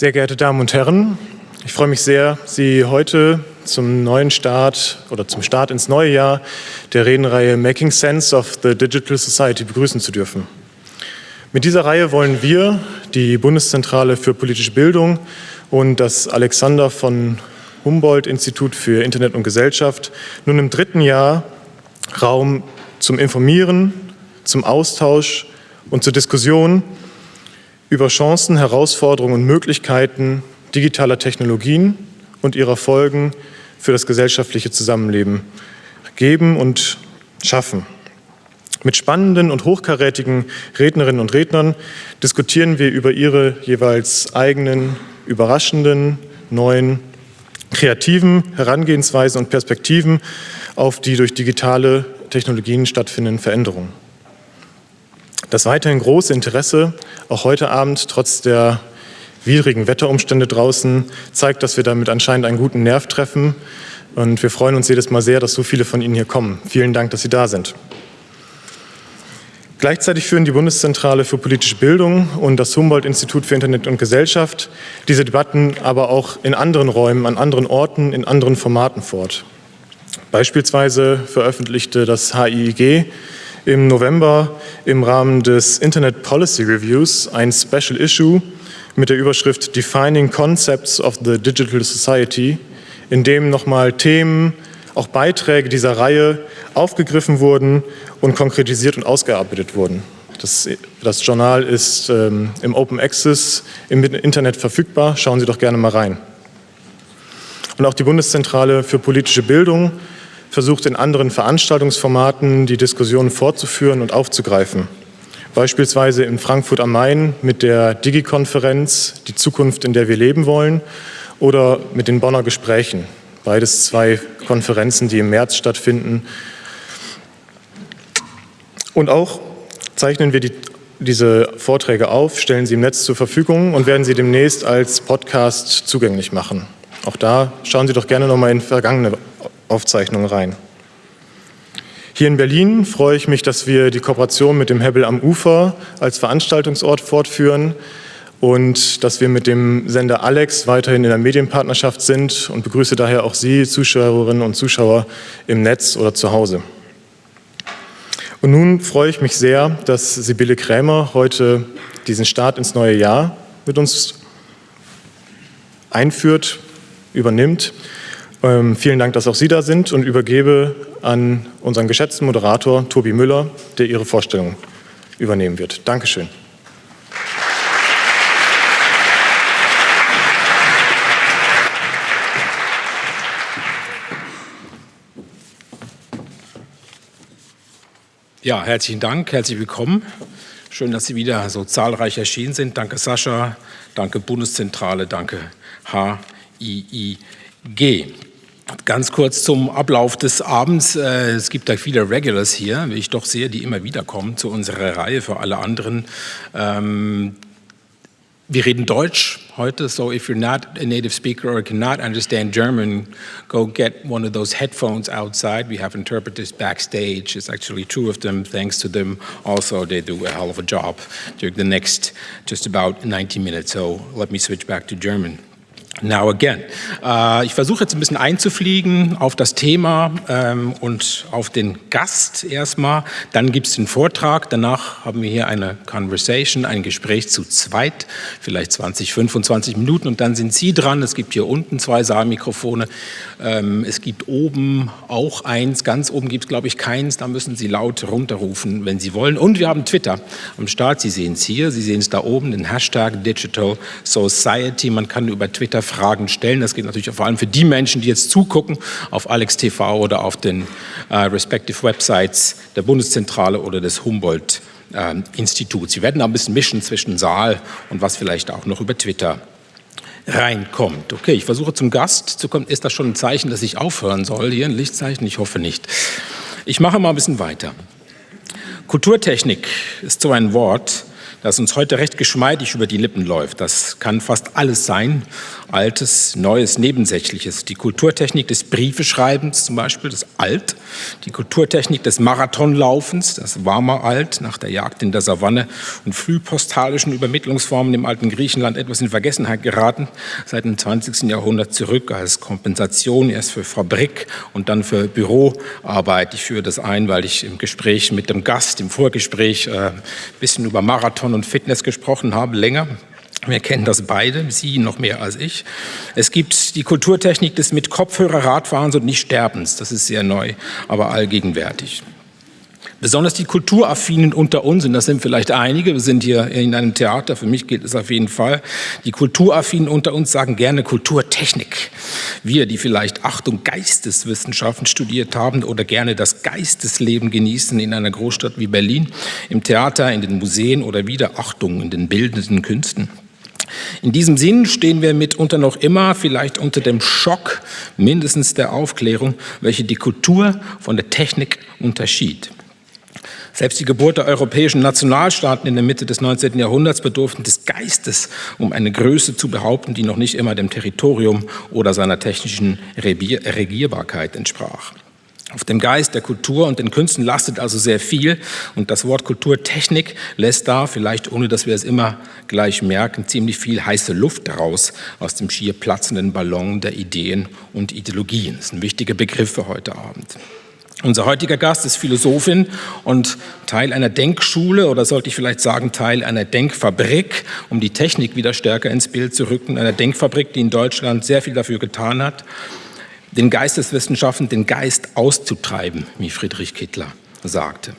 Sehr geehrte Damen und Herren, ich freue mich sehr, Sie heute zum neuen Start oder zum Start ins neue Jahr der Redenreihe Making Sense of the Digital Society begrüßen zu dürfen. Mit dieser Reihe wollen wir, die Bundeszentrale für politische Bildung und das Alexander von Humboldt Institut für Internet und Gesellschaft nun im dritten Jahr Raum zum Informieren, zum Austausch und zur Diskussion über Chancen, Herausforderungen und Möglichkeiten digitaler Technologien und ihrer Folgen für das gesellschaftliche Zusammenleben geben und schaffen. Mit spannenden und hochkarätigen Rednerinnen und Rednern diskutieren wir über ihre jeweils eigenen, überraschenden, neuen, kreativen Herangehensweisen und Perspektiven auf die durch digitale Technologien stattfindenden Veränderungen. Das weiterhin große Interesse, auch heute Abend trotz der widrigen Wetterumstände draußen, zeigt, dass wir damit anscheinend einen guten Nerv treffen. Und wir freuen uns jedes Mal sehr, dass so viele von Ihnen hier kommen. Vielen Dank, dass Sie da sind. Gleichzeitig führen die Bundeszentrale für politische Bildung und das Humboldt-Institut für Internet und Gesellschaft diese Debatten aber auch in anderen Räumen, an anderen Orten, in anderen Formaten fort. Beispielsweise veröffentlichte das HIIG im November im Rahmen des Internet Policy Reviews ein Special Issue mit der Überschrift Defining Concepts of the Digital Society, in dem nochmal Themen, auch Beiträge dieser Reihe aufgegriffen wurden und konkretisiert und ausgearbeitet wurden. Das, das Journal ist ähm, im Open Access im Internet verfügbar. Schauen Sie doch gerne mal rein. Und auch die Bundeszentrale für politische Bildung versucht in anderen Veranstaltungsformaten die Diskussion fortzuführen und aufzugreifen. Beispielsweise in Frankfurt am Main mit der Digi-Konferenz Die Zukunft, in der wir leben wollen oder mit den Bonner Gesprächen. Beides zwei Konferenzen, die im März stattfinden. Und auch zeichnen wir die, diese Vorträge auf, stellen sie im Netz zur Verfügung und werden sie demnächst als Podcast zugänglich machen. Auch da schauen Sie doch gerne noch mal in vergangene Aufzeichnungen rein. Hier in Berlin freue ich mich, dass wir die Kooperation mit dem Hebbel am Ufer als Veranstaltungsort fortführen und dass wir mit dem Sender Alex weiterhin in der Medienpartnerschaft sind und begrüße daher auch Sie, Zuschauerinnen und Zuschauer im Netz oder zu Hause. Und nun freue ich mich sehr, dass Sibylle Krämer heute diesen Start ins neue Jahr mit uns einführt, übernimmt. Ähm, vielen Dank, dass auch Sie da sind und übergebe an unseren geschätzten Moderator Tobi Müller, der Ihre Vorstellung übernehmen wird. Dankeschön. Ja, herzlichen Dank, herzlich willkommen. Schön, dass Sie wieder so zahlreich erschienen sind. Danke Sascha, danke Bundeszentrale, danke HIIG. Ganz kurz zum Ablauf des Abends. Äh, es gibt da viele Regulars hier, wie ich doch sehe, die immer wieder kommen zu unserer Reihe für alle anderen. Ähm, wir reden Deutsch heute, so if you're not a native speaker or cannot understand German, go get one of those headphones outside. We have interpreters backstage. It's actually two of them. Thanks to them, also they do a hell of a job during the next just about 90 minutes. So let me switch back to German. Now again. Äh, ich versuche jetzt ein bisschen einzufliegen auf das Thema ähm, und auf den Gast erstmal. Dann gibt es den Vortrag. Danach haben wir hier eine Conversation, ein Gespräch zu zweit, vielleicht 20, 25 Minuten. Und dann sind Sie dran. Es gibt hier unten zwei Saalmikrofone. Ähm, es gibt oben auch eins. Ganz oben gibt es, glaube ich, keins. Da müssen Sie laut runterrufen, wenn Sie wollen. Und wir haben Twitter am Start. Sie sehen es hier. Sie sehen es da oben, den Hashtag Digital Society. Man kann über Twitter Fragen stellen. Das geht natürlich vor allem für die Menschen, die jetzt zugucken auf Alex TV oder auf den äh, respective Websites der Bundeszentrale oder des Humboldt äh, Instituts. Sie werden da ein bisschen mischen zwischen Saal und was vielleicht auch noch über Twitter reinkommt. Okay, ich versuche zum Gast zu kommen. Ist das schon ein Zeichen, dass ich aufhören soll? Hier ein Lichtzeichen? Ich hoffe nicht. Ich mache mal ein bisschen weiter. Kulturtechnik ist so ein Wort, das uns heute recht geschmeidig über die Lippen läuft. Das kann fast alles sein, Altes, Neues, Nebensächliches. Die Kulturtechnik des Briefeschreibens zum Beispiel, das Alt. Die Kulturtechnik des Marathonlaufens, das Warmer Alt, nach der Jagd in der Savanne und frühpostalischen Übermittlungsformen im alten Griechenland etwas in Vergessenheit geraten, seit dem 20. Jahrhundert zurück als Kompensation erst für Fabrik und dann für Büroarbeit. Ich führe das ein, weil ich im Gespräch mit dem Gast, im Vorgespräch, äh, ein bisschen über Marathon und Fitness gesprochen habe, länger. Wir kennen das beide, Sie noch mehr als ich. Es gibt die Kulturtechnik des mit Kopfhörer Radfahrens und nicht Sterbens. Das ist sehr neu, aber allgegenwärtig. Besonders die Kulturaffinen unter uns, und das sind vielleicht einige, wir sind hier in einem Theater, für mich gilt es auf jeden Fall, die Kulturaffinen unter uns sagen gerne Kulturtechnik. Wir, die vielleicht Achtung Geisteswissenschaften studiert haben oder gerne das Geistesleben genießen in einer Großstadt wie Berlin, im Theater, in den Museen oder wieder Achtung in den bildenden Künsten. In diesem Sinn stehen wir mitunter noch immer vielleicht unter dem Schock mindestens der Aufklärung, welche die Kultur von der Technik unterschied. Selbst die Geburt der europäischen Nationalstaaten in der Mitte des 19. Jahrhunderts bedurften des Geistes, um eine Größe zu behaupten, die noch nicht immer dem Territorium oder seiner technischen Regierbarkeit entsprach. Auf dem Geist der Kultur und den Künsten lastet also sehr viel und das Wort Kulturtechnik lässt da, vielleicht ohne dass wir es immer gleich merken, ziemlich viel heiße Luft raus aus dem schier platzenden Ballon der Ideen und Ideologien. Das ist ein wichtiger Begriff für heute Abend. Unser heutiger Gast ist Philosophin und Teil einer Denkschule oder sollte ich vielleicht sagen Teil einer Denkfabrik, um die Technik wieder stärker ins Bild zu rücken, einer Denkfabrik, die in Deutschland sehr viel dafür getan hat, den Geisteswissenschaften, den Geist auszutreiben, wie Friedrich Kittler sagte.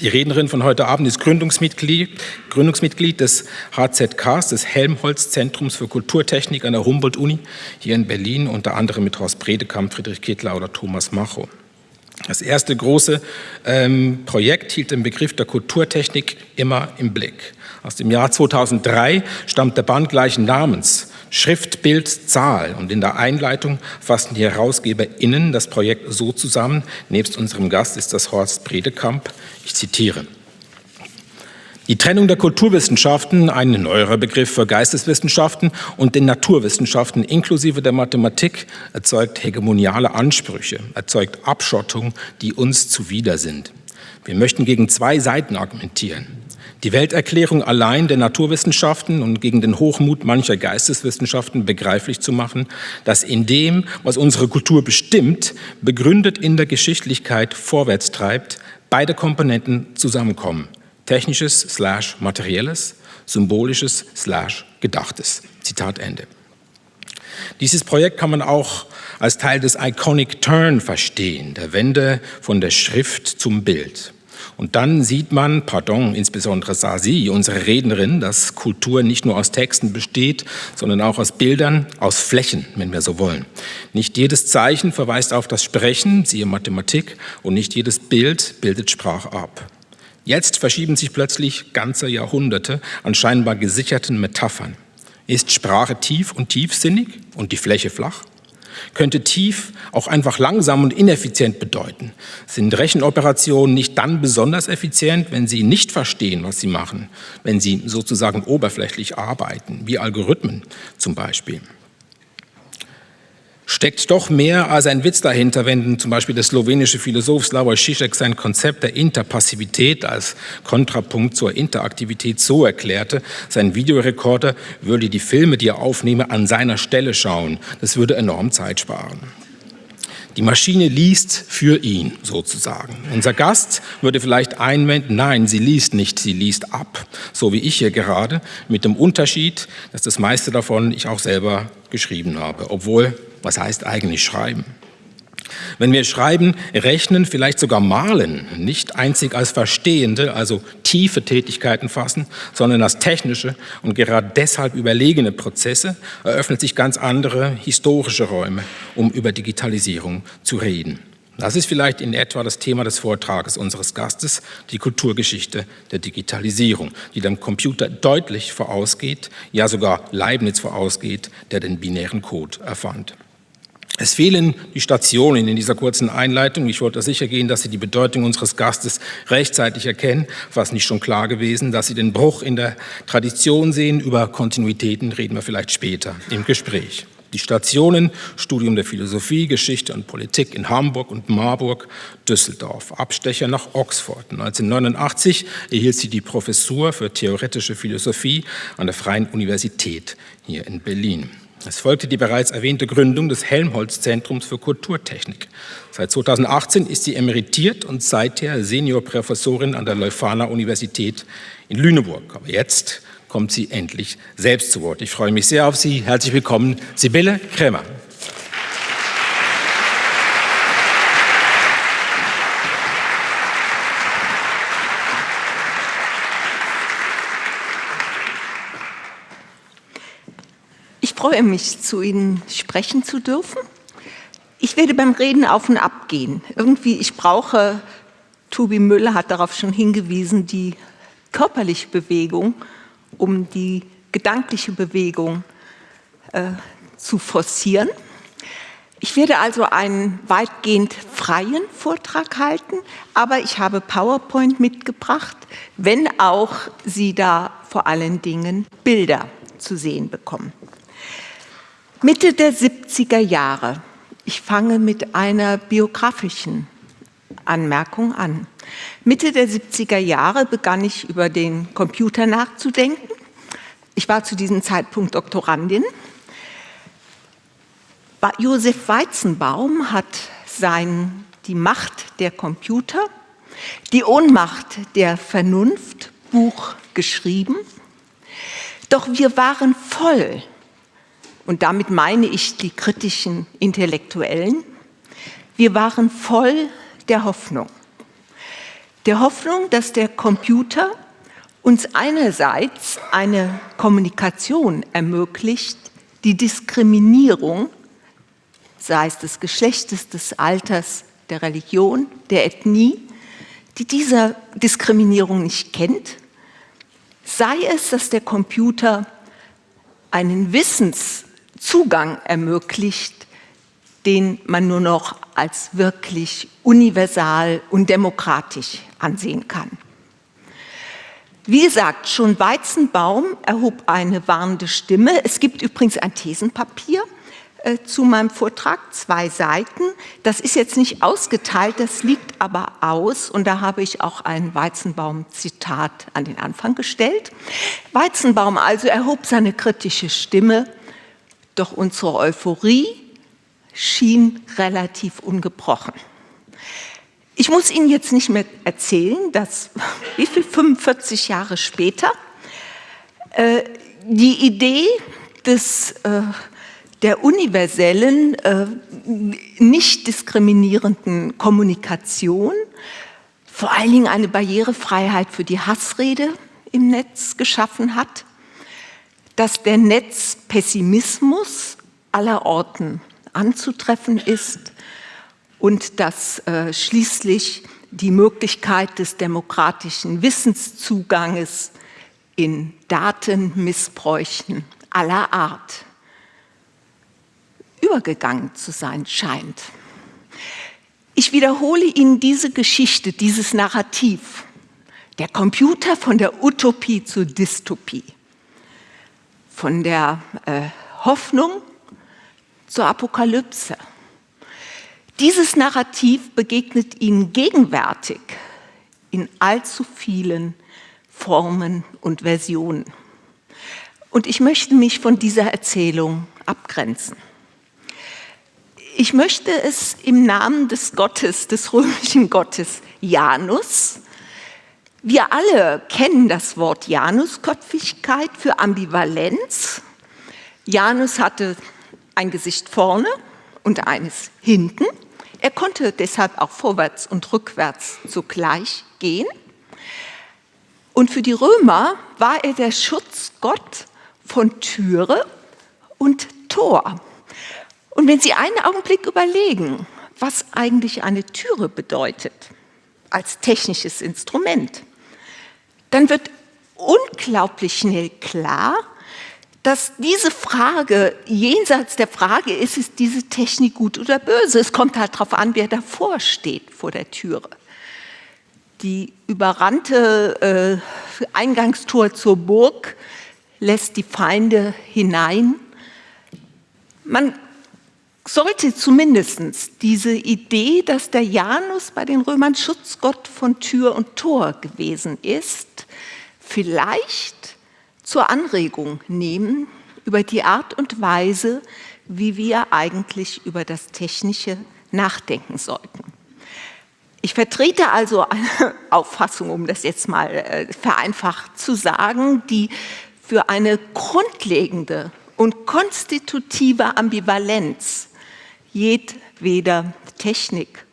Die Rednerin von heute Abend ist Gründungsmitglied, Gründungsmitglied des HZKs, des Helmholtz-Zentrums für Kulturtechnik an der Humboldt-Uni hier in Berlin, unter anderem mit Horst Bredekamp, Friedrich Kittler oder Thomas Macho. Das erste große ähm, Projekt hielt den Begriff der Kulturtechnik immer im Blick. Aus dem Jahr 2003 stammt der Band gleichen Namens, Schrift, Bild, Zahl. Und in der Einleitung fassten die HerausgeberInnen das Projekt so zusammen. Nebst unserem Gast ist das Horst Bredekamp. Ich zitiere. Die Trennung der Kulturwissenschaften, ein neuerer Begriff für Geisteswissenschaften und den Naturwissenschaften inklusive der Mathematik, erzeugt hegemoniale Ansprüche, erzeugt Abschottung, die uns zuwider sind. Wir möchten gegen zwei Seiten argumentieren. Die Welterklärung allein der Naturwissenschaften und gegen den Hochmut mancher Geisteswissenschaften begreiflich zu machen, dass in dem, was unsere Kultur bestimmt, begründet in der Geschichtlichkeit vorwärts treibt, beide Komponenten zusammenkommen – Technisches slash Materielles, Symbolisches slash Gedachtes. Zitat Ende. Dieses Projekt kann man auch als Teil des Iconic Turn verstehen, der Wende von der Schrift zum Bild. Und dann sieht man, pardon, insbesondere sah sie, unsere Rednerin, dass Kultur nicht nur aus Texten besteht, sondern auch aus Bildern, aus Flächen, wenn wir so wollen. Nicht jedes Zeichen verweist auf das Sprechen, siehe Mathematik, und nicht jedes Bild bildet Sprache ab. Jetzt verschieben sich plötzlich ganze Jahrhunderte an scheinbar gesicherten Metaphern. Ist Sprache tief und tiefsinnig und die Fläche flach? Könnte tief auch einfach langsam und ineffizient bedeuten? Sind Rechenoperationen nicht dann besonders effizient, wenn sie nicht verstehen, was sie machen, wenn sie sozusagen oberflächlich arbeiten, wie Algorithmen zum Beispiel? Steckt doch mehr als ein Witz dahinter, wenn zum Beispiel der slowenische Philosoph Slavoj Žižek sein Konzept der Interpassivität als Kontrapunkt zur Interaktivität so erklärte, sein Videorekorder würde die Filme, die er aufnehme, an seiner Stelle schauen. Das würde enorm Zeit sparen. Die Maschine liest für ihn sozusagen. Unser Gast würde vielleicht einwenden, nein, sie liest nicht, sie liest ab, so wie ich hier gerade, mit dem Unterschied, dass das meiste davon ich auch selber geschrieben habe, obwohl was heißt eigentlich schreiben? Wenn wir schreiben, rechnen, vielleicht sogar malen, nicht einzig als verstehende, also tiefe Tätigkeiten fassen, sondern als technische und gerade deshalb überlegene Prozesse, eröffnet sich ganz andere historische Räume, um über Digitalisierung zu reden. Das ist vielleicht in etwa das Thema des Vortrages unseres Gastes, die Kulturgeschichte der Digitalisierung, die dem Computer deutlich vorausgeht, ja sogar Leibniz vorausgeht, der den binären Code erfand. Es fehlen die Stationen in dieser kurzen Einleitung. Ich wollte sicher gehen, dass Sie die Bedeutung unseres Gastes rechtzeitig erkennen. Was nicht schon klar gewesen, dass Sie den Bruch in der Tradition sehen. Über Kontinuitäten reden wir vielleicht später im Gespräch. Die Stationen, Studium der Philosophie, Geschichte und Politik in Hamburg und Marburg, Düsseldorf, Abstecher nach Oxford. 1989 erhielt sie die Professur für theoretische Philosophie an der Freien Universität hier in Berlin. Es folgte die bereits erwähnte Gründung des Helmholtz-Zentrums für Kulturtechnik. Seit 2018 ist sie emeritiert und seither Seniorprofessorin an der Leuphana Universität in Lüneburg. Aber jetzt kommt sie endlich selbst zu Wort. Ich freue mich sehr auf Sie. Herzlich willkommen, Sibylle Krämer. Freue mich, zu Ihnen sprechen zu dürfen. Ich werde beim Reden auf und ab gehen. Irgendwie, ich brauche, Tobi Müller hat darauf schon hingewiesen, die körperliche Bewegung, um die gedankliche Bewegung äh, zu forcieren. Ich werde also einen weitgehend freien Vortrag halten, aber ich habe PowerPoint mitgebracht, wenn auch Sie da vor allen Dingen Bilder zu sehen bekommen. Mitte der 70er Jahre, ich fange mit einer biografischen Anmerkung an. Mitte der 70er Jahre begann ich über den Computer nachzudenken. Ich war zu diesem Zeitpunkt Doktorandin. Josef Weizenbaum hat sein Die Macht der Computer, die Ohnmacht der Vernunft Buch geschrieben. Doch wir waren voll und damit meine ich die kritischen Intellektuellen, wir waren voll der Hoffnung. Der Hoffnung, dass der Computer uns einerseits eine Kommunikation ermöglicht, die Diskriminierung, sei es des Geschlechtes, des Alters, der Religion, der Ethnie, die dieser Diskriminierung nicht kennt, sei es, dass der Computer einen Wissens- Zugang ermöglicht, den man nur noch als wirklich universal und demokratisch ansehen kann. Wie gesagt, schon Weizenbaum erhob eine warnende Stimme. Es gibt übrigens ein Thesenpapier äh, zu meinem Vortrag, zwei Seiten. Das ist jetzt nicht ausgeteilt, das liegt aber aus und da habe ich auch ein Weizenbaum-Zitat an den Anfang gestellt. Weizenbaum also erhob seine kritische Stimme doch unsere Euphorie schien relativ ungebrochen. Ich muss Ihnen jetzt nicht mehr erzählen, dass, wie viel, 45 Jahre später, äh, die Idee des, äh, der universellen, äh, nicht diskriminierenden Kommunikation, vor allen Dingen eine Barrierefreiheit für die Hassrede im Netz geschaffen hat dass der Netzpessimismus aller Orten anzutreffen ist und dass äh, schließlich die Möglichkeit des demokratischen Wissenszuganges in Datenmissbräuchen aller Art übergegangen zu sein scheint. Ich wiederhole Ihnen diese Geschichte, dieses Narrativ. Der Computer von der Utopie zur Dystopie von der äh, Hoffnung zur Apokalypse. Dieses Narrativ begegnet Ihnen gegenwärtig in allzu vielen Formen und Versionen. Und ich möchte mich von dieser Erzählung abgrenzen. Ich möchte es im Namen des Gottes, des römischen Gottes Janus, wir alle kennen das Wort Janusköpfigkeit für Ambivalenz. Janus hatte ein Gesicht vorne und eines hinten. Er konnte deshalb auch vorwärts und rückwärts zugleich gehen. Und für die Römer war er der Schutzgott von Türe und Tor. Und wenn Sie einen Augenblick überlegen, was eigentlich eine Türe bedeutet als technisches Instrument, dann wird unglaublich schnell klar, dass diese Frage jenseits der Frage ist, ist diese Technik gut oder böse? Es kommt halt darauf an, wer davor steht vor der Türe. Die überrannte äh, Eingangstor zur Burg lässt die Feinde hinein. Man sollte zumindest diese Idee, dass der Janus bei den Römern Schutzgott von Tür und Tor gewesen ist, vielleicht zur Anregung nehmen über die Art und Weise, wie wir eigentlich über das Technische nachdenken sollten. Ich vertrete also eine Auffassung, um das jetzt mal äh, vereinfacht zu sagen, die für eine grundlegende und konstitutive Ambivalenz jedweder Technik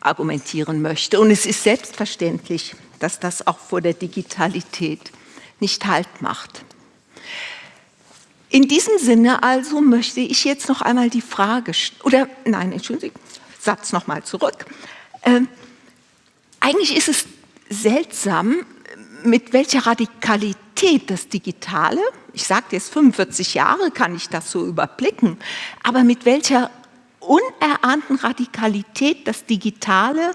argumentieren möchte. Und es ist selbstverständlich, dass das auch vor der Digitalität nicht Halt macht. In diesem Sinne also möchte ich jetzt noch einmal die Frage, oder nein, Entschuldigung, Satz noch mal zurück. Ähm, eigentlich ist es seltsam, mit welcher Radikalität das Digitale, ich sagte jetzt 45 Jahre kann ich das so überblicken, aber mit welcher unerahnten Radikalität das Digitale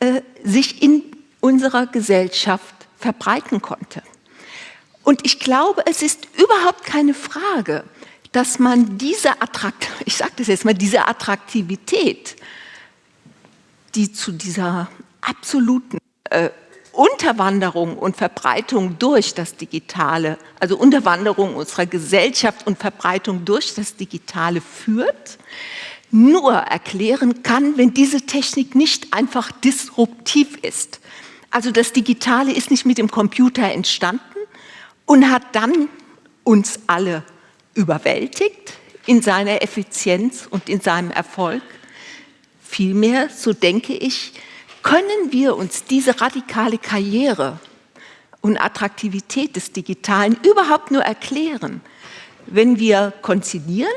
äh, sich in unserer Gesellschaft verbreiten konnte. Und ich glaube, es ist überhaupt keine Frage, dass man diese Attrakt ich sage das jetzt mal, diese Attraktivität, die zu dieser absoluten äh, Unterwanderung und Verbreitung durch das Digitale, also Unterwanderung unserer Gesellschaft und Verbreitung durch das Digitale führt, nur erklären kann, wenn diese Technik nicht einfach disruptiv ist. Also das Digitale ist nicht mit dem Computer entstanden, und hat dann uns alle überwältigt in seiner Effizienz und in seinem Erfolg. Vielmehr, so denke ich, können wir uns diese radikale Karriere und Attraktivität des Digitalen überhaupt nur erklären, wenn wir konzilieren,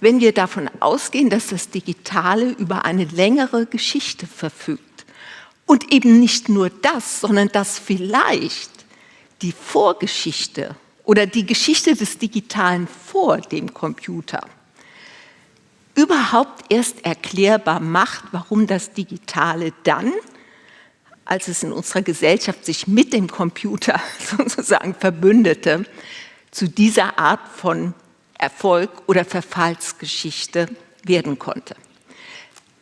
wenn wir davon ausgehen, dass das Digitale über eine längere Geschichte verfügt. Und eben nicht nur das, sondern dass vielleicht die Vorgeschichte oder die Geschichte des Digitalen vor dem Computer überhaupt erst erklärbar macht, warum das Digitale dann, als es in unserer Gesellschaft sich mit dem Computer sozusagen verbündete, zu dieser Art von Erfolg oder Verfallsgeschichte werden konnte.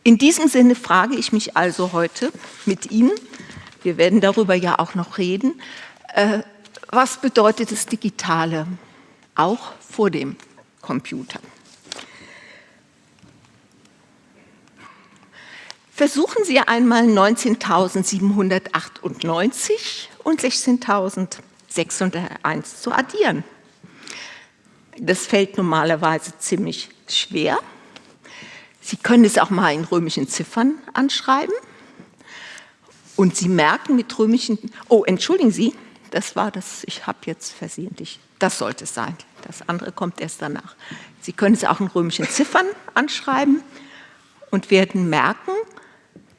In diesem Sinne frage ich mich also heute mit Ihnen, wir werden darüber ja auch noch reden, äh, was bedeutet das Digitale, auch vor dem Computer? Versuchen Sie einmal 19.798 und 16.601 zu addieren. Das fällt normalerweise ziemlich schwer. Sie können es auch mal in römischen Ziffern anschreiben. Und Sie merken mit römischen, oh, entschuldigen Sie, das war das, ich habe jetzt versehentlich, das sollte es sein. Das andere kommt erst danach. Sie können es auch in römischen Ziffern anschreiben und werden merken,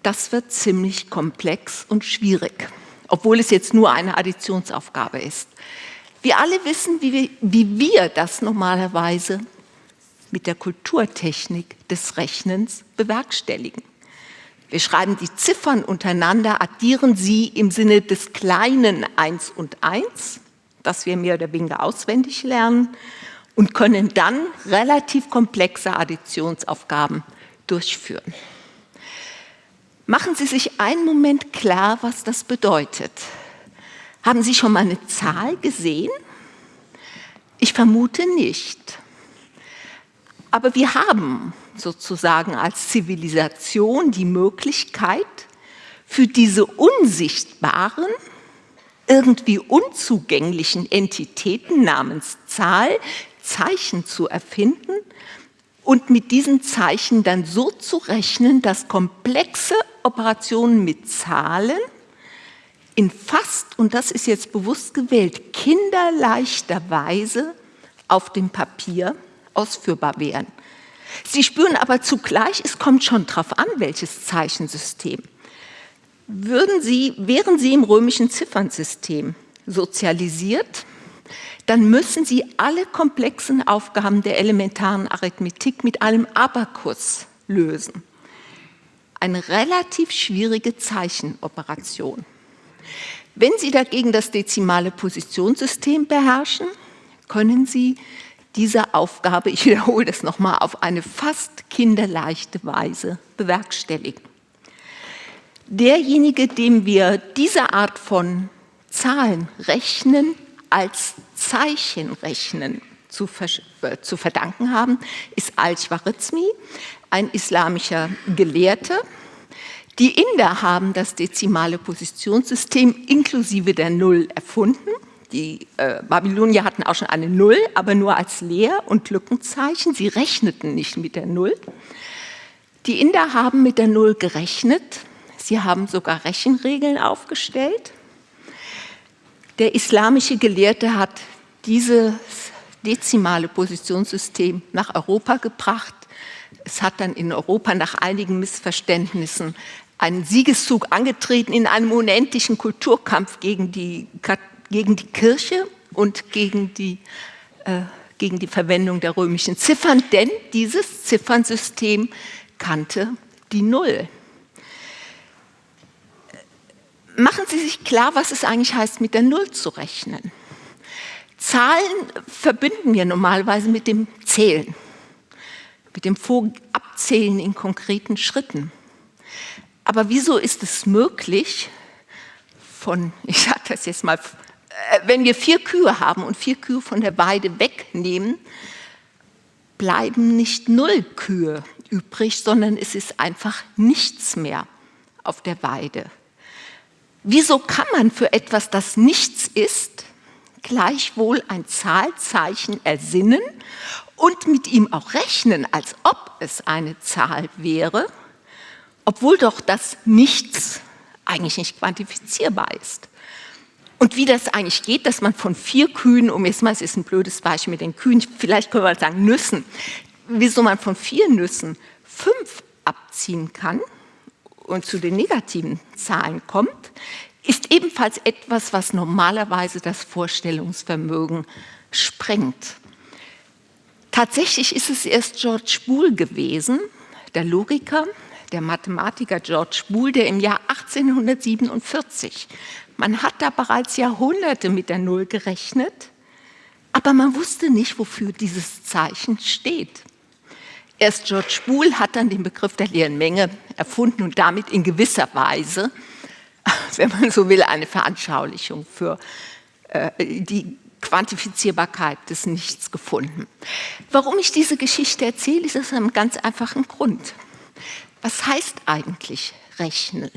das wird ziemlich komplex und schwierig, obwohl es jetzt nur eine Additionsaufgabe ist. Wir alle wissen, wie wir, wie wir das normalerweise mit der Kulturtechnik des Rechnens bewerkstelligen. Wir schreiben die Ziffern untereinander, addieren sie im Sinne des kleinen 1 und 1, das wir mehr oder weniger auswendig lernen, und können dann relativ komplexe Additionsaufgaben durchführen. Machen Sie sich einen Moment klar, was das bedeutet. Haben Sie schon mal eine Zahl gesehen? Ich vermute nicht. Aber wir haben sozusagen als Zivilisation die Möglichkeit, für diese unsichtbaren, irgendwie unzugänglichen Entitäten namens Zahl Zeichen zu erfinden und mit diesen Zeichen dann so zu rechnen, dass komplexe Operationen mit Zahlen in fast, und das ist jetzt bewusst gewählt, kinderleichter Weise auf dem Papier ausführbar wären. Sie spüren aber zugleich, es kommt schon darauf an, welches Zeichensystem. Würden Sie, wären Sie im römischen Ziffernsystem sozialisiert, dann müssen Sie alle komplexen Aufgaben der elementaren Arithmetik mit einem Abakus lösen. Eine relativ schwierige Zeichenoperation. Wenn Sie dagegen das dezimale Positionssystem beherrschen, können Sie diese Aufgabe, ich wiederhole das nochmal, auf eine fast kinderleichte Weise bewerkstelligen. Derjenige, dem wir diese Art von Zahlen rechnen, als Zeichenrechnen zu, äh, zu verdanken haben, ist Al-Khwarizmi, ein islamischer Gelehrter. Die Inder haben das dezimale Positionssystem inklusive der Null erfunden. Die äh, Babylonier hatten auch schon eine Null, aber nur als Leer- und Lückenzeichen. Sie rechneten nicht mit der Null. Die Inder haben mit der Null gerechnet. Sie haben sogar Rechenregeln aufgestellt. Der islamische Gelehrte hat dieses dezimale Positionssystem nach Europa gebracht. Es hat dann in Europa nach einigen Missverständnissen einen Siegeszug angetreten in einem unendlichen Kulturkampf gegen die gegen die Kirche und gegen die, äh, gegen die Verwendung der römischen Ziffern, denn dieses Ziffernsystem kannte die Null. Machen Sie sich klar, was es eigentlich heißt, mit der Null zu rechnen. Zahlen verbinden wir normalerweise mit dem Zählen, mit dem Abzählen in konkreten Schritten. Aber wieso ist es möglich, von, ich sage das jetzt mal wenn wir vier Kühe haben und vier Kühe von der Weide wegnehmen, bleiben nicht null Kühe übrig, sondern es ist einfach nichts mehr auf der Weide. Wieso kann man für etwas, das nichts ist, gleichwohl ein Zahlzeichen ersinnen und mit ihm auch rechnen, als ob es eine Zahl wäre, obwohl doch das Nichts eigentlich nicht quantifizierbar ist? Und wie das eigentlich geht, dass man von vier Kühen, um jetzt mal, es ist ein blödes Beispiel mit den Kühen, vielleicht können wir sagen Nüssen, wieso man von vier Nüssen fünf abziehen kann und zu den negativen Zahlen kommt, ist ebenfalls etwas, was normalerweise das Vorstellungsvermögen sprengt. Tatsächlich ist es erst George Boole gewesen, der Logiker, der Mathematiker George Boole, der im Jahr 1847 man hat da bereits Jahrhunderte mit der Null gerechnet, aber man wusste nicht, wofür dieses Zeichen steht. Erst George Boole hat dann den Begriff der leeren Menge erfunden und damit in gewisser Weise, wenn man so will, eine Veranschaulichung für äh, die Quantifizierbarkeit des Nichts gefunden. Warum ich diese Geschichte erzähle, ist aus einem ganz einfachen Grund. Was heißt eigentlich rechnen?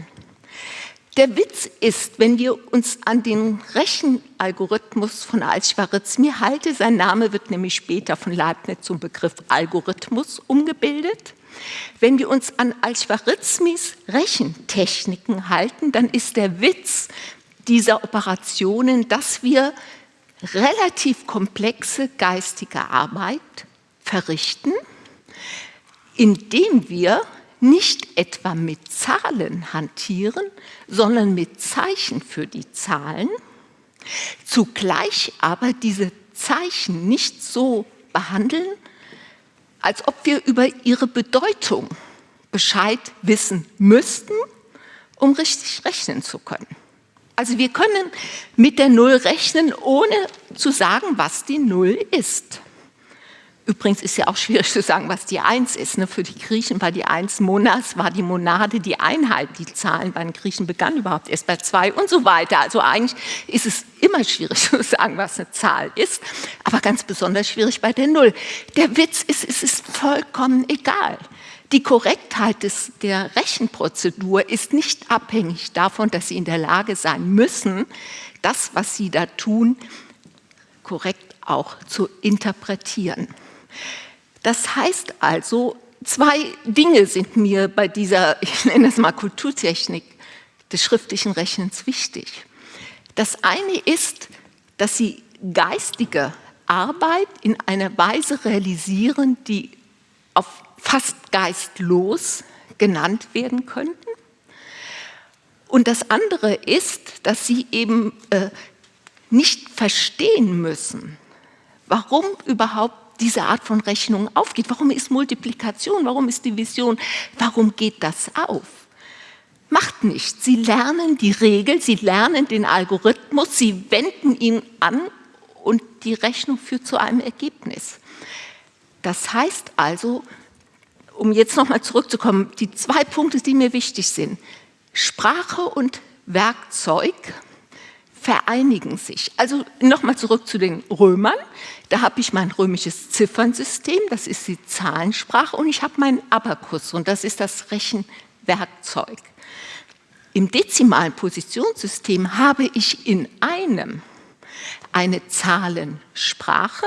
Der Witz ist, wenn wir uns an den Rechenalgorithmus von Al-Schwarizmi halten, sein Name wird nämlich später von Leibniz zum Begriff Algorithmus umgebildet. Wenn wir uns an Al-Schwarizmis Rechentechniken halten, dann ist der Witz dieser Operationen, dass wir relativ komplexe geistige Arbeit verrichten, indem wir nicht etwa mit Zahlen hantieren, sondern mit Zeichen für die Zahlen, zugleich aber diese Zeichen nicht so behandeln, als ob wir über ihre Bedeutung Bescheid wissen müssten, um richtig rechnen zu können. Also wir können mit der Null rechnen, ohne zu sagen, was die Null ist. Übrigens ist ja auch schwierig zu sagen, was die Eins ist. Ne? Für die Griechen war die Eins Monas, war die Monade die Einheit. Die Zahlen bei den Griechen begannen überhaupt erst bei zwei und so weiter. Also eigentlich ist es immer schwierig zu sagen, was eine Zahl ist, aber ganz besonders schwierig bei der Null. Der Witz ist, es ist vollkommen egal. Die Korrektheit des, der Rechenprozedur ist nicht abhängig davon, dass Sie in der Lage sein müssen, das, was Sie da tun, korrekt auch zu interpretieren. Das heißt also, zwei Dinge sind mir bei dieser, ich nenne das mal Kulturtechnik des schriftlichen Rechnens wichtig. Das eine ist, dass sie geistige Arbeit in einer Weise realisieren, die auf fast geistlos genannt werden könnten. Und das andere ist, dass sie eben äh, nicht verstehen müssen, warum überhaupt diese Art von Rechnung aufgeht. Warum ist Multiplikation, warum ist Division, warum geht das auf? Macht nichts. Sie lernen die Regel, Sie lernen den Algorithmus, Sie wenden ihn an und die Rechnung führt zu einem Ergebnis. Das heißt also, um jetzt nochmal zurückzukommen, die zwei Punkte, die mir wichtig sind, Sprache und Werkzeug vereinigen sich. Also nochmal zurück zu den Römern. Da habe ich mein römisches Ziffernsystem, das ist die Zahlensprache, und ich habe meinen Abakus, und das ist das Rechenwerkzeug. Im dezimalen Positionssystem habe ich in einem eine Zahlensprache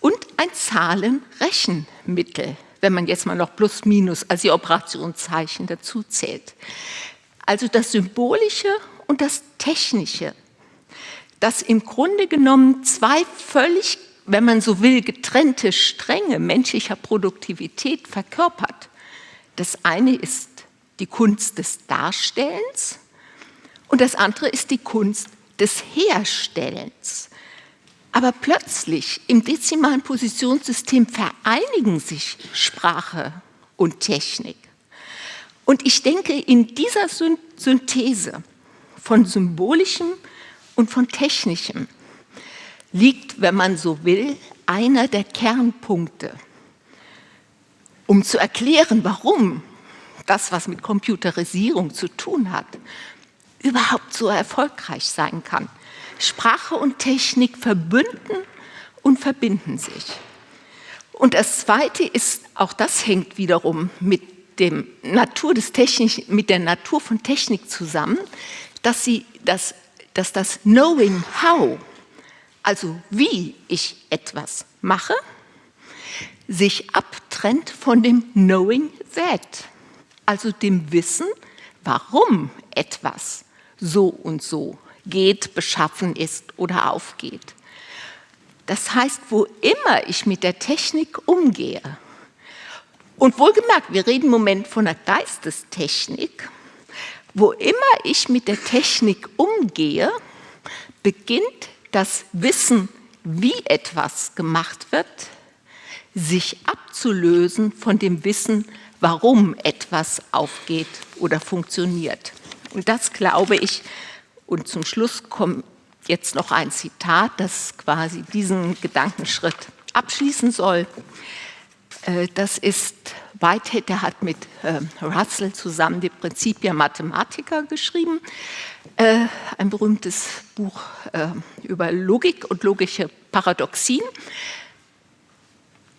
und ein Zahlenrechenmittel, wenn man jetzt mal noch plus minus, also die Operationszeichen dazu zählt. Also das Symbolische und das Technische, das im Grunde genommen zwei völlig, wenn man so will, getrennte Stränge menschlicher Produktivität verkörpert. Das eine ist die Kunst des Darstellens und das andere ist die Kunst des Herstellens. Aber plötzlich im dezimalen Positionssystem vereinigen sich Sprache und Technik. Und ich denke, in dieser Synthese von symbolischem und von technischem liegt, wenn man so will, einer der Kernpunkte, um zu erklären, warum das, was mit Computerisierung zu tun hat, überhaupt so erfolgreich sein kann. Sprache und Technik verbünden und verbinden sich. Und das Zweite ist, auch das hängt wiederum mit, dem Natur des mit der Natur von Technik zusammen, dass, sie, dass, dass das Knowing How, also wie ich etwas mache, sich abtrennt von dem Knowing That, also dem Wissen, warum etwas so und so geht, beschaffen ist oder aufgeht. Das heißt, wo immer ich mit der Technik umgehe, und wohlgemerkt, wir reden im Moment von der Geistestechnik, wo immer ich mit der Technik umgehe, beginnt das Wissen, wie etwas gemacht wird, sich abzulösen von dem Wissen, warum etwas aufgeht oder funktioniert. Und das glaube ich, und zum Schluss kommt jetzt noch ein Zitat, das quasi diesen Gedankenschritt abschließen soll. Äh, das ist Whitehead, der hat mit ähm, Russell zusammen die Principia Mathematica geschrieben, äh, ein berühmtes Buch äh, über Logik und logische Paradoxien.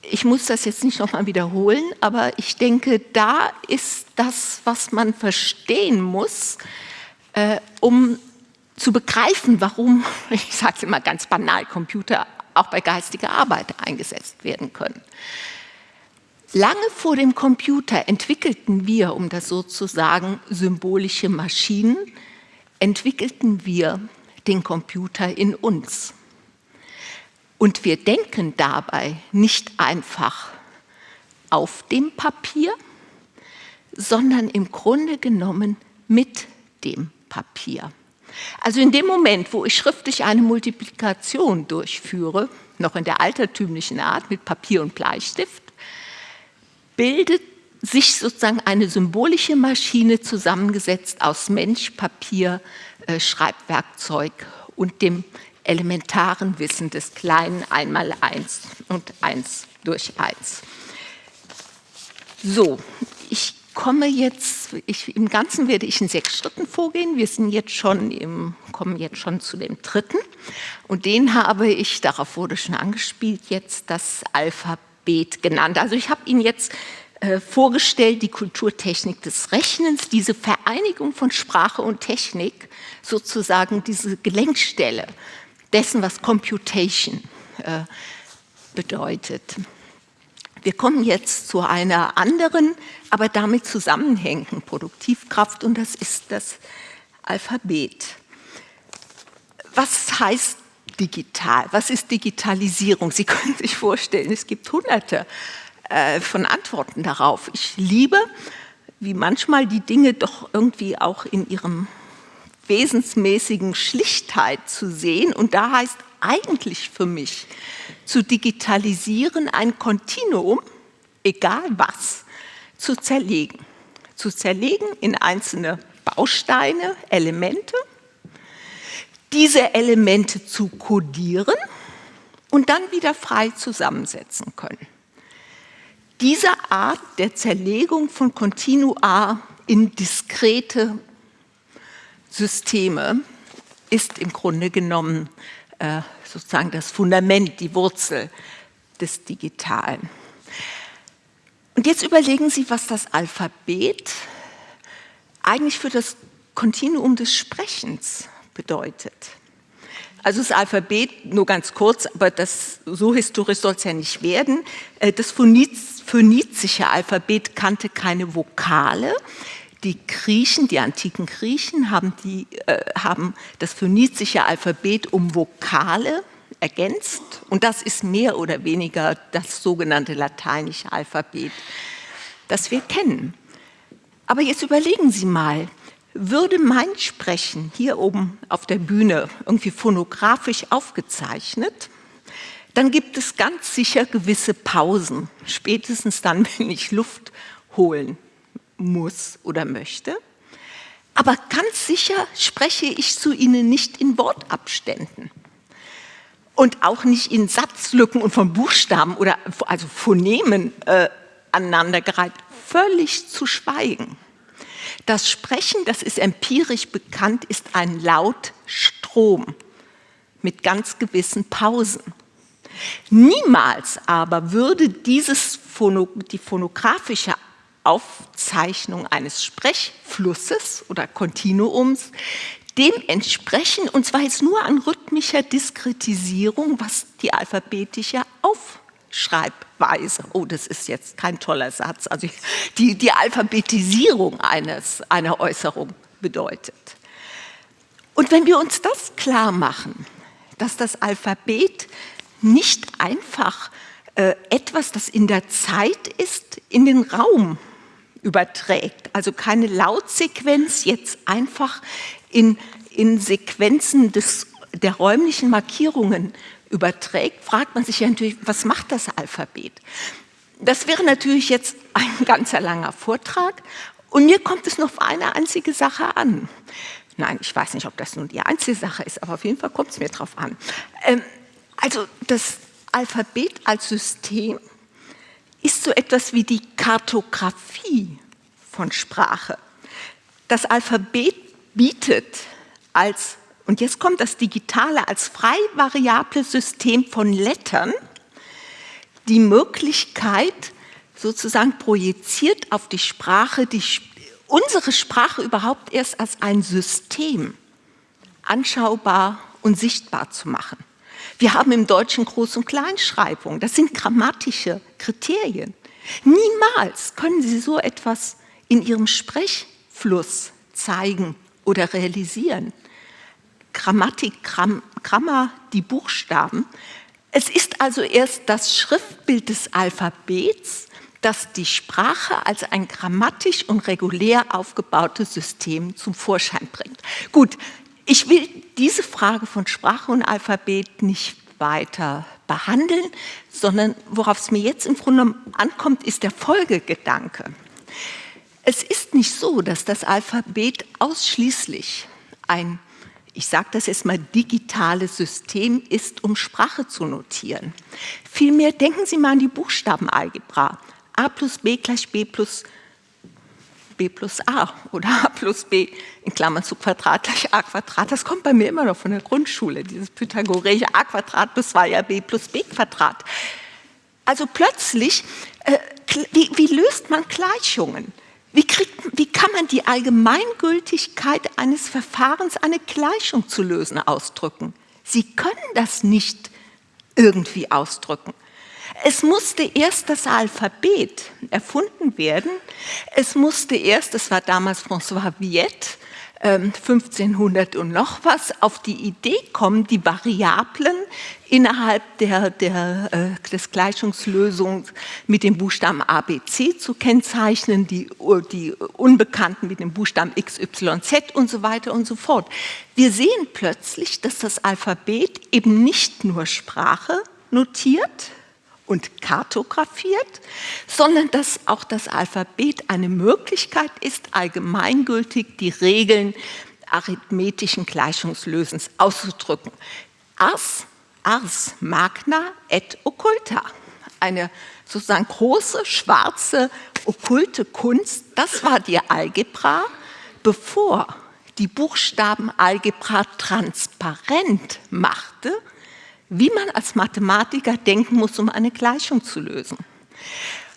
Ich muss das jetzt nicht nochmal wiederholen, aber ich denke, da ist das, was man verstehen muss, um zu begreifen, warum, ich sage es immer ganz banal, Computer auch bei geistiger Arbeit eingesetzt werden können. Lange vor dem Computer entwickelten wir, um das so zu sagen, symbolische Maschinen, entwickelten wir den Computer in uns. Und wir denken dabei nicht einfach auf dem Papier, sondern im Grunde genommen mit dem Papier. Also in dem Moment, wo ich schriftlich eine Multiplikation durchführe, noch in der altertümlichen Art mit Papier und Bleistift, bildet sich sozusagen eine symbolische Maschine zusammengesetzt aus Mensch, Papier, äh, Schreibwerkzeug und dem elementaren Wissen des kleinen einmal eins und eins durch eins. So, ich komme jetzt, ich, im Ganzen werde ich in sechs Schritten vorgehen. Wir sind jetzt schon im, kommen jetzt schon zu dem dritten. Und den habe ich, darauf wurde schon angespielt, jetzt das Alphabet Alphabet genannt. Also ich habe Ihnen jetzt äh, vorgestellt, die Kulturtechnik des Rechnens, diese Vereinigung von Sprache und Technik, sozusagen diese Gelenkstelle dessen, was Computation äh, bedeutet. Wir kommen jetzt zu einer anderen, aber damit zusammenhängenden Produktivkraft und das ist das Alphabet. Was heißt digital? Was ist Digitalisierung? Sie können sich vorstellen, es gibt hunderte äh, von Antworten darauf. Ich liebe, wie manchmal die Dinge doch irgendwie auch in ihrem wesensmäßigen Schlichtheit zu sehen. Und da heißt eigentlich für mich zu digitalisieren, ein Kontinuum, egal was, zu zerlegen. Zu zerlegen in einzelne Bausteine, Elemente, diese Elemente zu kodieren und dann wieder frei zusammensetzen können. Diese Art der Zerlegung von Kontinua in diskrete Systeme ist im Grunde genommen äh, sozusagen das Fundament, die Wurzel des Digitalen. Und jetzt überlegen Sie, was das Alphabet eigentlich für das Kontinuum des Sprechens bedeutet. Also das Alphabet, nur ganz kurz, aber das, so historisch soll es ja nicht werden. Äh, das phönizische Alphabet kannte keine Vokale. Die Griechen, die antiken Griechen, haben, die, äh, haben das phönizische Alphabet um Vokale ergänzt. Und das ist mehr oder weniger das sogenannte lateinische Alphabet, das wir kennen. Aber jetzt überlegen Sie mal, würde mein Sprechen hier oben auf der Bühne irgendwie phonografisch aufgezeichnet, dann gibt es ganz sicher gewisse Pausen, spätestens dann, wenn ich Luft holen muss oder möchte. Aber ganz sicher spreche ich zu Ihnen nicht in Wortabständen und auch nicht in Satzlücken und von Buchstaben oder also Phonemen äh, aneinandergereiht, völlig zu schweigen. Das Sprechen, das ist empirisch bekannt, ist ein Lautstrom mit ganz gewissen Pausen. Niemals aber würde dieses Phono, die phonografische Aufzeichnung eines Sprechflusses oder Kontinuums dem entsprechen, und zwar jetzt nur an rhythmischer Diskretisierung, was die alphabetische Aufschreibweise, oh, das ist jetzt kein toller Satz, also die, die Alphabetisierung eines, einer Äußerung bedeutet. Und wenn wir uns das klar machen, dass das Alphabet nicht einfach äh, etwas, das in der Zeit ist, in den Raum überträgt, also keine Lautsequenz jetzt einfach in, in Sequenzen des, der räumlichen Markierungen überträgt, fragt man sich ja natürlich, was macht das Alphabet? Das wäre natürlich jetzt ein ganzer langer Vortrag und mir kommt es nur auf eine einzige Sache an. Nein, ich weiß nicht, ob das nun die einzige Sache ist, aber auf jeden Fall kommt es mir darauf an. Ähm, also das Alphabet als System ist so etwas wie die Kartografie von Sprache. Das Alphabet bietet als, und jetzt kommt das Digitale, als frei variable System von Lettern die Möglichkeit, sozusagen projiziert auf die Sprache, die, unsere Sprache überhaupt erst als ein System anschaubar und sichtbar zu machen. Wir haben im Deutschen Groß- und Kleinschreibung, das sind grammatische Kriterien. Niemals können Sie so etwas in Ihrem Sprechfluss zeigen oder realisieren. Grammatik, Gram, Grammar, die Buchstaben. Es ist also erst das Schriftbild des Alphabets, das die Sprache als ein grammatisch und regulär aufgebautes System zum Vorschein bringt. Gut, ich will diese Frage von Sprache und Alphabet nicht weiter behandeln, sondern worauf es mir jetzt im Grunde ankommt, ist der Folgegedanke. Es ist nicht so, dass das Alphabet ausschließlich ein, ich sage das jetzt mal, digitales System ist, um Sprache zu notieren. Vielmehr denken Sie mal an die Buchstabenalgebra. a plus b gleich b plus b plus a oder a plus b in Klammern zu Quadrat gleich a Quadrat. Das kommt bei mir immer noch von der Grundschule, dieses pythagoreische a Quadrat plus 2 b plus b Quadrat. Also plötzlich, äh, wie, wie löst man Gleichungen? Wie, kriegt, wie kann man die Allgemeingültigkeit eines Verfahrens, eine Gleichung zu lösen, ausdrücken? Sie können das nicht irgendwie ausdrücken. Es musste erst das Alphabet erfunden werden. Es musste erst, das war damals François Viette, 1500 ähm, und noch was, auf die Idee kommen, die Variablen innerhalb der, der, äh, des Gleichungslösungs mit dem Buchstaben ABC zu kennzeichnen, die, die Unbekannten mit dem Buchstaben XYZ und so weiter und so fort. Wir sehen plötzlich, dass das Alphabet eben nicht nur Sprache notiert und kartografiert, sondern dass auch das Alphabet eine Möglichkeit ist, allgemeingültig die Regeln arithmetischen Gleichungslösens auszudrücken. Ars, ars magna et occulta. Eine sozusagen große, schwarze, okkulte Kunst, das war die Algebra, bevor die Buchstabenalgebra transparent machte, wie man als Mathematiker denken muss, um eine Gleichung zu lösen.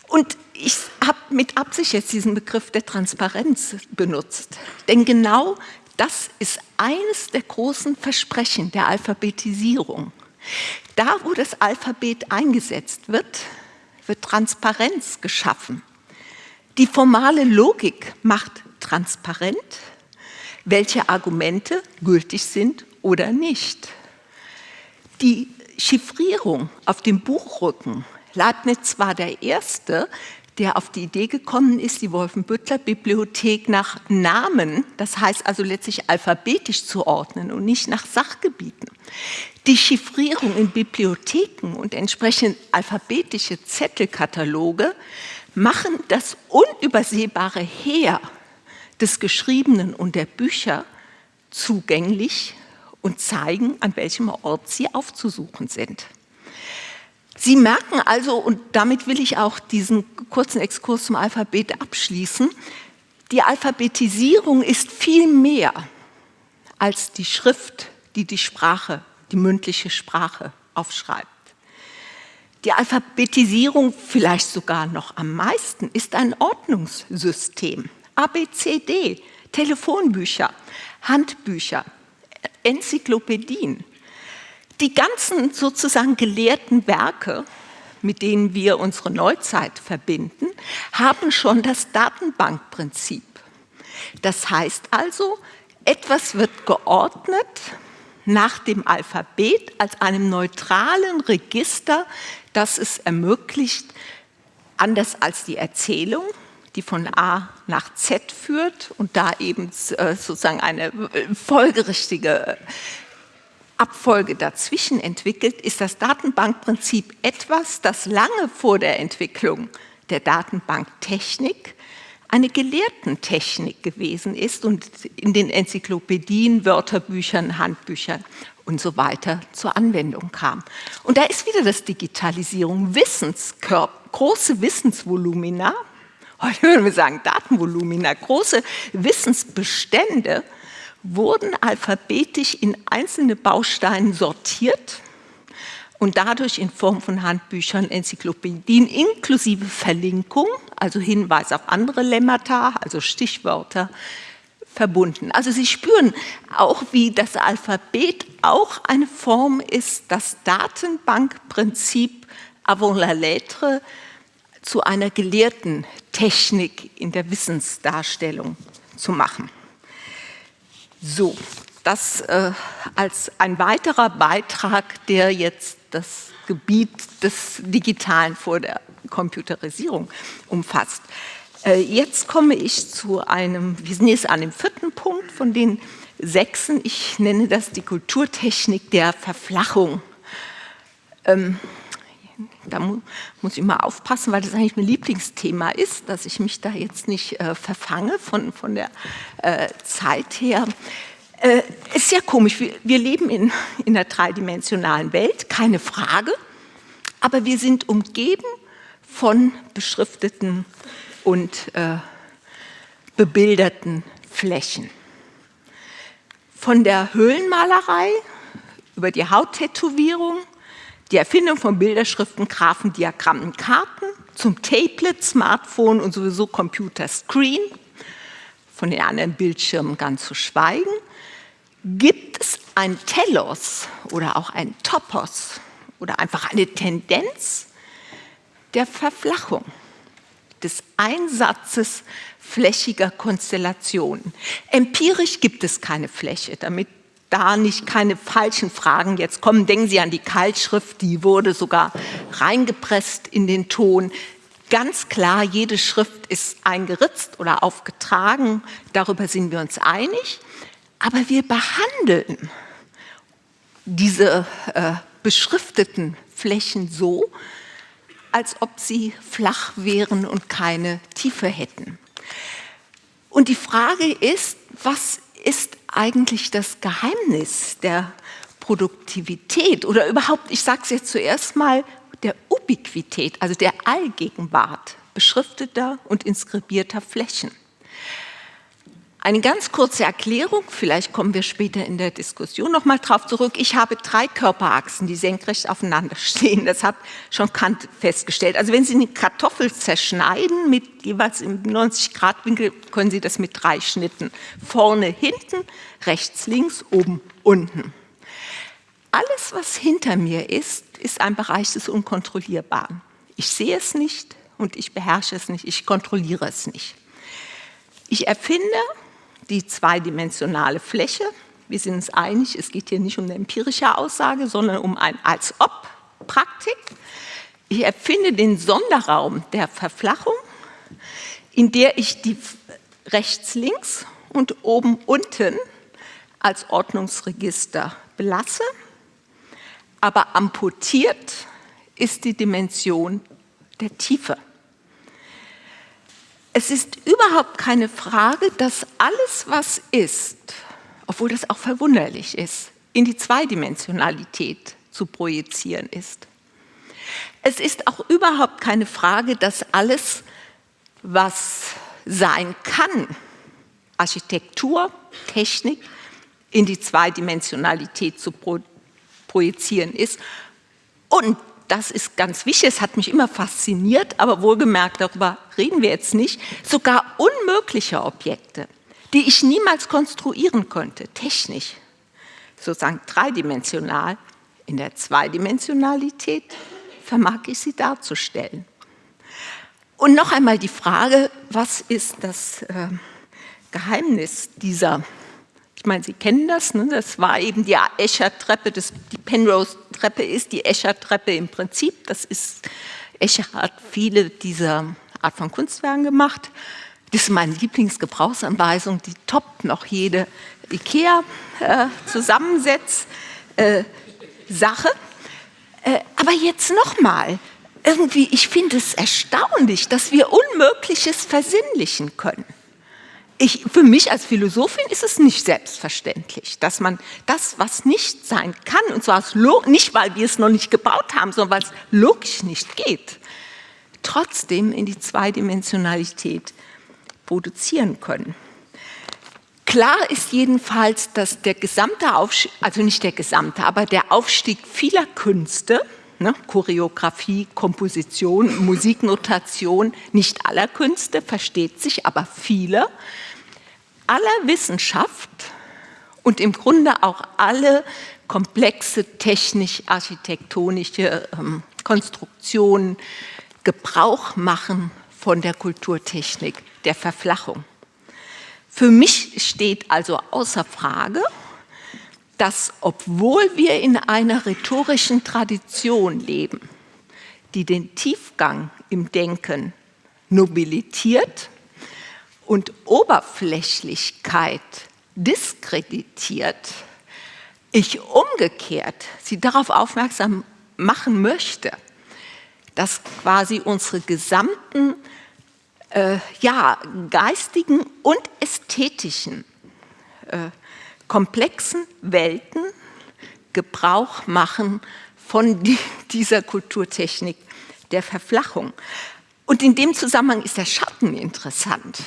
Und ich habe mit Absicht jetzt diesen Begriff der Transparenz benutzt, denn genau das ist eines der großen Versprechen der Alphabetisierung. Da, wo das Alphabet eingesetzt wird, wird Transparenz geschaffen. Die formale Logik macht transparent, welche Argumente gültig sind oder nicht. Die Chiffrierung auf dem Buchrücken, Leibniz war der Erste, der auf die Idee gekommen ist, die Wolfenbüttler-Bibliothek nach Namen, das heißt also letztlich alphabetisch zu ordnen und nicht nach Sachgebieten. Die Chiffrierung in Bibliotheken und entsprechend alphabetische Zettelkataloge machen das unübersehbare Heer des Geschriebenen und der Bücher zugänglich und zeigen, an welchem Ort sie aufzusuchen sind. Sie merken also, und damit will ich auch diesen kurzen Exkurs zum Alphabet abschließen, die Alphabetisierung ist viel mehr als die Schrift, die die Sprache, die mündliche Sprache aufschreibt. Die Alphabetisierung, vielleicht sogar noch am meisten, ist ein Ordnungssystem. ABCD, Telefonbücher, Handbücher, Enzyklopädien. Die ganzen sozusagen gelehrten Werke, mit denen wir unsere Neuzeit verbinden, haben schon das Datenbankprinzip. Das heißt also, etwas wird geordnet nach dem Alphabet als einem neutralen Register, das es ermöglicht, anders als die Erzählung, die von A nach Z führt und da eben äh, sozusagen eine äh, folgerichtige Abfolge dazwischen entwickelt, ist das Datenbankprinzip etwas, das lange vor der Entwicklung der Datenbanktechnik eine Gelehrtentechnik gewesen ist und in den Enzyklopädien, Wörterbüchern, Handbüchern und so weiter zur Anwendung kam. Und da ist wieder das Digitalisierung, Wissenskörper, große Wissensvolumina, heute würden wir sagen Datenvolumina, große Wissensbestände wurden alphabetisch in einzelne Bausteine sortiert und dadurch in Form von Handbüchern, Enzyklopädien inklusive Verlinkung, also Hinweis auf andere Lemmata, also Stichwörter, verbunden. Also Sie spüren auch, wie das Alphabet auch eine Form ist, das Datenbankprinzip avant la lettre zu einer gelehrten Technik in der Wissensdarstellung zu machen. So, das äh, als ein weiterer Beitrag, der jetzt das Gebiet des Digitalen vor der Computerisierung umfasst. Äh, jetzt komme ich zu einem, wir sind jetzt an dem vierten Punkt von den sechsen. Ich nenne das die Kulturtechnik der Verflachung. Ähm, da mu muss ich mal aufpassen, weil das eigentlich mein Lieblingsthema ist, dass ich mich da jetzt nicht äh, verfange von, von der äh, Zeit her. Äh, ist sehr komisch, wir, wir leben in, in einer dreidimensionalen Welt, keine Frage, aber wir sind umgeben von beschrifteten und äh, bebilderten Flächen. Von der Höhlenmalerei über die Hauttätowierung die Erfindung von Bilderschriften, Graphen, Diagrammen, Karten, zum Tablet, Smartphone und sowieso Computerscreen, von den anderen Bildschirmen ganz zu schweigen, gibt es ein Telos oder auch ein Topos oder einfach eine Tendenz der Verflachung, des Einsatzes flächiger Konstellationen. Empirisch gibt es keine Fläche, damit da nicht keine falschen Fragen jetzt kommen. Denken Sie an die Keilschrift, die wurde sogar reingepresst in den Ton. Ganz klar, jede Schrift ist eingeritzt oder aufgetragen, darüber sind wir uns einig. Aber wir behandeln diese äh, beschrifteten Flächen so, als ob sie flach wären und keine Tiefe hätten. Und die Frage ist, was ist eigentlich das Geheimnis der Produktivität oder überhaupt, ich sage es jetzt zuerst mal, der Ubiquität, also der Allgegenwart beschrifteter und inskribierter Flächen. Eine ganz kurze Erklärung, vielleicht kommen wir später in der Diskussion noch mal drauf zurück. Ich habe drei Körperachsen, die senkrecht aufeinander stehen. Das hat schon Kant festgestellt. Also wenn Sie eine Kartoffel zerschneiden mit jeweils im 90-Grad-Winkel, können Sie das mit drei Schnitten. Vorne, hinten, rechts, links, oben, unten. Alles, was hinter mir ist, ist ein Bereich des Unkontrollierbaren. Ich sehe es nicht und ich beherrsche es nicht, ich kontrolliere es nicht. Ich erfinde die zweidimensionale Fläche. Wir sind uns einig, es geht hier nicht um eine empirische Aussage, sondern um ein Als-Ob-Praktik. Ich erfinde den Sonderraum der Verflachung, in der ich die rechts, links und oben, unten als Ordnungsregister belasse, aber amputiert ist die Dimension der Tiefe. Es ist überhaupt keine Frage, dass alles, was ist, obwohl das auch verwunderlich ist, in die Zweidimensionalität zu projizieren ist. Es ist auch überhaupt keine Frage, dass alles, was sein kann, Architektur, Technik, in die Zweidimensionalität zu pro projizieren ist. Und das ist ganz wichtig, es hat mich immer fasziniert, aber wohlgemerkt, darüber reden wir jetzt nicht, sogar unmögliche Objekte, die ich niemals konstruieren könnte, technisch, sozusagen dreidimensional, in der Zweidimensionalität vermag ich sie darzustellen. Und noch einmal die Frage, was ist das äh, Geheimnis dieser ich meine, Sie kennen das, ne? das war eben die Escher-Treppe, die Penrose-Treppe ist die Escher-Treppe im Prinzip. Das ist, Escher hat viele dieser Art von Kunstwerken gemacht. Das ist meine Lieblingsgebrauchsanweisung, die toppt noch jede IKEA-Zusammensetz. Äh. Äh, aber jetzt nochmal, irgendwie, ich finde es erstaunlich, dass wir Unmögliches versinnlichen können ich, für mich als Philosophin ist es nicht selbstverständlich, dass man das, was nicht sein kann, und zwar nicht, weil wir es noch nicht gebaut haben, sondern weil es logisch nicht geht, trotzdem in die Zweidimensionalität produzieren können. Klar ist jedenfalls, dass der gesamte Aufstieg, also nicht der gesamte, aber der Aufstieg vieler Künste, ne, Choreografie, Komposition, Musiknotation, nicht aller Künste, versteht sich, aber viele, aller Wissenschaft und im Grunde auch alle komplexe technisch-architektonische ähm, Konstruktionen Gebrauch machen von der Kulturtechnik der Verflachung. Für mich steht also außer Frage, dass obwohl wir in einer rhetorischen Tradition leben, die den Tiefgang im Denken nobilitiert und Oberflächlichkeit diskreditiert, ich umgekehrt Sie darauf aufmerksam machen möchte, dass quasi unsere gesamten äh, ja, geistigen und ästhetischen äh, komplexen Welten Gebrauch machen von die, dieser Kulturtechnik der Verflachung. Und in dem Zusammenhang ist der Schatten interessant.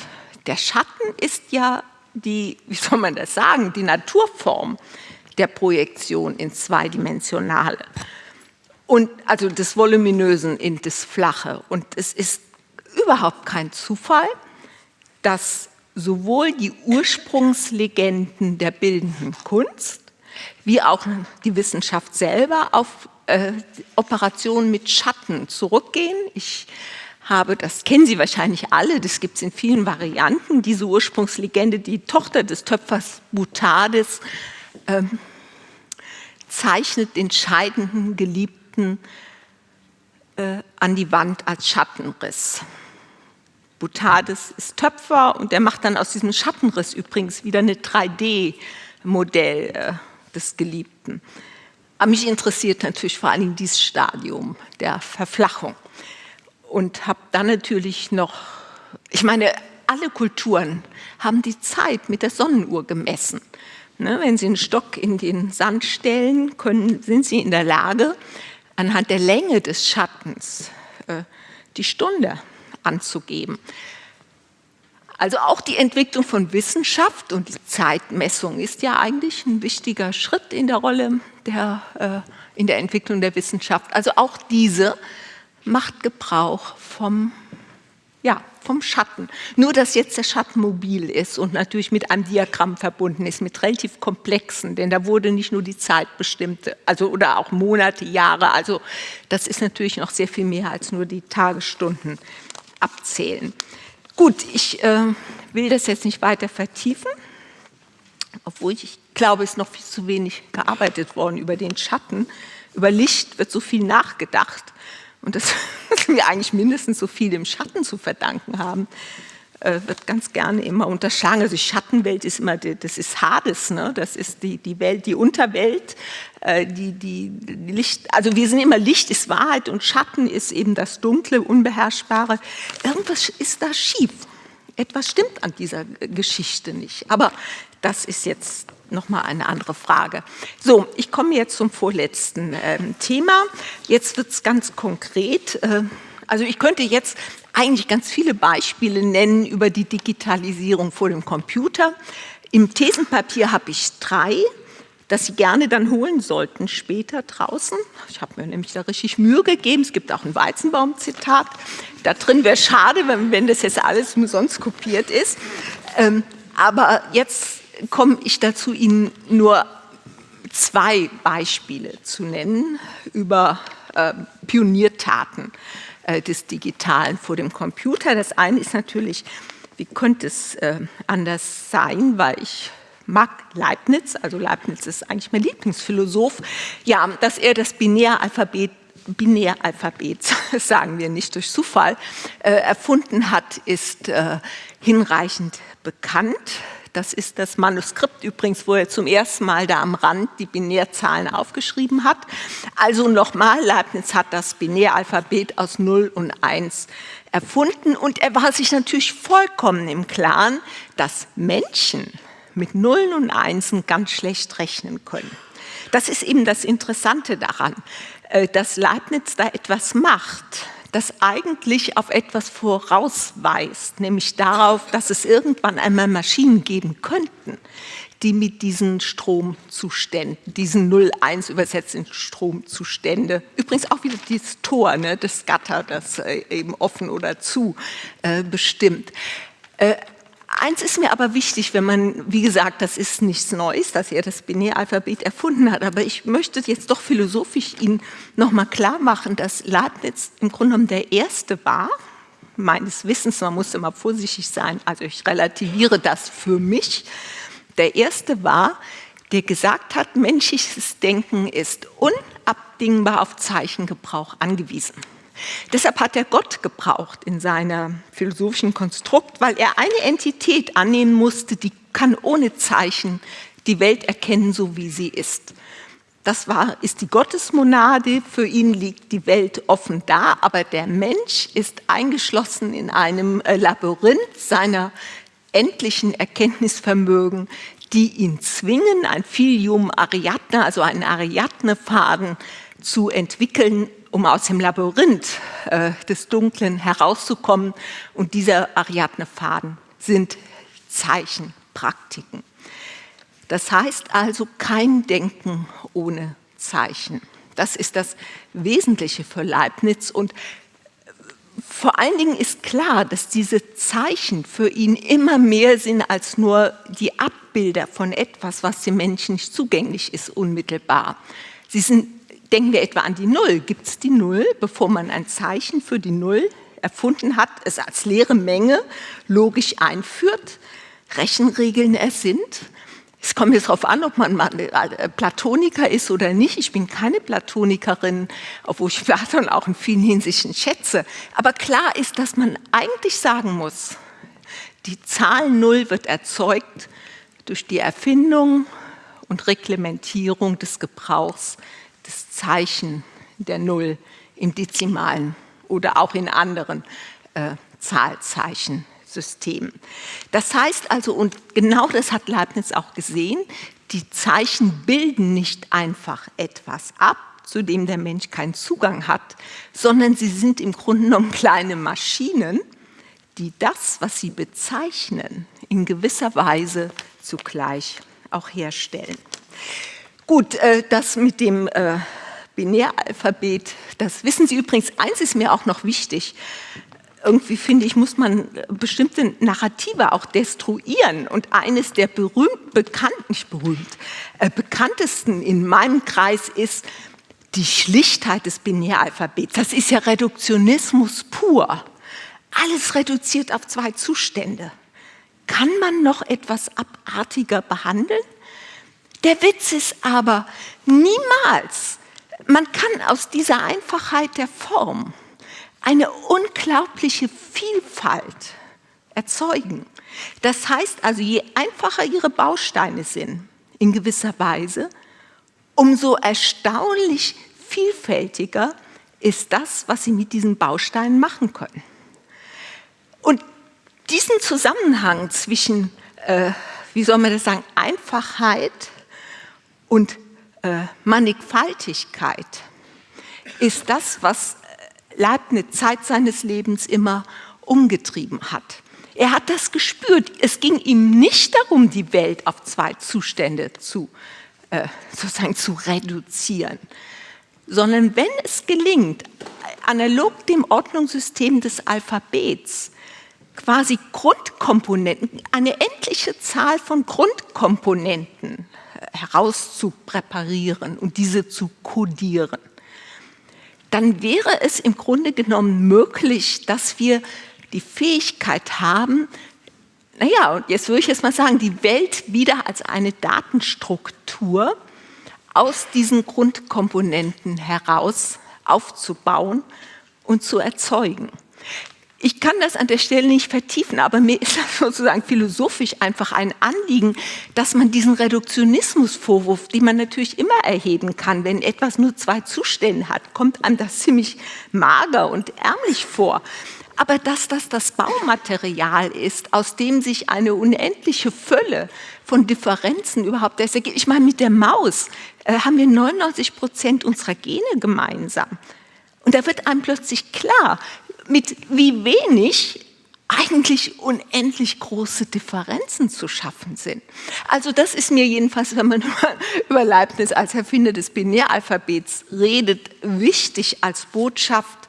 Der Schatten ist ja die, wie soll man das sagen, die Naturform der Projektion ins Zweidimensionale. Und also des Voluminösen in das Flache. Und es ist überhaupt kein Zufall, dass sowohl die Ursprungslegenden der bildenden Kunst wie auch die Wissenschaft selber auf äh, Operationen mit Schatten zurückgehen. Ich habe, das kennen Sie wahrscheinlich alle, das gibt es in vielen Varianten, diese Ursprungslegende, die Tochter des Töpfers Butades ähm, zeichnet den scheidenden Geliebten äh, an die Wand als Schattenriss. Butades ist Töpfer und der macht dann aus diesem Schattenriss übrigens wieder eine 3D-Modell äh, des Geliebten. Aber mich interessiert natürlich vor allem dieses Stadium der Verflachung. Und habe dann natürlich noch, ich meine, alle Kulturen haben die Zeit mit der Sonnenuhr gemessen. Ne, wenn Sie einen Stock in den Sand stellen, können, sind Sie in der Lage, anhand der Länge des Schattens äh, die Stunde anzugeben. Also auch die Entwicklung von Wissenschaft und die Zeitmessung ist ja eigentlich ein wichtiger Schritt in der Rolle der, äh, in der Entwicklung der Wissenschaft. Also auch diese macht Gebrauch vom, ja, vom Schatten. Nur, dass jetzt der Schatten mobil ist und natürlich mit einem Diagramm verbunden ist, mit relativ komplexen, denn da wurde nicht nur die Zeit bestimmt, also oder auch Monate, Jahre, also das ist natürlich noch sehr viel mehr als nur die Tagesstunden abzählen. Gut, ich äh, will das jetzt nicht weiter vertiefen, obwohl ich, glaube, es ist noch viel zu wenig gearbeitet worden über den Schatten. Über Licht wird so viel nachgedacht und das wir eigentlich mindestens so viel dem Schatten zu verdanken haben, wird ganz gerne immer unterschlagen. Also die Schattenwelt ist immer, das ist Hades, ne? das ist die, die Welt, die Unterwelt, äh, die, die, Licht, also wir sind immer Licht ist Wahrheit und Schatten ist eben das Dunkle, Unbeherrschbare. Irgendwas ist da schief. Etwas stimmt an dieser Geschichte nicht. Aber das ist jetzt nochmal eine andere Frage. So, ich komme jetzt zum vorletzten äh, Thema. Jetzt wird es ganz konkret. Äh, also ich könnte jetzt eigentlich ganz viele Beispiele nennen über die Digitalisierung vor dem Computer. Im Thesenpapier habe ich drei, das Sie gerne dann holen sollten später draußen. Ich habe mir nämlich da richtig Mühe gegeben. Es gibt auch ein Weizenbaum-Zitat. Da drin wäre schade, wenn, wenn, das jetzt alles umsonst kopiert ist. Ähm, aber jetzt komme ich dazu, Ihnen nur zwei Beispiele zu nennen über äh, Pioniertaten äh, des Digitalen vor dem Computer. Das eine ist natürlich, wie könnte es äh, anders sein, weil ich mag Leibniz, also Leibniz ist eigentlich mein Lieblingsphilosoph, ja, dass er das Binäralphabet Binäralphabet, sagen wir nicht durch Zufall, äh, erfunden hat, ist äh, hinreichend bekannt. Das ist das Manuskript übrigens, wo er zum ersten Mal da am Rand die Binärzahlen aufgeschrieben hat. Also nochmal, Leibniz hat das Binäralphabet aus 0 und 1 erfunden und er war sich natürlich vollkommen im Klaren, dass Menschen mit Nullen und Einsen ganz schlecht rechnen können. Das ist eben das Interessante daran, äh, dass Leibniz da etwas macht, das eigentlich auf etwas vorausweist, nämlich darauf, dass es irgendwann einmal Maschinen geben könnten, die mit diesen Stromzuständen, diesen 0,1 übersetzten Stromzustände, übrigens auch wieder dieses Tor, ne, das Gatter, das äh, eben offen oder zu äh, bestimmt. Äh, Eins ist mir aber wichtig, wenn man, wie gesagt, das ist nichts Neues, dass er das Binäralphabet erfunden hat, aber ich möchte jetzt doch philosophisch Ihnen nochmal klar machen, dass Leibniz im Grunde genommen der Erste war, meines Wissens, man muss immer vorsichtig sein, also ich relativiere das für mich, der Erste war, der gesagt hat, menschliches Denken ist unabdingbar auf Zeichengebrauch angewiesen. Deshalb hat er Gott gebraucht in seinem philosophischen Konstrukt, weil er eine Entität annehmen musste, die kann ohne Zeichen die Welt erkennen, so wie sie ist. Das war, ist die Gottesmonade, für ihn liegt die Welt offen da, aber der Mensch ist eingeschlossen in einem äh, Labyrinth seiner endlichen Erkenntnisvermögen, die ihn zwingen, ein Filium Ariadne, also einen Ariadne-Faden zu entwickeln, um aus dem Labyrinth äh, des Dunklen herauszukommen. Und dieser Ariadne-Faden sind Zeichenpraktiken. Das heißt also kein Denken ohne Zeichen. Das ist das Wesentliche für Leibniz. Und vor allen Dingen ist klar, dass diese Zeichen für ihn immer mehr sind als nur die Abbilder von etwas, was dem Menschen nicht zugänglich ist, unmittelbar. Sie sind Denken wir etwa an die Null. Gibt es die Null, bevor man ein Zeichen für die Null erfunden hat, es als leere Menge logisch einführt, Rechenregeln ersinnt? Es kommt jetzt darauf an, ob man äh, Platoniker ist oder nicht. Ich bin keine Platonikerin, obwohl ich Platon auch in vielen Hinsichten schätze. Aber klar ist, dass man eigentlich sagen muss, die Zahl Null wird erzeugt durch die Erfindung und Reglementierung des Gebrauchs Zeichen der Null im Dezimalen oder auch in anderen äh, Zahlzeichensystemen. Das heißt also, und genau das hat Leibniz auch gesehen, die Zeichen bilden nicht einfach etwas ab, zu dem der Mensch keinen Zugang hat, sondern sie sind im Grunde genommen kleine Maschinen, die das, was sie bezeichnen, in gewisser Weise zugleich auch herstellen. Gut, äh, das mit dem äh, Binäralphabet, das wissen Sie übrigens, eins ist mir auch noch wichtig, irgendwie finde ich, muss man bestimmte Narrative auch destruieren. Und eines der berühmt, bekannt, nicht berühmt, äh, bekanntesten in meinem Kreis ist die Schlichtheit des Binäralphabets. Das ist ja Reduktionismus pur. Alles reduziert auf zwei Zustände. Kann man noch etwas abartiger behandeln? Der Witz ist aber niemals, man kann aus dieser Einfachheit der Form eine unglaubliche Vielfalt erzeugen. Das heißt also, je einfacher Ihre Bausteine sind, in gewisser Weise, umso erstaunlich vielfältiger ist das, was Sie mit diesen Bausteinen machen können. Und diesen Zusammenhang zwischen, äh, wie soll man das sagen, Einfachheit und äh, Mannigfaltigkeit ist das, was Leibniz Zeit seines Lebens immer umgetrieben hat. Er hat das gespürt. Es ging ihm nicht darum, die Welt auf zwei Zustände zu, äh, sozusagen zu reduzieren, sondern wenn es gelingt, analog dem Ordnungssystem des Alphabets, quasi Grundkomponenten, eine endliche Zahl von Grundkomponenten äh, herauszupräparieren und diese zu kodieren, dann wäre es im Grunde genommen möglich, dass wir die Fähigkeit haben, naja, und jetzt würde ich jetzt mal sagen, die Welt wieder als eine Datenstruktur aus diesen Grundkomponenten heraus aufzubauen und zu erzeugen. Ich kann das an der Stelle nicht vertiefen, aber mir ist das sozusagen philosophisch einfach ein Anliegen, dass man diesen Reduktionismusvorwurf, den man natürlich immer erheben kann, wenn etwas nur zwei Zustände hat, kommt einem das ziemlich mager und ärmlich vor. Aber dass das das Baumaterial ist, aus dem sich eine unendliche Fülle von Differenzen überhaupt ergibt. Ich meine, mit der Maus äh, haben wir 99 Prozent unserer Gene gemeinsam. Und da wird einem plötzlich klar, mit wie wenig eigentlich unendlich große Differenzen zu schaffen sind. Also das ist mir jedenfalls, wenn man über Leibniz als Erfinder des Binäralphabets redet, wichtig als Botschaft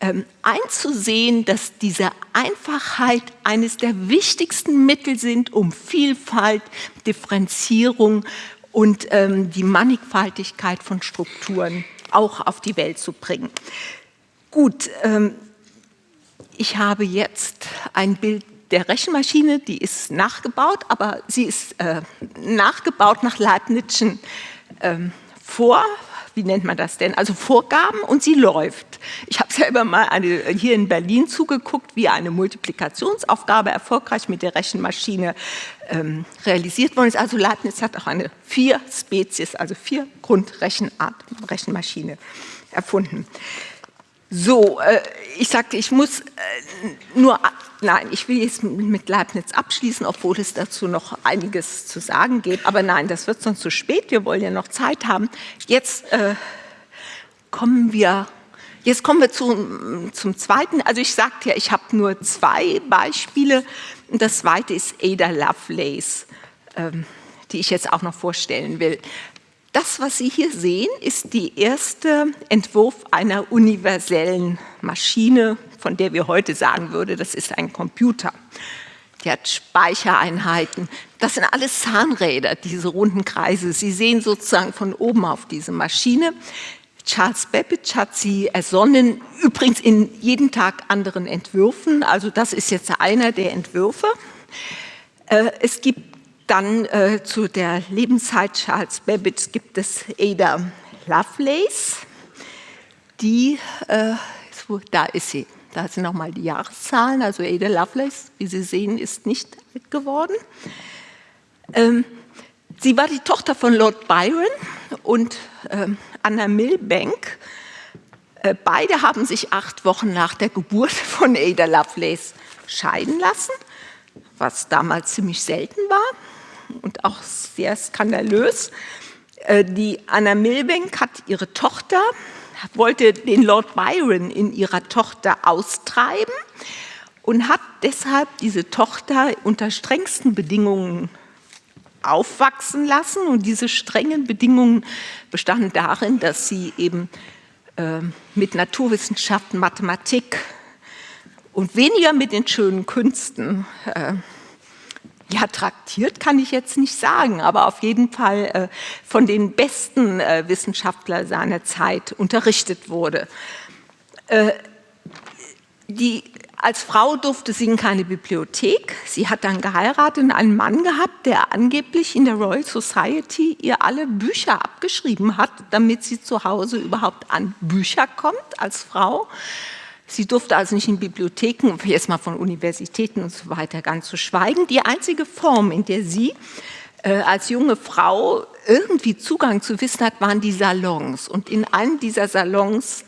ähm, einzusehen, dass diese Einfachheit eines der wichtigsten Mittel sind, um Vielfalt, Differenzierung und ähm, die Mannigfaltigkeit von Strukturen auch auf die Welt zu bringen. Gut, ähm, ich habe jetzt ein Bild der Rechenmaschine, die ist nachgebaut, aber sie ist äh, nachgebaut nach Leibnizschen ähm, Vor, wie nennt man das denn, also Vorgaben und sie läuft. Ich habe selber mal eine, hier in Berlin zugeguckt, wie eine Multiplikationsaufgabe erfolgreich mit der Rechenmaschine ähm, realisiert worden ist. Also Leibniz hat auch eine vier Spezies, also vier Grundrechenart Rechenmaschine erfunden. So, äh, ich sagte, ich muss äh, nur, nein, ich will jetzt mit Leibniz abschließen, obwohl es dazu noch einiges zu sagen gibt. Aber nein, das wird sonst zu spät, wir wollen ja noch Zeit haben. Jetzt äh, kommen wir, jetzt kommen wir zu, zum Zweiten. Also ich sagte ja, ich habe nur zwei Beispiele. Das zweite ist Ada Lovelace, ähm, die ich jetzt auch noch vorstellen will. Das, was Sie hier sehen, ist der erste Entwurf einer universellen Maschine, von der wir heute sagen würden, das ist ein Computer. Die hat Speichereinheiten. Das sind alles Zahnräder, diese runden Kreise. Sie sehen sozusagen von oben auf diese Maschine. Charles Babbage hat sie ersonnen, übrigens in jeden Tag anderen Entwürfen. Also das ist jetzt einer der Entwürfe. Äh, es gibt dann äh, zu der Lebenszeit Charles Babbage gibt es Ada Lovelace, die, äh, da ist sie, da sind nochmal die Jahreszahlen, also Ada Lovelace, wie Sie sehen, ist nicht alt geworden. Ähm, sie war die Tochter von Lord Byron und äh, Anna Milbank. Äh, beide haben sich acht Wochen nach der Geburt von Ada Lovelace scheiden lassen, was damals ziemlich selten war und auch sehr skandalös. Äh, die Anna Milbank hat ihre Tochter, wollte den Lord Byron in ihrer Tochter austreiben und hat deshalb diese Tochter unter strengsten Bedingungen aufwachsen lassen. Und diese strengen Bedingungen bestanden darin, dass sie eben äh, mit Naturwissenschaften, Mathematik und weniger mit den schönen Künsten äh, ja, traktiert kann ich jetzt nicht sagen, aber auf jeden Fall äh, von den besten äh, Wissenschaftlern seiner Zeit unterrichtet wurde. Äh, die als Frau durfte sie in keine Bibliothek. Sie hat dann geheiratet und einen Mann gehabt, der angeblich in der Royal Society ihr alle Bücher abgeschrieben hat, damit sie zu Hause überhaupt an Bücher kommt als Frau. Sie durfte also nicht in Bibliotheken, jetzt mal von Universitäten und so weiter ganz zu schweigen. Die einzige Form, in der sie äh, als junge Frau irgendwie Zugang zu Wissen hat, waren die Salons. Und in einem dieser Salons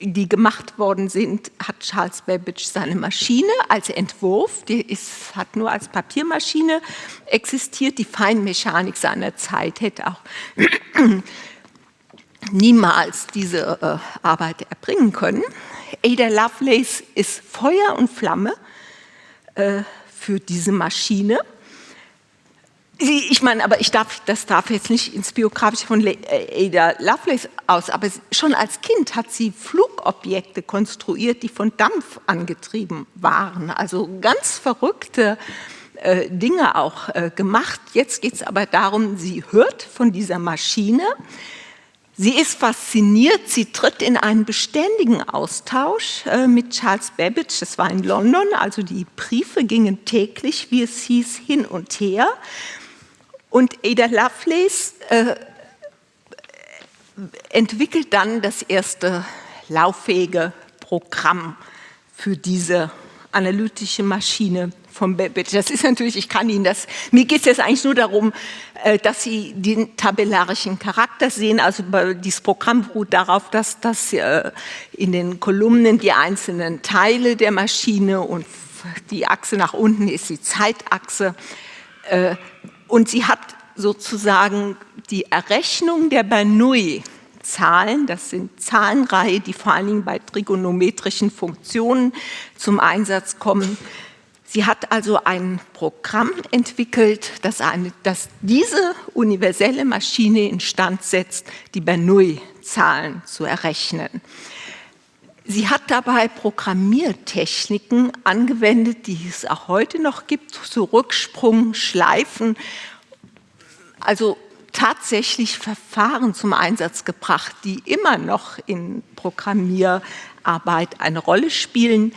die gemacht worden sind, hat Charles Babbage seine Maschine als Entwurf, die ist, hat nur als Papiermaschine existiert, die Feinmechanik seiner Zeit hätte auch niemals diese äh, Arbeit erbringen können. Ada Lovelace ist Feuer und Flamme äh, für diese Maschine ich meine, aber ich darf, das darf jetzt nicht ins Biografische von äh, Ada Lovelace aus, aber schon als Kind hat sie Flugobjekte konstruiert, die von Dampf angetrieben waren. Also ganz verrückte äh, Dinge auch äh, gemacht. Jetzt geht es aber darum, sie hört von dieser Maschine, Sie ist fasziniert, sie tritt in einen beständigen Austausch äh, mit Charles Babbage, das war in London, also die Briefe gingen täglich, wie es hieß, hin und her. Und Ada Lovelace äh, entwickelt dann das erste lauffähige Programm für diese analytische Maschine von Babbage. Das ist natürlich, ich kann Ihnen das, mir geht es jetzt eigentlich nur darum, äh, dass Sie den tabellarischen Charakter sehen. Also dieses Programm beruht darauf, dass, dass äh, in den Kolumnen die einzelnen Teile der Maschine und die Achse nach unten ist die Zeitachse äh, und sie hat sozusagen die Errechnung der Bernoulli-Zahlen, das sind Zahlenreihen, die vor allen Dingen bei trigonometrischen Funktionen zum Einsatz kommen. Sie hat also ein Programm entwickelt, das, eine, das diese universelle Maschine instand setzt, die Bernoulli-Zahlen zu errechnen. Sie hat dabei Programmiertechniken angewendet, die es auch heute noch gibt, zu Rücksprung, Schleifen, also tatsächlich Verfahren zum Einsatz gebracht, die immer noch in Programmierarbeit eine Rolle spielen.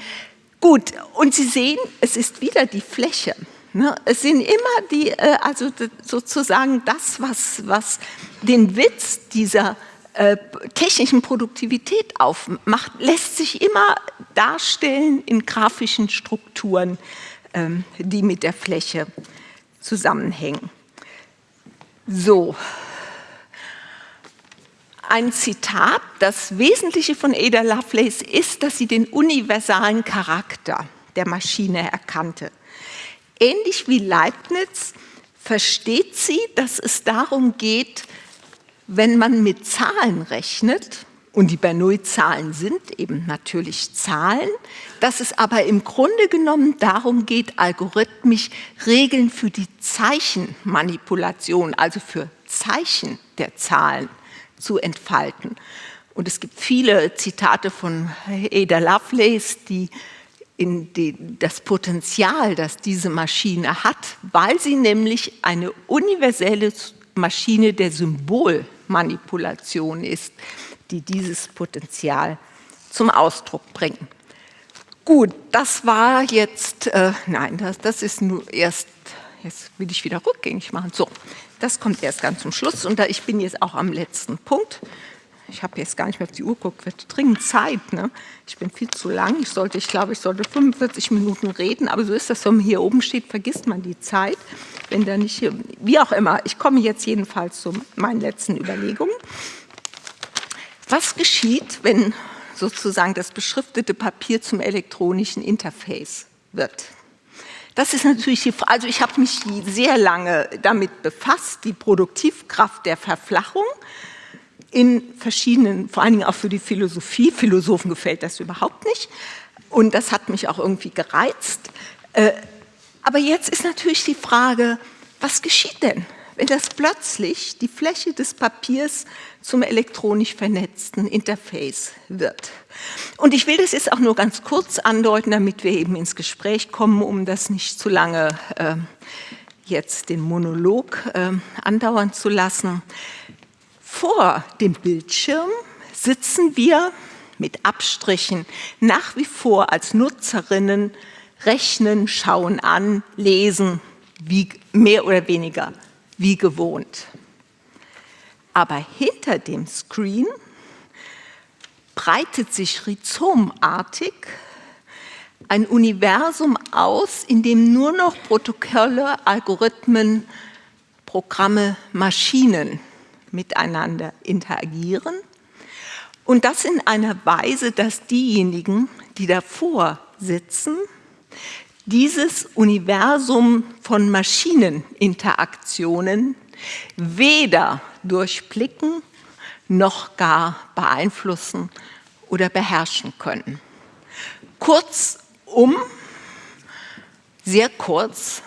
Gut, und Sie sehen, es ist wieder die Fläche. Ne? Es sind immer die, äh, also sozusagen das, was, was den Witz dieser äh, technischen Produktivität aufmacht, lässt sich immer darstellen in grafischen Strukturen, ähm, die mit der Fläche zusammenhängen. So, ein Zitat, das Wesentliche von Ada Lovelace ist, dass sie den universalen Charakter der Maschine erkannte. Ähnlich wie Leibniz versteht sie, dass es darum geht, wenn man mit Zahlen rechnet, und die Bernoulli-Zahlen sind eben natürlich Zahlen, dass es aber im Grunde genommen darum geht, algorithmisch Regeln für die Zeichenmanipulation, also für Zeichen der Zahlen zu entfalten. Und es gibt viele Zitate von Ada Lovelace, die in die, das Potenzial, das diese Maschine hat, weil sie nämlich eine universelle Maschine der Symbolmanipulation ist, die dieses Potenzial zum Ausdruck bringen. Gut, das war jetzt, äh, nein, das, das ist nur erst, jetzt will ich wieder rückgängig machen. So, das kommt erst ganz zum Schluss und da ich bin jetzt auch am letzten Punkt. Ich habe jetzt gar nicht mehr auf die Uhr geguckt, wird dringend Zeit. Ne? Ich bin viel zu lang. Ich sollte, ich glaube, ich sollte 45 Minuten reden, aber so ist das, wenn man hier oben steht, vergisst man die Zeit. wenn da nicht, wie auch immer. Ich komme jetzt jedenfalls zu meinen letzten Überlegungen. Was geschieht, wenn sozusagen das beschriftete Papier zum elektronischen Interface wird? Das ist natürlich die Frage, also ich habe mich sehr lange damit befasst, die Produktivkraft der Verflachung in verschiedenen, vor allen Dingen auch für die Philosophie, Philosophen gefällt das überhaupt nicht und das hat mich auch irgendwie gereizt. Äh, aber jetzt ist natürlich die Frage, was geschieht denn, wenn das plötzlich die Fläche des Papiers zum elektronisch vernetzten Interface wird. Und ich will das jetzt auch nur ganz kurz andeuten, damit wir eben ins Gespräch kommen, um das nicht zu lange äh, jetzt den Monolog äh, andauern zu lassen. Vor dem Bildschirm sitzen wir mit Abstrichen nach wie vor als Nutzerinnen, rechnen, schauen an, lesen, wie, mehr oder weniger wie gewohnt. Aber hinter dem Screen breitet sich rhizomartig ein Universum aus, in dem nur noch Protokolle, Algorithmen, Programme, Maschinen miteinander interagieren. Und das in einer Weise, dass diejenigen, die davor sitzen, dieses Universum von Maschineninteraktionen weder durchblicken noch gar beeinflussen oder beherrschen können. Kurzum, sehr kurz,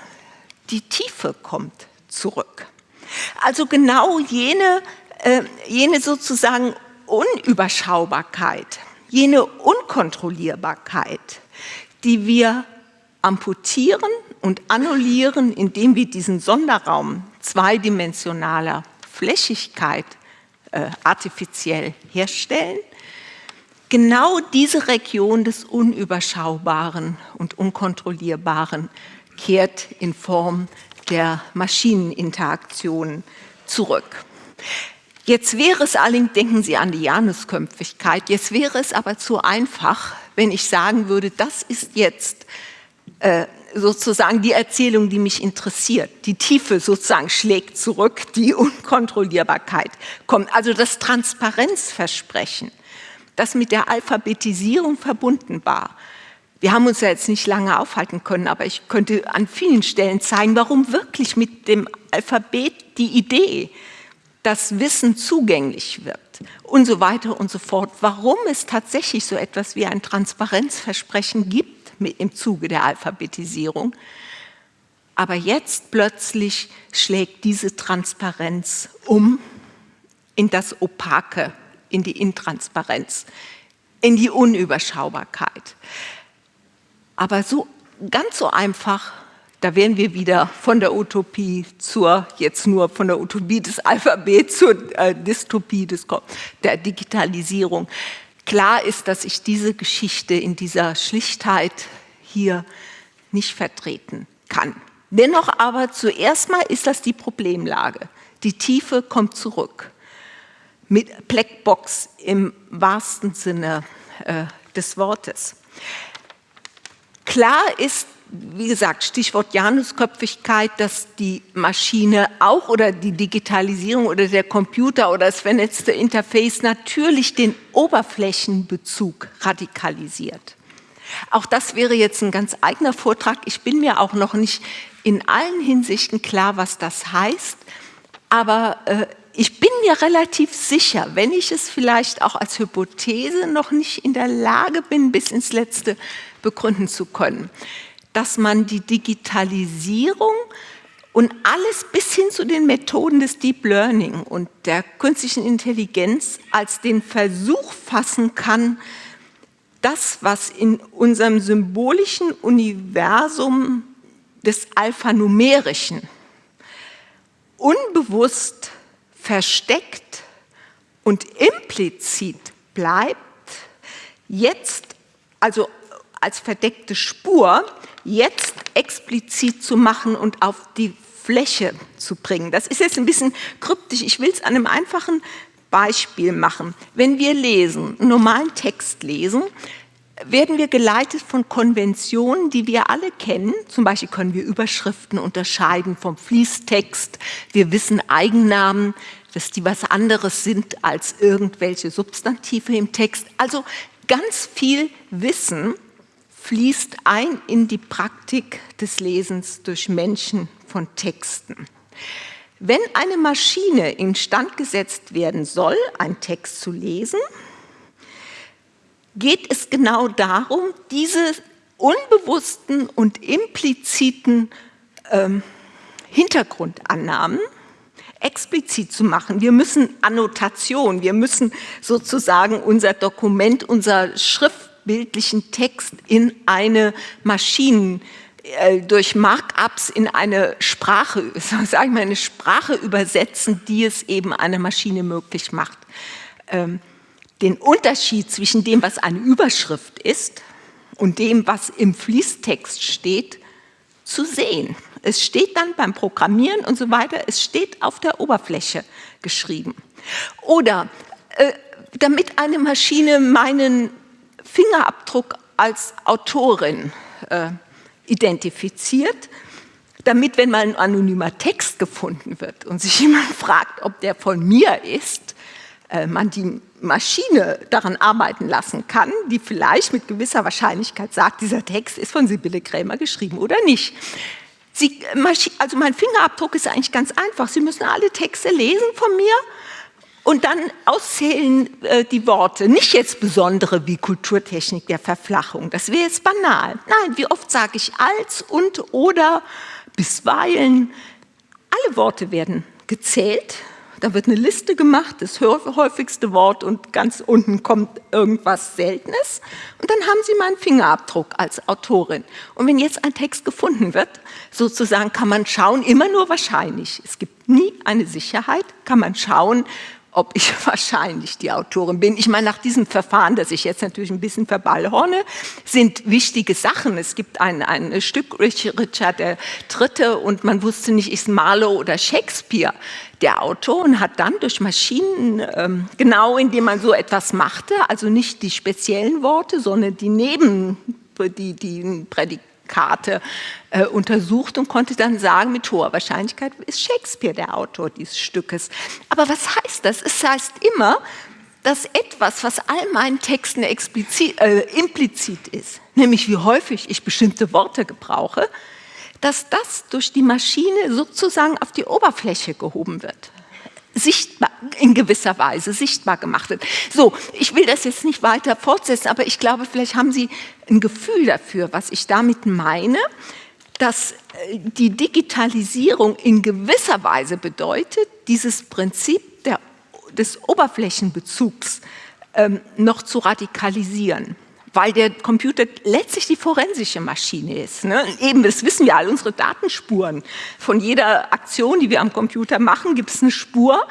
die Tiefe kommt zurück. Also genau jene, äh, jene sozusagen Unüberschaubarkeit, jene Unkontrollierbarkeit, die wir amputieren und annullieren, indem wir diesen Sonderraum zweidimensionaler Flächigkeit äh, artifiziell herstellen. Genau diese Region des Unüberschaubaren und Unkontrollierbaren kehrt in Form der Maschineninteraktionen zurück. Jetzt wäre es allerdings, denken Sie an die Janusköpfigkeit, jetzt wäre es aber zu einfach, wenn ich sagen würde, das ist jetzt äh, sozusagen die Erzählung, die mich interessiert. Die Tiefe sozusagen schlägt zurück, die Unkontrollierbarkeit kommt. Also das Transparenzversprechen, das mit der Alphabetisierung verbunden war. Wir haben uns ja jetzt nicht lange aufhalten können, aber ich könnte an vielen Stellen zeigen, warum wirklich mit dem Alphabet die Idee, dass Wissen zugänglich wird und so weiter und so fort, warum es tatsächlich so etwas wie ein Transparenzversprechen gibt, im Zuge der Alphabetisierung. Aber jetzt plötzlich schlägt diese Transparenz um in das Opake, in die Intransparenz, in die Unüberschaubarkeit. Aber so ganz so einfach, da wären wir wieder von der Utopie zur, jetzt nur von der Utopie des Alphabets zur äh, Dystopie des, der Digitalisierung. Klar ist, dass ich diese Geschichte in dieser Schlichtheit hier nicht vertreten kann. Dennoch aber zuerst mal ist das die Problemlage. Die Tiefe kommt zurück. Mit Blackbox im wahrsten Sinne äh, des Wortes. Klar ist, wie gesagt, Stichwort Janusköpfigkeit, dass die Maschine auch oder die Digitalisierung oder der Computer oder das vernetzte Interface natürlich den Oberflächenbezug radikalisiert. Auch das wäre jetzt ein ganz eigener Vortrag. Ich bin mir auch noch nicht in allen Hinsichten klar, was das heißt, aber äh, ich bin mir relativ sicher, wenn ich es vielleicht auch als Hypothese noch nicht in der Lage bin, bis ins Letzte begründen zu können, dass man die Digitalisierung und alles bis hin zu den Methoden des Deep Learning und der künstlichen Intelligenz als den Versuch fassen kann, das, was in unserem symbolischen Universum des Alphanumerischen unbewusst versteckt und implizit bleibt, jetzt, also als verdeckte Spur, jetzt explizit zu machen und auf die Fläche zu bringen. Das ist jetzt ein bisschen kryptisch. Ich will es an einem einfachen Beispiel machen. Wenn wir lesen, einen normalen Text lesen, werden wir geleitet von Konventionen, die wir alle kennen. Zum Beispiel können wir Überschriften unterscheiden vom Fließtext. Wir wissen Eigennamen, dass die was anderes sind als irgendwelche Substantive im Text. Also ganz viel Wissen fließt ein in die Praktik des Lesens durch Menschen von Texten. Wenn eine Maschine instand gesetzt werden soll, einen Text zu lesen, geht es genau darum, diese unbewussten und impliziten ähm, Hintergrundannahmen explizit zu machen. Wir müssen Annotation, wir müssen sozusagen unser Dokument, unser schriftbildlichen Text in eine Maschinen äh, durch Markups in eine Sprache, sage ich mal, eine Sprache übersetzen, die es eben einer Maschine möglich macht. Ähm, den Unterschied zwischen dem, was eine Überschrift ist und dem, was im Fließtext steht, zu sehen. Es steht dann beim Programmieren und so weiter, es steht auf der Oberfläche geschrieben. Oder äh, damit eine Maschine meinen Fingerabdruck als Autorin äh, identifiziert, damit, wenn mal ein anonymer Text gefunden wird und sich jemand fragt, ob der von mir ist, äh, man die Maschine daran arbeiten lassen kann, die vielleicht mit gewisser Wahrscheinlichkeit sagt, dieser Text ist von Sibylle Krämer geschrieben oder nicht. Sie, also mein Fingerabdruck ist eigentlich ganz einfach. Sie müssen alle Texte lesen von mir und dann auszählen äh, die Worte. Nicht jetzt besondere wie Kulturtechnik der Verflachung, das wäre jetzt banal. Nein, wie oft sage ich als und oder bisweilen. Alle Worte werden gezählt da wird eine Liste gemacht, das häufigste Wort und ganz unten kommt irgendwas Seltenes. Und dann haben Sie meinen Fingerabdruck als Autorin. Und wenn jetzt ein Text gefunden wird, sozusagen kann man schauen, immer nur wahrscheinlich. Es gibt nie eine Sicherheit, kann man schauen, ob ich wahrscheinlich die Autorin bin. Ich meine, nach diesem Verfahren, das ich jetzt natürlich ein bisschen verballhorne, sind wichtige Sachen. Es gibt ein, ein Stück Richard III. und man wusste nicht, ist Marlowe oder Shakespeare der Autor und hat dann durch Maschinen, ähm, genau indem man so etwas machte, also nicht die speziellen Worte, sondern die Neben, die, die Prädik Karte äh, untersucht und konnte dann sagen, mit hoher Wahrscheinlichkeit ist Shakespeare der Autor dieses Stückes. Aber was heißt das? Es heißt immer, dass etwas, was all meinen Texten explizit, äh, implizit ist, nämlich wie häufig ich bestimmte Worte gebrauche, dass das durch die Maschine sozusagen auf die Oberfläche gehoben wird sichtbar, in gewisser Weise sichtbar gemacht wird. So, ich will das jetzt nicht weiter fortsetzen, aber ich glaube, vielleicht haben Sie ein Gefühl dafür, was ich damit meine, dass äh, die Digitalisierung in gewisser Weise bedeutet, dieses Prinzip der, des Oberflächenbezugs ähm, noch zu radikalisieren weil der Computer letztlich die forensische Maschine ist. Ne? Eben, das wissen wir alle, unsere Datenspuren. Von jeder Aktion, die wir am Computer machen, gibt es eine Spur.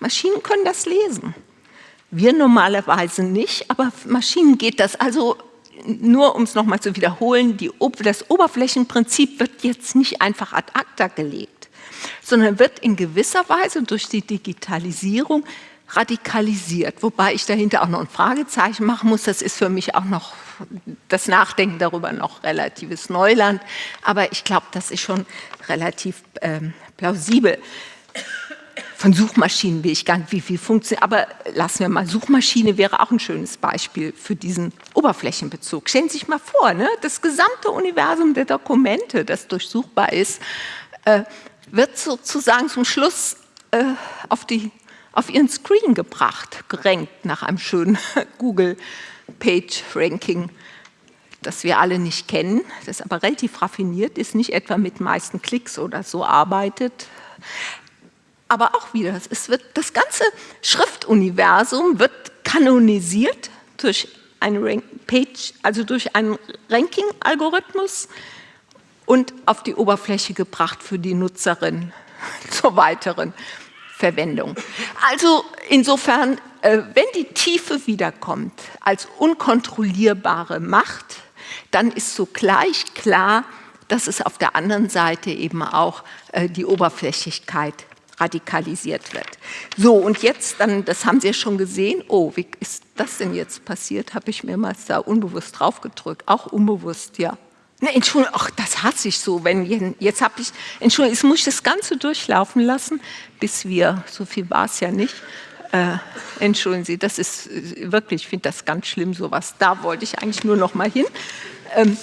Maschinen können das lesen. Wir normalerweise nicht, aber Maschinen geht das. Also nur um es nochmal zu wiederholen, die, das Oberflächenprinzip wird jetzt nicht einfach ad acta gelegt, sondern wird in gewisser Weise durch die Digitalisierung radikalisiert, wobei ich dahinter auch noch ein Fragezeichen machen muss. Das ist für mich auch noch das Nachdenken darüber noch relatives Neuland, aber ich glaube, das ist schon relativ ähm, plausibel. Von Suchmaschinen will ich gar nicht, wie viel funktioniert, aber lassen wir mal, Suchmaschine wäre auch ein schönes Beispiel für diesen Oberflächenbezug. Stellen Sie sich mal vor, ne, das gesamte Universum der Dokumente, das durchsuchbar ist, äh, wird sozusagen zum Schluss äh, auf die auf ihren Screen gebracht, gerankt nach einem schönen Google Page Ranking, das wir alle nicht kennen, das aber relativ raffiniert ist, nicht etwa mit meisten Klicks oder so arbeitet. Aber auch wieder, es wird, das ganze Schriftuniversum wird kanonisiert durch einen Page, also durch einen Ranking-Algorithmus und auf die Oberfläche gebracht für die Nutzerin zur weiteren Verwendung. Also insofern, äh, wenn die Tiefe wiederkommt als unkontrollierbare Macht, dann ist sogleich klar, dass es auf der anderen Seite eben auch äh, die Oberflächlichkeit radikalisiert wird. So, und jetzt dann, das haben Sie ja schon gesehen, oh, wie ist das denn jetzt passiert? Habe ich mir mal da unbewusst drauf gedrückt, auch unbewusst, ja. Ne, Entschuldigung, ach, das hasse ich so, wenn, jetzt habe ich, Entschuldigung, jetzt muss ich das Ganze durchlaufen lassen, bis wir, so viel war es ja nicht, äh, entschuldigen Sie, das ist äh, wirklich, ich finde das ganz schlimm, sowas, da wollte ich eigentlich nur noch mal hin. Ähm,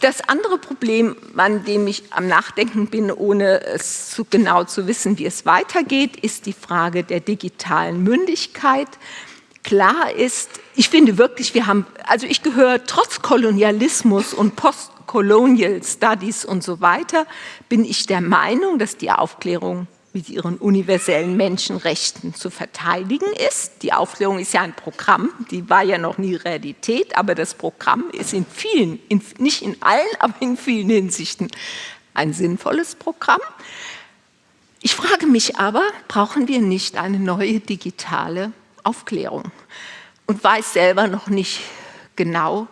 das andere Problem, an dem ich am Nachdenken bin, ohne es zu genau zu wissen, wie es weitergeht, ist die Frage der digitalen Mündigkeit. Klar ist, ich finde wirklich, wir haben, also ich gehöre trotz Kolonialismus und Postcolonial Studies und so weiter, bin ich der Meinung, dass die Aufklärung mit ihren universellen Menschenrechten zu verteidigen ist. Die Aufklärung ist ja ein Programm, die war ja noch nie Realität, aber das Programm ist in vielen, in, nicht in allen, aber in vielen Hinsichten ein sinnvolles Programm. Ich frage mich aber, brauchen wir nicht eine neue digitale Aufklärung? Und weiß selber noch nicht genau,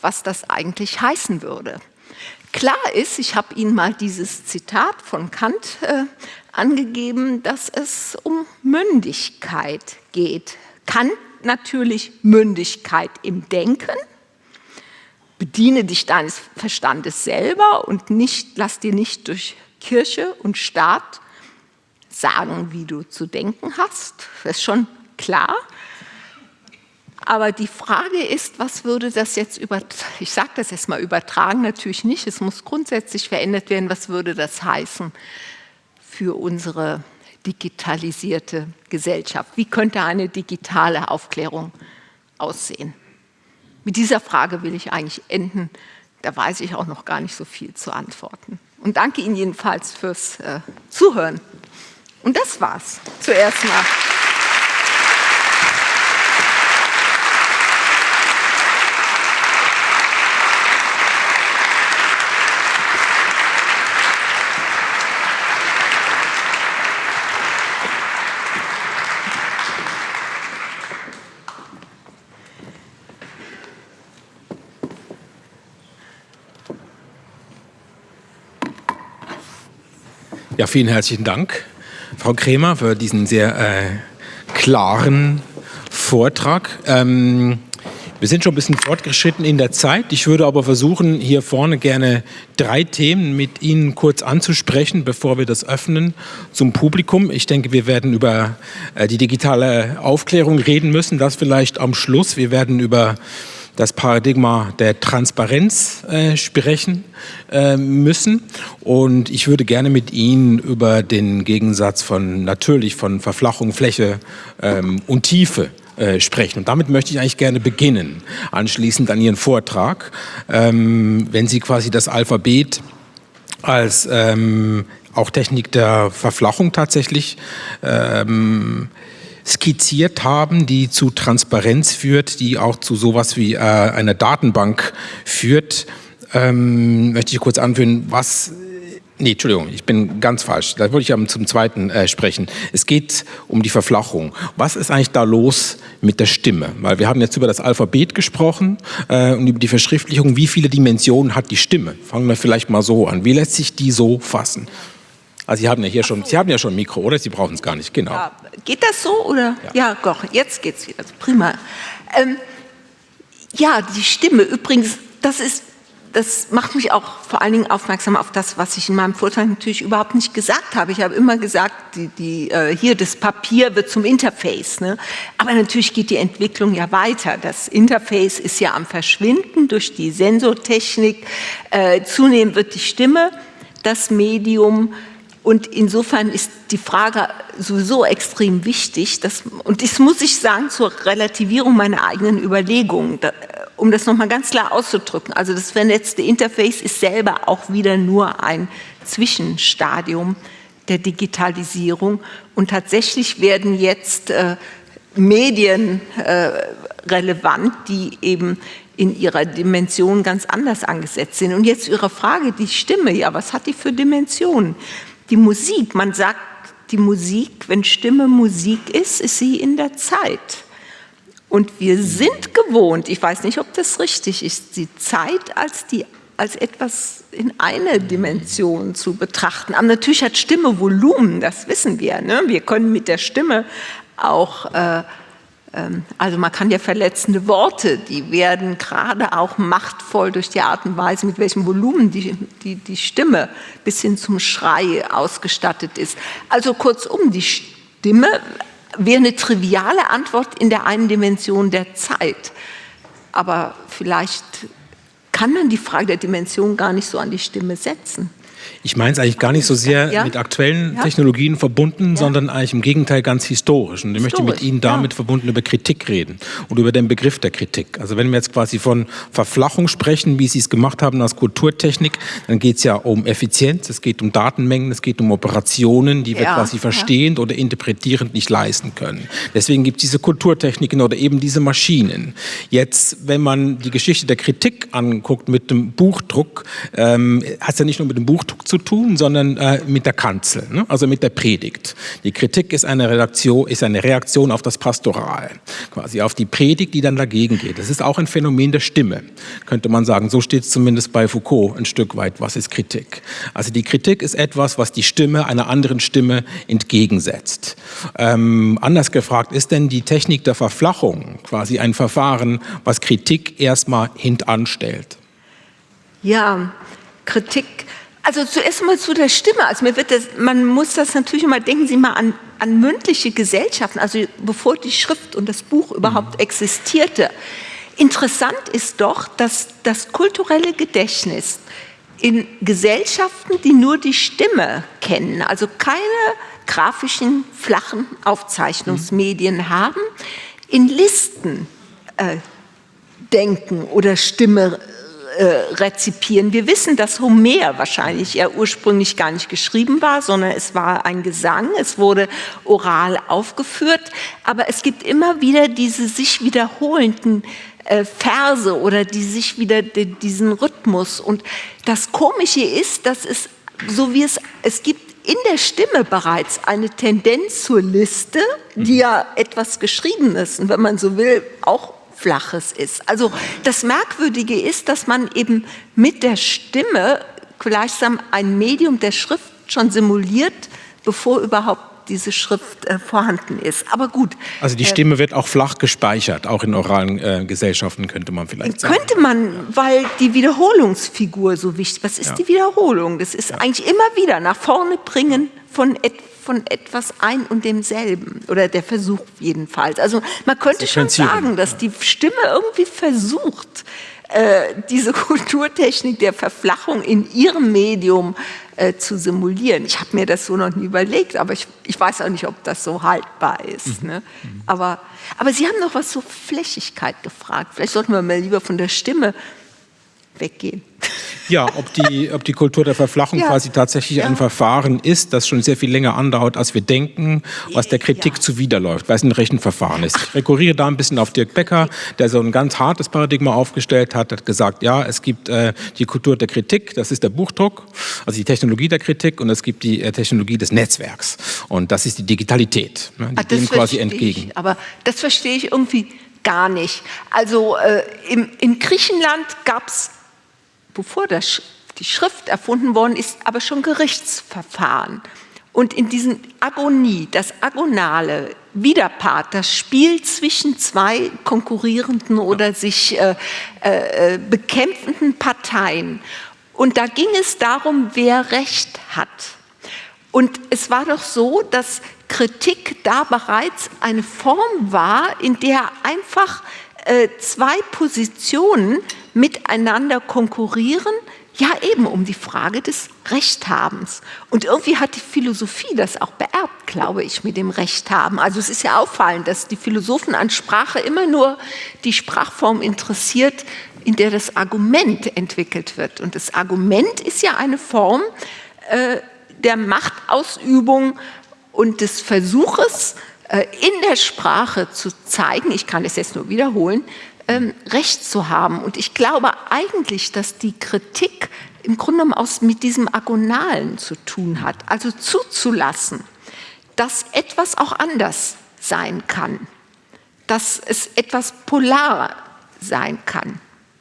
was das eigentlich heißen würde. Klar ist, ich habe Ihnen mal dieses Zitat von Kant äh, angegeben, dass es um Mündigkeit geht. Kant natürlich Mündigkeit im Denken. Bediene dich deines Verstandes selber und nicht, lass dir nicht durch Kirche und Staat sagen, wie du zu denken hast. Das ist schon klar. Aber die Frage ist, was würde das jetzt über, ich sage das jetzt mal übertragen, natürlich nicht, es muss grundsätzlich verändert werden, was würde das heißen für unsere digitalisierte Gesellschaft? Wie könnte eine digitale Aufklärung aussehen? Mit dieser Frage will ich eigentlich enden, da weiß ich auch noch gar nicht so viel zu antworten. Und danke Ihnen jedenfalls fürs äh, Zuhören. Und das war's zuerst mal. Ja, vielen herzlichen Dank, Frau Kremer, für diesen sehr äh, klaren Vortrag. Ähm, wir sind schon ein bisschen fortgeschritten in der Zeit. Ich würde aber versuchen, hier vorne gerne drei Themen mit Ihnen kurz anzusprechen, bevor wir das öffnen zum Publikum. Ich denke, wir werden über äh, die digitale Aufklärung reden müssen. Das vielleicht am Schluss. Wir werden über das Paradigma der Transparenz äh, sprechen äh, müssen. Und ich würde gerne mit Ihnen über den Gegensatz von natürlich von Verflachung, Fläche ähm, und Tiefe äh, sprechen. Und damit möchte ich eigentlich gerne beginnen, anschließend an Ihren Vortrag. Ähm, wenn Sie quasi das Alphabet als ähm, auch Technik der Verflachung tatsächlich ähm, skizziert haben, die zu Transparenz führt, die auch zu sowas wie äh, einer Datenbank führt. Ähm, möchte ich kurz anführen, was Nee, Entschuldigung, ich bin ganz falsch. Da wollte ich ja zum Zweiten äh, sprechen. Es geht um die Verflachung. Was ist eigentlich da los mit der Stimme? Weil wir haben jetzt über das Alphabet gesprochen äh, und über die Verschriftlichung. Wie viele Dimensionen hat die Stimme? Fangen wir vielleicht mal so an. Wie lässt sich die so fassen? Also Sie haben ja hier schon, Sie haben ja schon ein Mikro, oder? Sie brauchen es gar nicht, genau. Ja, geht das so oder? Ja, doch, jetzt geht's wieder. Prima. Ähm, ja, die Stimme übrigens, das ist das macht mich auch vor allen Dingen aufmerksam auf das, was ich in meinem Vortrag natürlich überhaupt nicht gesagt habe. Ich habe immer gesagt, die, die, äh, hier das Papier wird zum Interface. Ne? Aber natürlich geht die Entwicklung ja weiter. Das Interface ist ja am Verschwinden durch die Sensortechnik. Äh, zunehmend wird die Stimme das Medium, und insofern ist die Frage sowieso extrem wichtig. Dass, und das muss ich sagen zur Relativierung meiner eigenen Überlegungen, da, um das nochmal ganz klar auszudrücken. Also das vernetzte Interface ist selber auch wieder nur ein Zwischenstadium der Digitalisierung. Und tatsächlich werden jetzt äh, Medien äh, relevant, die eben in ihrer Dimension ganz anders angesetzt sind. Und jetzt Ihre Frage, die Stimme, ja, was hat die für Dimensionen? Die Musik, man sagt, die Musik, wenn Stimme Musik ist, ist sie in der Zeit. Und wir sind gewohnt, ich weiß nicht, ob das richtig ist, die Zeit als die als etwas in eine Dimension zu betrachten. Aber natürlich hat Stimme Volumen, das wissen wir. Ne? Wir können mit der Stimme auch äh, also man kann ja verletzende Worte, die werden gerade auch machtvoll durch die Art und Weise, mit welchem Volumen die, die, die Stimme bis hin zum Schrei ausgestattet ist. Also kurzum, die Stimme wäre eine triviale Antwort in der einen Dimension der Zeit. Aber vielleicht kann man die Frage der Dimension gar nicht so an die Stimme setzen. Ich meine es eigentlich gar nicht so sehr ja? mit aktuellen ja? Technologien verbunden, ja? sondern eigentlich im Gegenteil ganz historisch. Und ich möchte mit Ihnen damit verbunden über Kritik reden und über den Begriff der Kritik. Also wenn wir jetzt quasi von Verflachung sprechen, wie Sie es gemacht haben als Kulturtechnik, dann geht es ja um Effizienz, es geht um Datenmengen, es geht um Operationen, die wir quasi verstehend oder interpretierend nicht leisten können. Deswegen gibt es diese Kulturtechniken oder eben diese Maschinen. Jetzt, wenn man die Geschichte der Kritik anguckt mit dem Buchdruck, ähm, hat es ja nicht nur mit dem Buchdruck zu tun, sondern äh, mit der Kanzel, ne? also mit der Predigt. Die Kritik ist eine, Redaktion, ist eine Reaktion auf das Pastoral, quasi auf die Predigt, die dann dagegen geht. Das ist auch ein Phänomen der Stimme, könnte man sagen. So steht es zumindest bei Foucault ein Stück weit, was ist Kritik. Also die Kritik ist etwas, was die Stimme einer anderen Stimme entgegensetzt. Ähm, anders gefragt, ist denn die Technik der Verflachung quasi ein Verfahren, was Kritik erstmal hintanstellt? Ja, Kritik also zuerst mal zu der Stimme. Also mir wird das, man muss das natürlich immer, denken Sie mal an, an mündliche Gesellschaften, also bevor die Schrift und das Buch überhaupt mhm. existierte. Interessant ist doch, dass das kulturelle Gedächtnis in Gesellschaften, die nur die Stimme kennen, also keine grafischen, flachen Aufzeichnungsmedien mhm. haben, in Listen äh, denken oder Stimme äh, rezipieren. Wir wissen, dass Homer wahrscheinlich ja ursprünglich gar nicht geschrieben war, sondern es war ein Gesang, es wurde oral aufgeführt, aber es gibt immer wieder diese sich wiederholenden äh, Verse oder die sich wieder diesen Rhythmus. Und das Komische ist, dass es, so wie es, es gibt in der Stimme bereits eine Tendenz zur Liste, die ja etwas Geschriebenes und wenn man so will, auch Flaches ist. Also das Merkwürdige ist, dass man eben mit der Stimme gleichsam ein Medium der Schrift schon simuliert, bevor überhaupt diese Schrift äh, vorhanden ist. Aber gut. Also die äh, Stimme äh, wird auch flach gespeichert, auch in oralen äh, Gesellschaften könnte man vielleicht sagen. Könnte man, weil die Wiederholungsfigur so wichtig. ist. Was ist ja. die Wiederholung? Das ist ja. eigentlich immer wieder nach vorne bringen von etwas von etwas ein und demselben oder der Versuch jedenfalls. Also man könnte schon sagen, dass die Stimme irgendwie versucht, äh, diese Kulturtechnik der Verflachung in ihrem Medium äh, zu simulieren. Ich habe mir das so noch nie überlegt, aber ich, ich weiß auch nicht, ob das so haltbar ist. Mhm. Ne? Aber, aber Sie haben noch was zur Flächigkeit gefragt. Vielleicht sollten wir mal lieber von der Stimme weggehen. Ja, ob die, ob die Kultur der Verflachung ja. quasi tatsächlich ja. ein Verfahren ist, das schon sehr viel länger andauert, als wir denken, was der Kritik ja. zuwiderläuft, weil es ein Rechenverfahren ist. Ich rekurriere da ein bisschen auf Dirk Becker, der so ein ganz hartes Paradigma aufgestellt hat, hat gesagt, ja, es gibt äh, die Kultur der Kritik, das ist der Buchdruck, also die Technologie der Kritik und es gibt die äh, Technologie des Netzwerks und das ist die Digitalität, ne, die Ach, dem quasi entgegen. Ich, aber das verstehe ich irgendwie gar nicht. Also äh, im, in Griechenland gab es bevor das, die Schrift erfunden worden ist, aber schon Gerichtsverfahren. Und in diesem Agonie, das agonale Widerpart, das Spiel zwischen zwei konkurrierenden oder sich äh, äh, bekämpfenden Parteien. Und da ging es darum, wer Recht hat. Und es war doch so, dass Kritik da bereits eine Form war, in der einfach äh, zwei Positionen miteinander konkurrieren, ja eben um die Frage des Rechthabens. Und irgendwie hat die Philosophie das auch beerbt, glaube ich, mit dem Rechthaben. Also es ist ja auffallend, dass die Philosophen an Sprache immer nur die Sprachform interessiert, in der das Argument entwickelt wird. Und das Argument ist ja eine Form äh, der Machtausübung und des Versuches, äh, in der Sprache zu zeigen, ich kann es jetzt nur wiederholen, ähm, Recht zu haben. Und ich glaube eigentlich, dass die Kritik im Grunde genommen aus, mit diesem Agonalen zu tun hat, also zuzulassen, dass etwas auch anders sein kann, dass es etwas polar sein kann.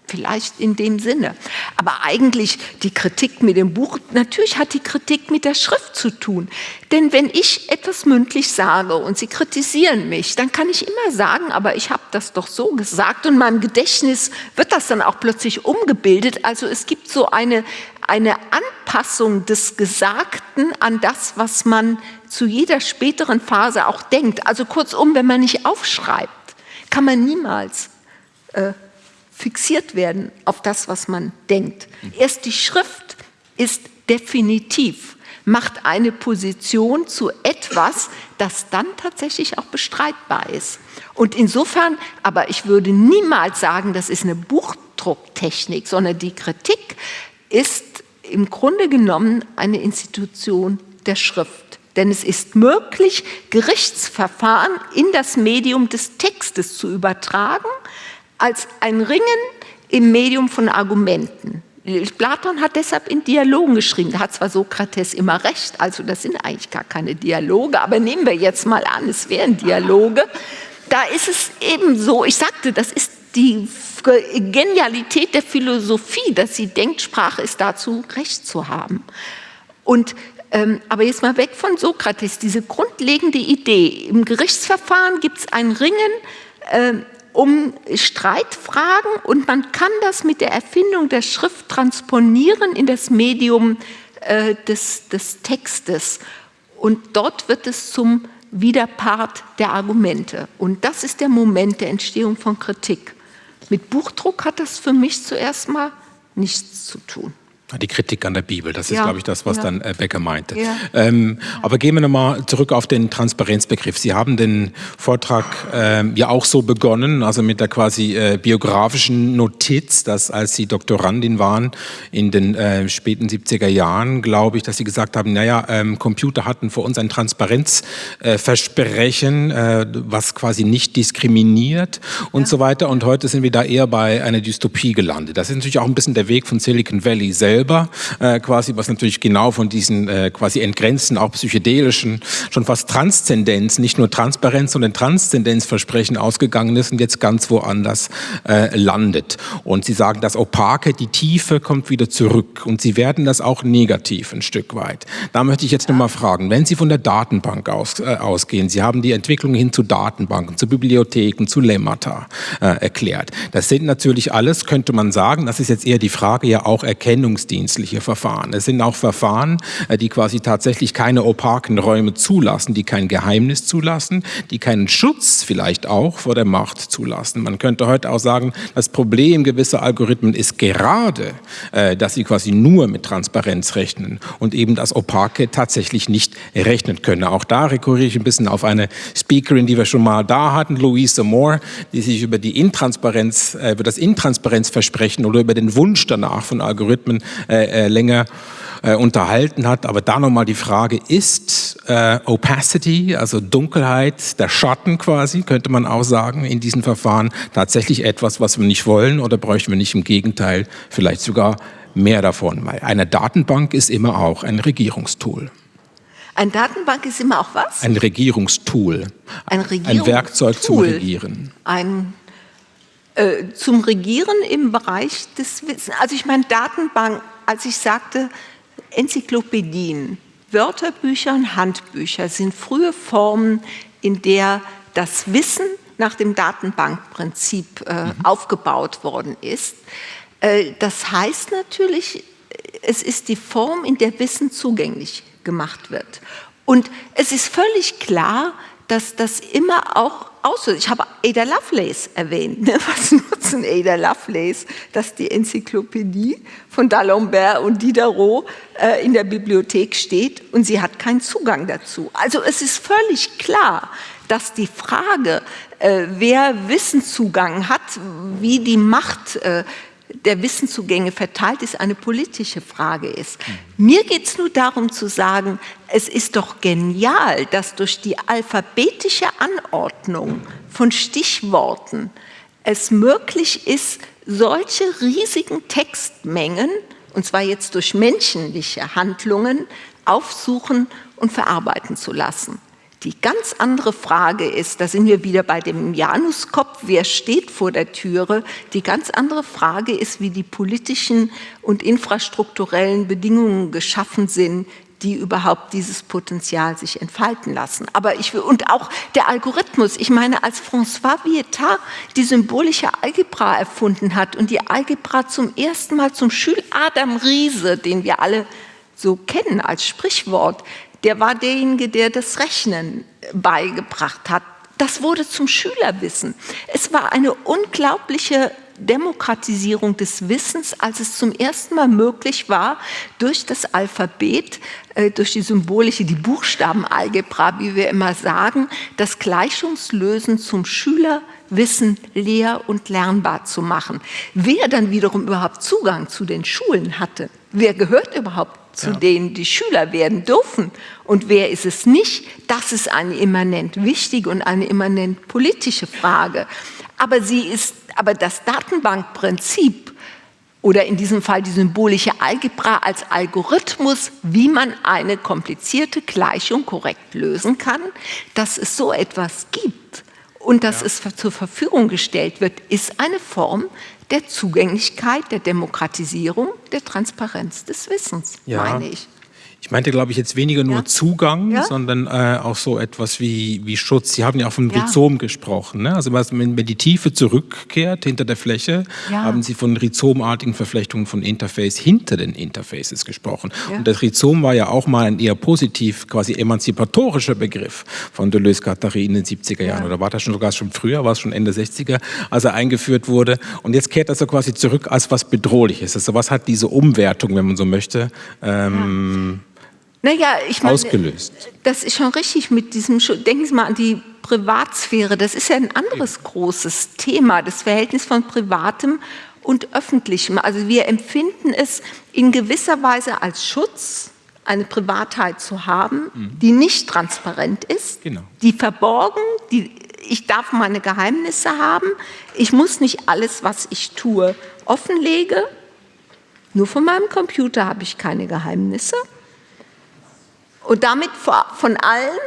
Vielleicht in dem Sinne. Aber eigentlich die Kritik mit dem Buch, natürlich hat die Kritik mit der Schrift zu tun. Denn wenn ich etwas mündlich sage und Sie kritisieren mich, dann kann ich immer sagen, aber ich habe das doch so gesagt und in meinem Gedächtnis wird das dann auch plötzlich umgebildet. Also es gibt so eine, eine Anpassung des Gesagten an das, was man zu jeder späteren Phase auch denkt. Also kurzum, wenn man nicht aufschreibt, kann man niemals äh, fixiert werden auf das, was man denkt. Erst die Schrift ist definitiv, macht eine Position zu etwas, das dann tatsächlich auch bestreitbar ist. Und insofern, aber ich würde niemals sagen, das ist eine Buchdrucktechnik, sondern die Kritik ist im Grunde genommen eine Institution der Schrift. Denn es ist möglich, Gerichtsverfahren in das Medium des Textes zu übertragen, als ein Ringen im Medium von Argumenten. Platon hat deshalb in Dialogen geschrieben. Da hat zwar Sokrates immer recht, also das sind eigentlich gar keine Dialoge, aber nehmen wir jetzt mal an, es wären Dialoge. Da ist es eben so, ich sagte, das ist die Genialität der Philosophie, dass sie denkt, Sprache ist dazu, Recht zu haben. Und, ähm, aber jetzt mal weg von Sokrates, diese grundlegende Idee. Im Gerichtsverfahren gibt es ein Ringen äh, um Streitfragen und man kann das mit der Erfindung der Schrift transponieren in das Medium äh, des, des Textes. Und dort wird es zum Widerpart der Argumente. Und das ist der Moment der Entstehung von Kritik. Mit Buchdruck hat das für mich zuerst mal nichts zu tun. Die Kritik an der Bibel, das ist, ja, glaube ich, das, was ja. dann äh, Becker meinte. Ja. Ähm, aber gehen wir nochmal zurück auf den Transparenzbegriff. Sie haben den Vortrag ähm, ja auch so begonnen, also mit der quasi äh, biografischen Notiz, dass als Sie Doktorandin waren in den äh, späten 70er Jahren, glaube ich, dass Sie gesagt haben, naja, ähm, Computer hatten für uns ein Transparenzversprechen, äh, was quasi nicht diskriminiert und so weiter. Und heute sind wir da eher bei einer Dystopie gelandet. Das ist natürlich auch ein bisschen der Weg von Silicon Valley selbst selber, äh, quasi, was natürlich genau von diesen äh, quasi entgrenzten, auch psychedelischen, schon fast Transzendenz, nicht nur Transparenz, sondern Transzendenzversprechen ausgegangen ist und jetzt ganz woanders äh, landet. Und Sie sagen, das Opake, die Tiefe kommt wieder zurück und Sie werden das auch negativ ein Stück weit. Da möchte ich jetzt nochmal fragen, wenn Sie von der Datenbank aus, äh, ausgehen, Sie haben die Entwicklung hin zu Datenbanken, zu Bibliotheken, zu Lemmata äh, erklärt. Das sind natürlich alles, könnte man sagen, das ist jetzt eher die Frage ja auch Erkennungs ermittlungsdienstliche Verfahren. Es sind auch Verfahren, äh, die quasi tatsächlich keine opaken Räume zulassen, die kein Geheimnis zulassen, die keinen Schutz vielleicht auch vor der Macht zulassen. Man könnte heute auch sagen, das Problem gewisser Algorithmen ist gerade, äh, dass sie quasi nur mit Transparenz rechnen und eben das Opake tatsächlich nicht rechnen können. Auch da rekurriere ich ein bisschen auf eine Speakerin, die wir schon mal da hatten, Louise Moore, die sich über die Intransparenz, äh, über das Intransparenzversprechen oder über den Wunsch danach von Algorithmen äh, äh, länger äh, unterhalten hat. Aber da nochmal die Frage, ist äh, Opacity, also Dunkelheit, der Schatten quasi, könnte man auch sagen, in diesen Verfahren tatsächlich etwas, was wir nicht wollen oder bräuchten wir nicht im Gegenteil vielleicht sogar mehr davon? Weil eine Datenbank ist immer auch ein Regierungstool. Eine Datenbank ist immer auch was? Ein Regierungstool. Ein, Regierungstool. ein Werkzeug zum Regieren. Ein äh, zum Regieren im Bereich des Wissens. Also ich meine Datenbank, als ich sagte Enzyklopädien, Wörterbücher und Handbücher sind frühe Formen, in der das Wissen nach dem Datenbankprinzip äh, mhm. aufgebaut worden ist. Äh, das heißt natürlich, es ist die Form, in der Wissen zugänglich gemacht wird. Und es ist völlig klar, dass das immer auch auslöst. Ich habe Ada Lovelace erwähnt. Ne? Was nutzen Ada Lovelace, dass die Enzyklopädie von D'Alembert und Diderot äh, in der Bibliothek steht und sie hat keinen Zugang dazu. Also es ist völlig klar, dass die Frage, äh, wer Wissenszugang hat, wie die Macht äh, der Wissenszugänge verteilt ist, eine politische Frage ist. Mir geht es nur darum zu sagen, es ist doch genial, dass durch die alphabetische Anordnung von Stichworten es möglich ist, solche riesigen Textmengen, und zwar jetzt durch menschliche Handlungen, aufsuchen und verarbeiten zu lassen. Die ganz andere Frage ist, da sind wir wieder bei dem Januskopf, wer steht vor der Türe? Die ganz andere Frage ist, wie die politischen und infrastrukturellen Bedingungen geschaffen sind, die überhaupt dieses Potenzial sich entfalten lassen. Aber ich will, und auch der Algorithmus, ich meine, als François Vietard die symbolische Algebra erfunden hat und die Algebra zum ersten Mal zum Schül Adam Riese, den wir alle so kennen als Sprichwort, der war derjenige, der das Rechnen beigebracht hat. Das wurde zum Schülerwissen. Es war eine unglaubliche Demokratisierung des Wissens, als es zum ersten Mal möglich war, durch das Alphabet, äh, durch die symbolische, die Buchstabenalgebra, wie wir immer sagen, das Gleichungslösen zum Schülerwissen lehr- und lernbar zu machen. Wer dann wiederum überhaupt Zugang zu den Schulen hatte, wer gehört überhaupt zu ja. denen die Schüler werden dürfen und wer ist es nicht, das ist eine immanent wichtige und eine immanent politische Frage. Aber, sie ist, aber das Datenbankprinzip oder in diesem Fall die symbolische Algebra als Algorithmus, wie man eine komplizierte Gleichung korrekt lösen kann, dass es so etwas gibt und dass ja. es zur Verfügung gestellt wird, ist eine Form der Zugänglichkeit, der Demokratisierung, der Transparenz des Wissens, ja. meine ich. Ich meinte, glaube ich, jetzt weniger nur ja. Zugang, ja. sondern äh, auch so etwas wie, wie Schutz. Sie haben ja auch vom ja. Rhizom gesprochen. Ne? Also wenn, wenn die Tiefe zurückkehrt hinter der Fläche, haben Sie von rhizomartigen Verflechtungen von Interface hinter den Interfaces gesprochen. Und das Rhizom war ja auch mal ein eher positiv, quasi emanzipatorischer Begriff von Deleuze-Guattari in den 70er Jahren. Oder war das schon sogar schon früher, war es schon Ende 60er, als er eingeführt wurde. Und jetzt kehrt das so quasi zurück als was Bedrohliches. Also was hat diese Umwertung, wenn man so möchte, ähm, naja, ich meine, ausgelöst. Das ist schon richtig mit diesem, denken Sie mal an die Privatsphäre, das ist ja ein anderes großes Thema, das Verhältnis von Privatem und Öffentlichem. Also wir empfinden es in gewisser Weise als Schutz, eine Privatheit zu haben, mhm. die nicht transparent ist, genau. die verborgen, die, ich darf meine Geheimnisse haben, ich muss nicht alles, was ich tue, offenlege. Nur von meinem Computer habe ich keine Geheimnisse. Und damit von allen,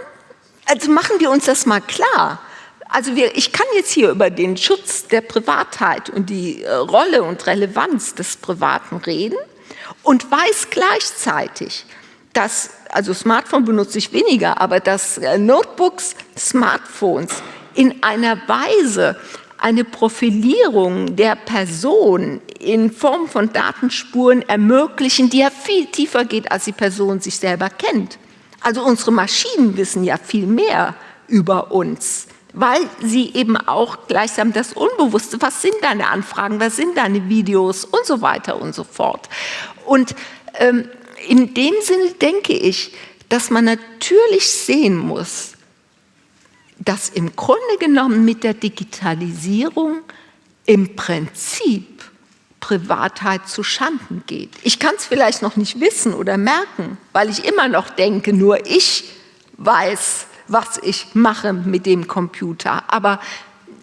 also machen wir uns das mal klar. Also wir, ich kann jetzt hier über den Schutz der Privatheit und die äh, Rolle und Relevanz des Privaten reden und weiß gleichzeitig, dass, also Smartphone benutze ich weniger, aber dass äh, Notebooks, Smartphones in einer Weise eine Profilierung der Person in Form von Datenspuren ermöglichen, die ja viel tiefer geht, als die Person sich selber kennt. Also unsere Maschinen wissen ja viel mehr über uns, weil sie eben auch gleichsam das Unbewusste, was sind deine Anfragen, was sind deine Videos und so weiter und so fort. Und ähm, in dem Sinne denke ich, dass man natürlich sehen muss, dass im Grunde genommen mit der Digitalisierung im Prinzip Privatheit zu Schanden geht. Ich kann es vielleicht noch nicht wissen oder merken, weil ich immer noch denke, nur ich weiß, was ich mache mit dem Computer. Aber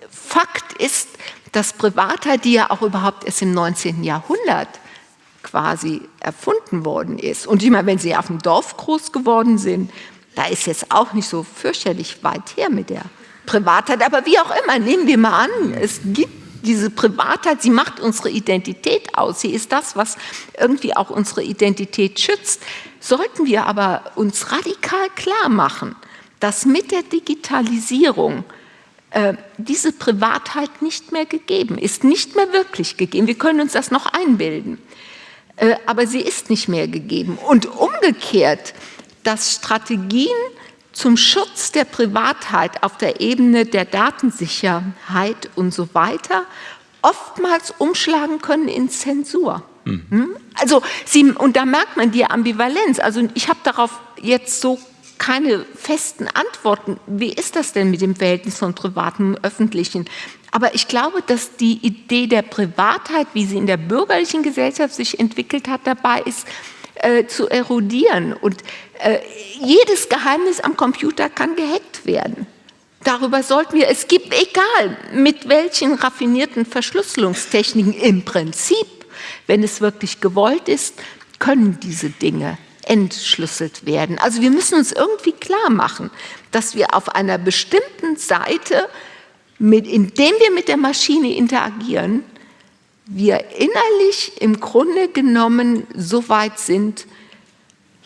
Fakt ist, dass Privatheit, die ja auch überhaupt erst im 19. Jahrhundert quasi erfunden worden ist. Und ich meine, wenn Sie auf dem Dorf groß geworden sind, da ist jetzt auch nicht so fürchterlich weit her mit der Privatheit. Aber wie auch immer, nehmen wir mal an, es gibt diese Privatheit, sie macht unsere Identität aus. Sie ist das, was irgendwie auch unsere Identität schützt. Sollten wir aber uns radikal klar machen, dass mit der Digitalisierung äh, diese Privatheit nicht mehr gegeben ist, nicht mehr wirklich gegeben. Wir können uns das noch einbilden, äh, aber sie ist nicht mehr gegeben. Und umgekehrt, dass Strategien zum Schutz der Privatheit auf der Ebene der Datensicherheit und so weiter oftmals umschlagen können in Zensur. Mhm. Also sie, und da merkt man die Ambivalenz. Also ich habe darauf jetzt so keine festen Antworten. Wie ist das denn mit dem Verhältnis von Privaten und Öffentlichen? Aber ich glaube, dass die Idee der Privatheit, wie sie in der bürgerlichen Gesellschaft sich entwickelt hat, dabei ist, äh, zu erodieren. Und äh, jedes Geheimnis am Computer kann gehackt werden. Darüber sollten wir, es gibt, egal mit welchen raffinierten Verschlüsselungstechniken im Prinzip, wenn es wirklich gewollt ist, können diese Dinge entschlüsselt werden. Also wir müssen uns irgendwie klar machen, dass wir auf einer bestimmten Seite, mit, indem wir mit der Maschine interagieren, wir innerlich im Grunde genommen so weit sind,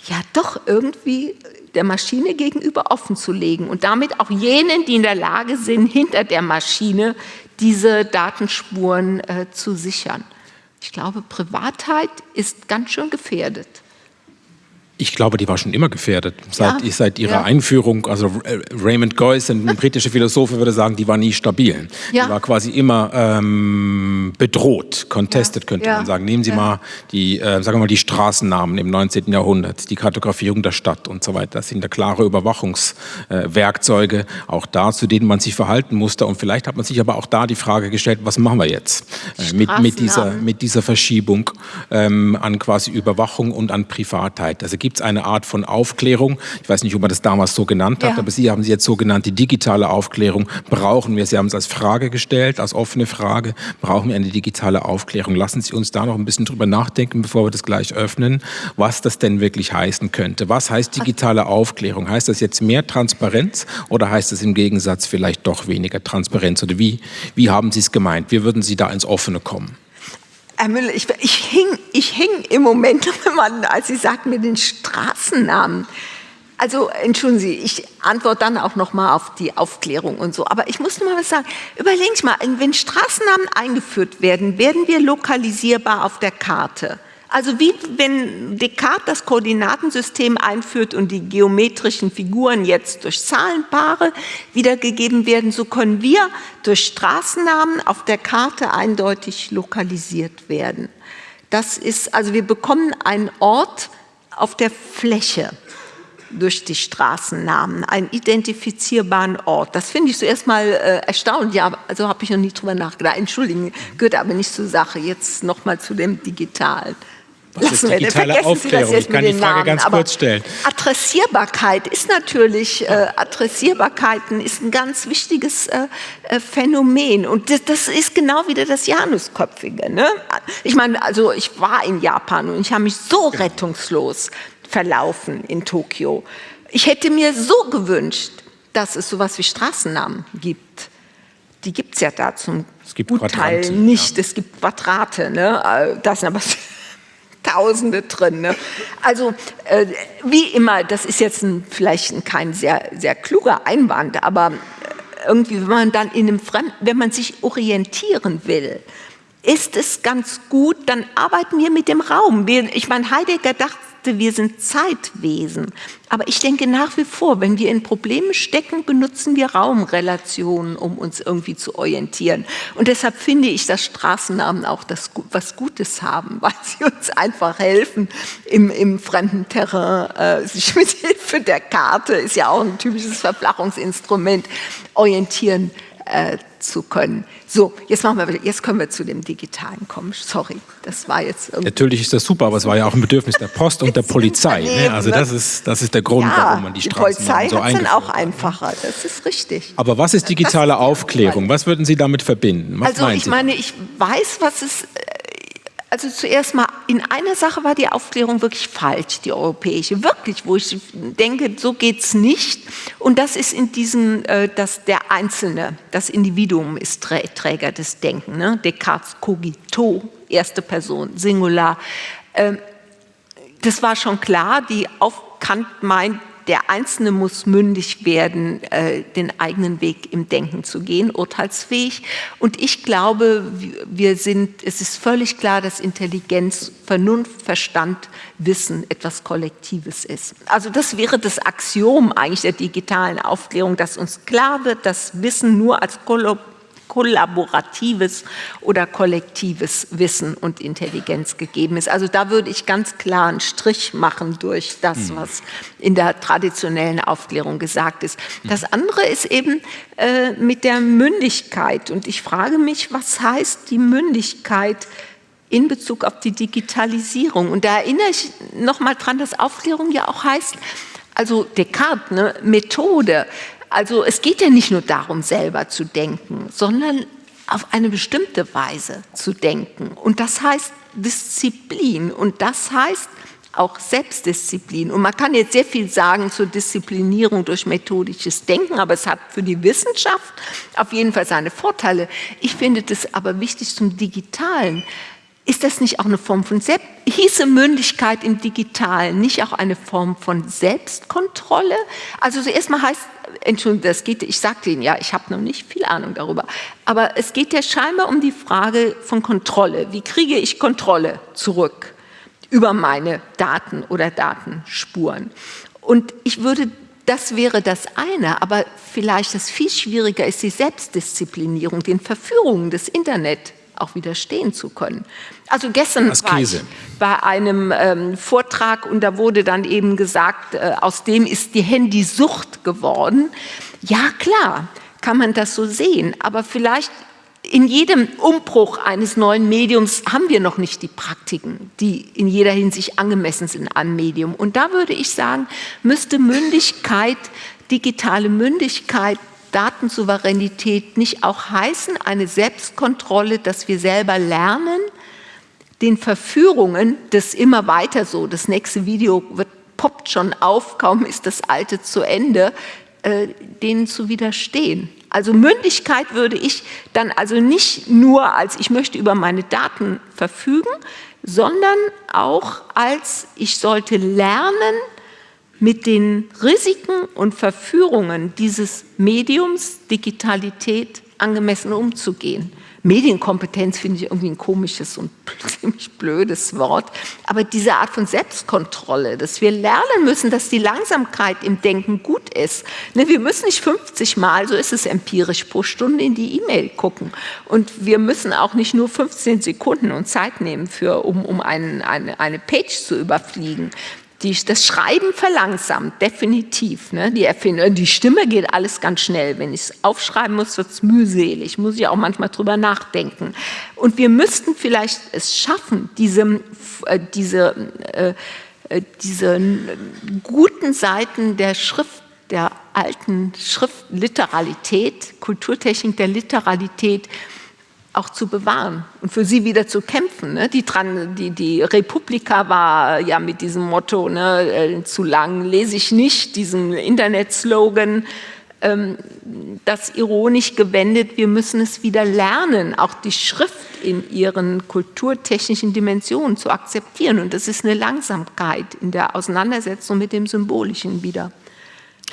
ja doch irgendwie der Maschine gegenüber offen zu legen und damit auch jenen, die in der Lage sind, hinter der Maschine diese Datenspuren äh, zu sichern. Ich glaube, Privatheit ist ganz schön gefährdet. Ich glaube, die war schon immer gefährdet. Seit, ja, seit ihrer ja. Einführung, also Raymond Geuss, ein britischer Philosoph, würde sagen, die war nie stabil. Ja. Die war quasi immer ähm, bedroht, contested, könnte man sagen. Nehmen Sie mal die, äh, sagen wir mal, die Straßennamen im 19. Jahrhundert, die Kartografierung der Stadt und so weiter. Das sind da klare Überwachungswerkzeuge, äh, auch da, zu denen man sich verhalten musste. Und vielleicht hat man sich aber auch da die Frage gestellt, was machen wir jetzt äh, mit, mit, dieser, mit dieser Verschiebung ähm, an quasi Überwachung und an Privatheit. Also gibt gibt es eine Art von Aufklärung. Ich weiß nicht, ob man das damals so genannt hat, ja. aber Sie haben sie jetzt so genannt, die digitale Aufklärung brauchen wir. Sie haben es als Frage gestellt, als offene Frage, brauchen wir eine digitale Aufklärung. Lassen Sie uns da noch ein bisschen drüber nachdenken, bevor wir das gleich öffnen, was das denn wirklich heißen könnte. Was heißt digitale Aufklärung? Heißt das jetzt mehr Transparenz oder heißt es im Gegensatz vielleicht doch weniger Transparenz? Oder wie, wie haben Sie es gemeint? Wie würden Sie da ins Offene kommen? Herr Müller, ich, ich, hing, ich hing im Moment, als Sie sagten mir den Straßennamen. Also entschuldigen Sie, ich antworte dann auch noch mal auf die Aufklärung und so. Aber ich muss noch mal was sagen. Überlegen Sie mal, wenn Straßennamen eingeführt werden, werden wir lokalisierbar auf der Karte. Also wie wenn Descartes das Koordinatensystem einführt und die geometrischen Figuren jetzt durch Zahlenpaare wiedergegeben werden, so können wir durch Straßennamen auf der Karte eindeutig lokalisiert werden. Das ist, also wir bekommen einen Ort auf der Fläche durch die Straßennamen, einen identifizierbaren Ort. Das finde ich zuerst mal äh, erstaunlich, ja, also habe ich noch nie drüber nachgedacht. Entschuldigen, gehört aber nicht zur Sache. Jetzt noch mal zu dem Digitalen. Was ist digitale Aufklärung? Ich kann die Frage Namen. ganz kurz stellen. Adressierbarkeit ist natürlich, äh, Adressierbarkeiten ist ein ganz wichtiges äh, äh, Phänomen. Und das, das, ist genau wieder das Janusköpfige. Ne? Ich meine, also ich war in Japan und ich habe mich so rettungslos verlaufen in Tokio. Ich hätte mir so gewünscht, dass es sowas wie Straßennamen gibt. Die gibt es ja da zum es gibt Gutteil nicht. Ja. Es gibt Quadrate. Ne? Äh, das aber Tausende drin. Ne? Also äh, wie immer, das ist jetzt ein, vielleicht ein, kein sehr, sehr kluger Einwand, aber äh, irgendwie, wenn man dann in einem Fremden, wenn man sich orientieren will, ist es ganz gut, dann arbeiten wir mit dem Raum. Ich meine, Heidegger dachte, dachte, wir sind Zeitwesen. Aber ich denke nach wie vor, wenn wir in Problemen stecken, benutzen wir Raumrelationen, um uns irgendwie zu orientieren. Und deshalb finde ich, dass Straßennamen auch das, was Gutes haben, weil sie uns einfach helfen, im, im fremden Terrain, äh, sich mit Hilfe der Karte, ist ja auch ein typisches Verflachungsinstrument, orientieren äh, zu können. So, jetzt, machen wir, jetzt können wir zu dem Digitalen kommen. Sorry, das war jetzt Natürlich ist das super, aber es war ja auch ein Bedürfnis der Post und der Polizei. Ne? Also das ist, das ist der Grund, ja, warum man die Straßen die Polizei so hat dann auch einfacher, das ist richtig. Aber was ist digitale Aufklärung? Was würden Sie damit verbinden? Was also ich meine, ich weiß, was es also zuerst mal, in einer Sache war die Aufklärung wirklich falsch, die europäische, wirklich, wo ich denke, so geht es nicht. Und das ist in diesem, äh, dass der Einzelne, das Individuum ist Träger des Denkens. Ne? Descartes cogito, erste Person, Singular. Ähm, das war schon klar, die auf Kant meint, der Einzelne muss mündig werden, äh, den eigenen Weg im Denken zu gehen, urteilsfähig. Und ich glaube, wir sind, es ist völlig klar, dass Intelligenz, Vernunft, Verstand, Wissen etwas Kollektives ist. Also das wäre das Axiom eigentlich der digitalen Aufklärung, dass uns klar wird, dass Wissen nur als kollaboratives oder kollektives Wissen und Intelligenz gegeben ist. Also da würde ich ganz klar einen Strich machen durch das, mhm. was in der traditionellen Aufklärung gesagt ist. Das mhm. andere ist eben äh, mit der Mündigkeit. Und ich frage mich, was heißt die Mündigkeit in Bezug auf die Digitalisierung? Und da erinnere ich noch mal dran, dass Aufklärung ja auch heißt, also Descartes, ne, Methode, also es geht ja nicht nur darum, selber zu denken, sondern auf eine bestimmte Weise zu denken. Und das heißt Disziplin und das heißt auch Selbstdisziplin. Und man kann jetzt sehr viel sagen zur Disziplinierung durch methodisches Denken, aber es hat für die Wissenschaft auf jeden Fall seine Vorteile. Ich finde das aber wichtig zum Digitalen. Ist das nicht auch eine Form von Selbst hieße Mündigkeit im Digitalen nicht auch eine Form von Selbstkontrolle? Also zuerst mal heißt, Entschuldigung, das geht, ich sagte Ihnen ja, ich habe noch nicht viel Ahnung darüber, aber es geht ja scheinbar um die Frage von Kontrolle. Wie kriege ich Kontrolle zurück über meine Daten oder Datenspuren? Und ich würde das wäre das eine, aber vielleicht das viel schwieriger ist die Selbstdisziplinierung, den Verführungen des Internet auch widerstehen zu können. Also gestern war ich bei einem ähm, Vortrag und da wurde dann eben gesagt, äh, aus dem ist die Handysucht geworden. Ja klar, kann man das so sehen, aber vielleicht in jedem Umbruch eines neuen Mediums haben wir noch nicht die Praktiken, die in jeder Hinsicht angemessen sind an Medium. Und da würde ich sagen, müsste Mündigkeit, digitale Mündigkeit Datensouveränität nicht auch heißen, eine Selbstkontrolle, dass wir selber lernen, den Verführungen das immer weiter so, das nächste Video wird, poppt schon auf, kaum ist das alte zu Ende, äh, denen zu widerstehen. Also Mündigkeit würde ich dann also nicht nur als ich möchte über meine Daten verfügen, sondern auch als ich sollte lernen, mit den Risiken und Verführungen dieses Mediums Digitalität angemessen umzugehen. Medienkompetenz finde ich irgendwie ein komisches und ziemlich blödes Wort, aber diese Art von Selbstkontrolle, dass wir lernen müssen, dass die Langsamkeit im Denken gut ist. Ne, wir müssen nicht 50 Mal, so ist es empirisch, pro Stunde in die E-Mail gucken und wir müssen auch nicht nur 15 Sekunden und Zeit nehmen, für, um, um einen, eine, eine Page zu überfliegen. Die, das Schreiben verlangsamt, definitiv. Ne? Die, die Stimme geht alles ganz schnell. Wenn ich es aufschreiben muss, wird es mühselig. Muss ich auch manchmal drüber nachdenken. Und wir müssten vielleicht es schaffen, diese, äh, diese, äh, äh diese guten Seiten der Schrift, der alten Schriftliteralität, Kulturtechnik der Literalität, auch zu bewahren und für sie wieder zu kämpfen. Ne? Die, die, die Republika war ja mit diesem Motto, ne, äh, zu lang lese ich nicht, diesem Internet-Slogan, ähm, das ironisch gewendet, wir müssen es wieder lernen, auch die Schrift in ihren kulturtechnischen Dimensionen zu akzeptieren. Und das ist eine Langsamkeit in der Auseinandersetzung mit dem Symbolischen wieder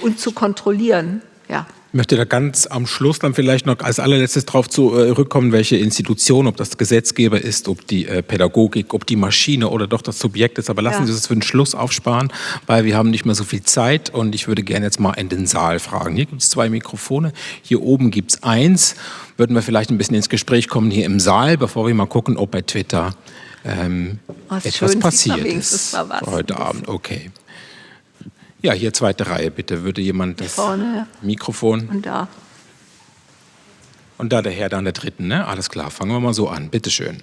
und zu kontrollieren. Ja. Ich möchte da ganz am Schluss dann vielleicht noch als allerletztes darauf zurückkommen, äh, welche Institution, ob das Gesetzgeber ist, ob die äh, Pädagogik, ob die Maschine oder doch das Subjekt ist. Aber lassen ja. Sie das für den Schluss aufsparen, weil wir haben nicht mehr so viel Zeit und ich würde gerne jetzt mal in den Saal fragen. Hier gibt es zwei Mikrofone, hier oben gibt es eins. Würden wir vielleicht ein bisschen ins Gespräch kommen hier im Saal, bevor wir mal gucken, ob bei Twitter ähm, etwas passiert ist heute Abend. Okay. Ja, hier zweite Reihe, bitte. Würde jemand das vorne, Mikrofon? Und da. Und da der Herr da an der dritten, ne? Alles klar, fangen wir mal so an. Bitte schön.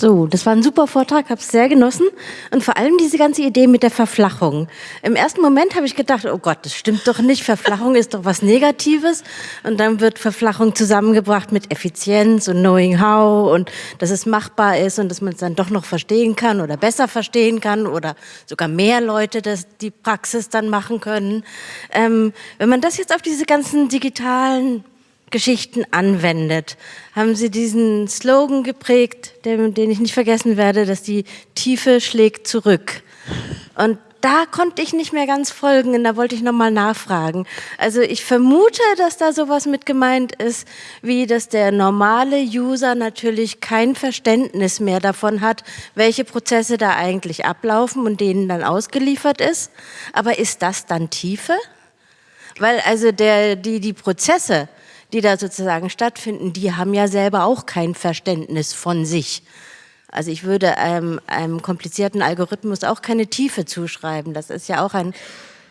So, das war ein super Vortrag, habe es sehr genossen und vor allem diese ganze Idee mit der Verflachung. Im ersten Moment habe ich gedacht, oh Gott, das stimmt doch nicht, Verflachung ist doch was Negatives und dann wird Verflachung zusammengebracht mit Effizienz und Knowing How und dass es machbar ist und dass man es dann doch noch verstehen kann oder besser verstehen kann oder sogar mehr Leute das, die Praxis dann machen können. Ähm, wenn man das jetzt auf diese ganzen digitalen Geschichten anwendet. Haben Sie diesen Slogan geprägt, den, den, ich nicht vergessen werde, dass die Tiefe schlägt zurück. Und da konnte ich nicht mehr ganz folgen und da wollte ich nochmal nachfragen. Also ich vermute, dass da sowas mit gemeint ist, wie dass der normale User natürlich kein Verständnis mehr davon hat, welche Prozesse da eigentlich ablaufen und denen dann ausgeliefert ist. Aber ist das dann Tiefe? Weil also der, die, die Prozesse, die da sozusagen stattfinden, die haben ja selber auch kein Verständnis von sich. Also ich würde einem, einem komplizierten Algorithmus auch keine Tiefe zuschreiben. Das ist ja auch ein,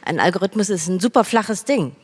ein Algorithmus ist ein super flaches Ding.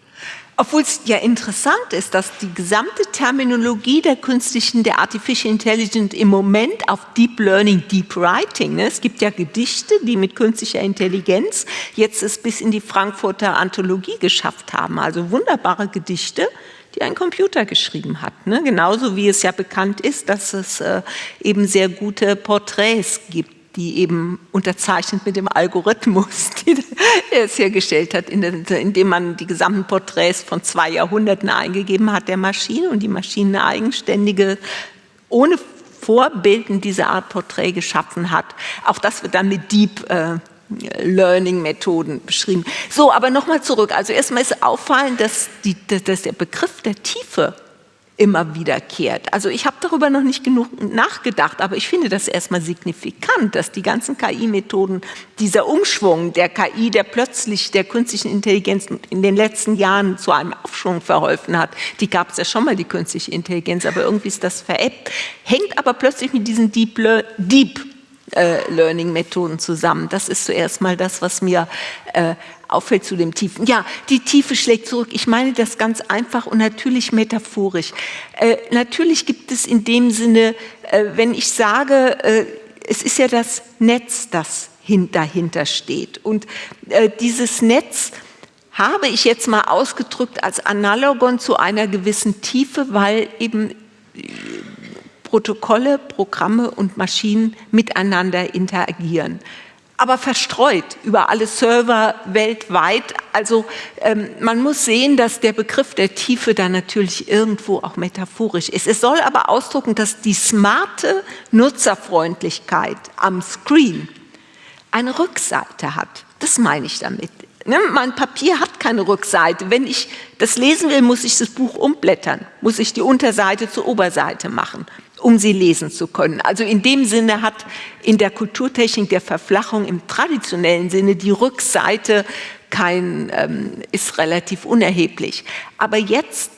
Obwohl es ja interessant ist, dass die gesamte Terminologie der künstlichen, der Artificial Intelligence im Moment auf Deep Learning, Deep Writing, ne? es gibt ja Gedichte, die mit künstlicher Intelligenz jetzt es bis in die Frankfurter Anthologie geschafft haben, also wunderbare Gedichte, die ein Computer geschrieben hat. Ne? Genauso wie es ja bekannt ist, dass es äh, eben sehr gute Porträts gibt die eben unterzeichnet mit dem Algorithmus, den er es hergestellt hat, indem man die gesamten Porträts von zwei Jahrhunderten eingegeben hat der Maschine und die Maschine eine eigenständige, ohne Vorbilden diese Art Porträt geschaffen hat. Auch das wird dann mit Deep äh, Learning-Methoden beschrieben. So, aber nochmal zurück. Also erstmal ist auffallend, dass, die, dass der Begriff der Tiefe immer wiederkehrt. Also ich habe darüber noch nicht genug nachgedacht, aber ich finde das erstmal signifikant, dass die ganzen KI-Methoden, dieser Umschwung der KI, der plötzlich der künstlichen Intelligenz in den letzten Jahren zu einem Aufschwung verholfen hat, die gab es ja schon mal, die künstliche Intelligenz, aber irgendwie ist das veräppt, hängt aber plötzlich mit diesen Deep, Deep äh, Learning-Methoden zusammen. Das ist zuerst mal das, was mir äh, auffällt zu dem Tiefen. Ja, die Tiefe schlägt zurück. Ich meine das ganz einfach und natürlich metaphorisch. Äh, natürlich gibt es in dem Sinne, äh, wenn ich sage, äh, es ist ja das Netz, das dahinter steht. Und äh, dieses Netz habe ich jetzt mal ausgedrückt als Analogon zu einer gewissen Tiefe, weil eben Protokolle, Programme und Maschinen miteinander interagieren. Aber verstreut über alle Server weltweit. Also ähm, man muss sehen, dass der Begriff der Tiefe da natürlich irgendwo auch metaphorisch ist. Es soll aber ausdrücken, dass die smarte Nutzerfreundlichkeit am Screen eine Rückseite hat. Das meine ich damit. Ne, mein Papier hat keine Rückseite. Wenn ich das lesen will, muss ich das Buch umblättern, muss ich die Unterseite zur Oberseite machen um sie lesen zu können. Also in dem Sinne hat in der Kulturtechnik der Verflachung im traditionellen Sinne die Rückseite kein, ähm, ist relativ unerheblich. Aber jetzt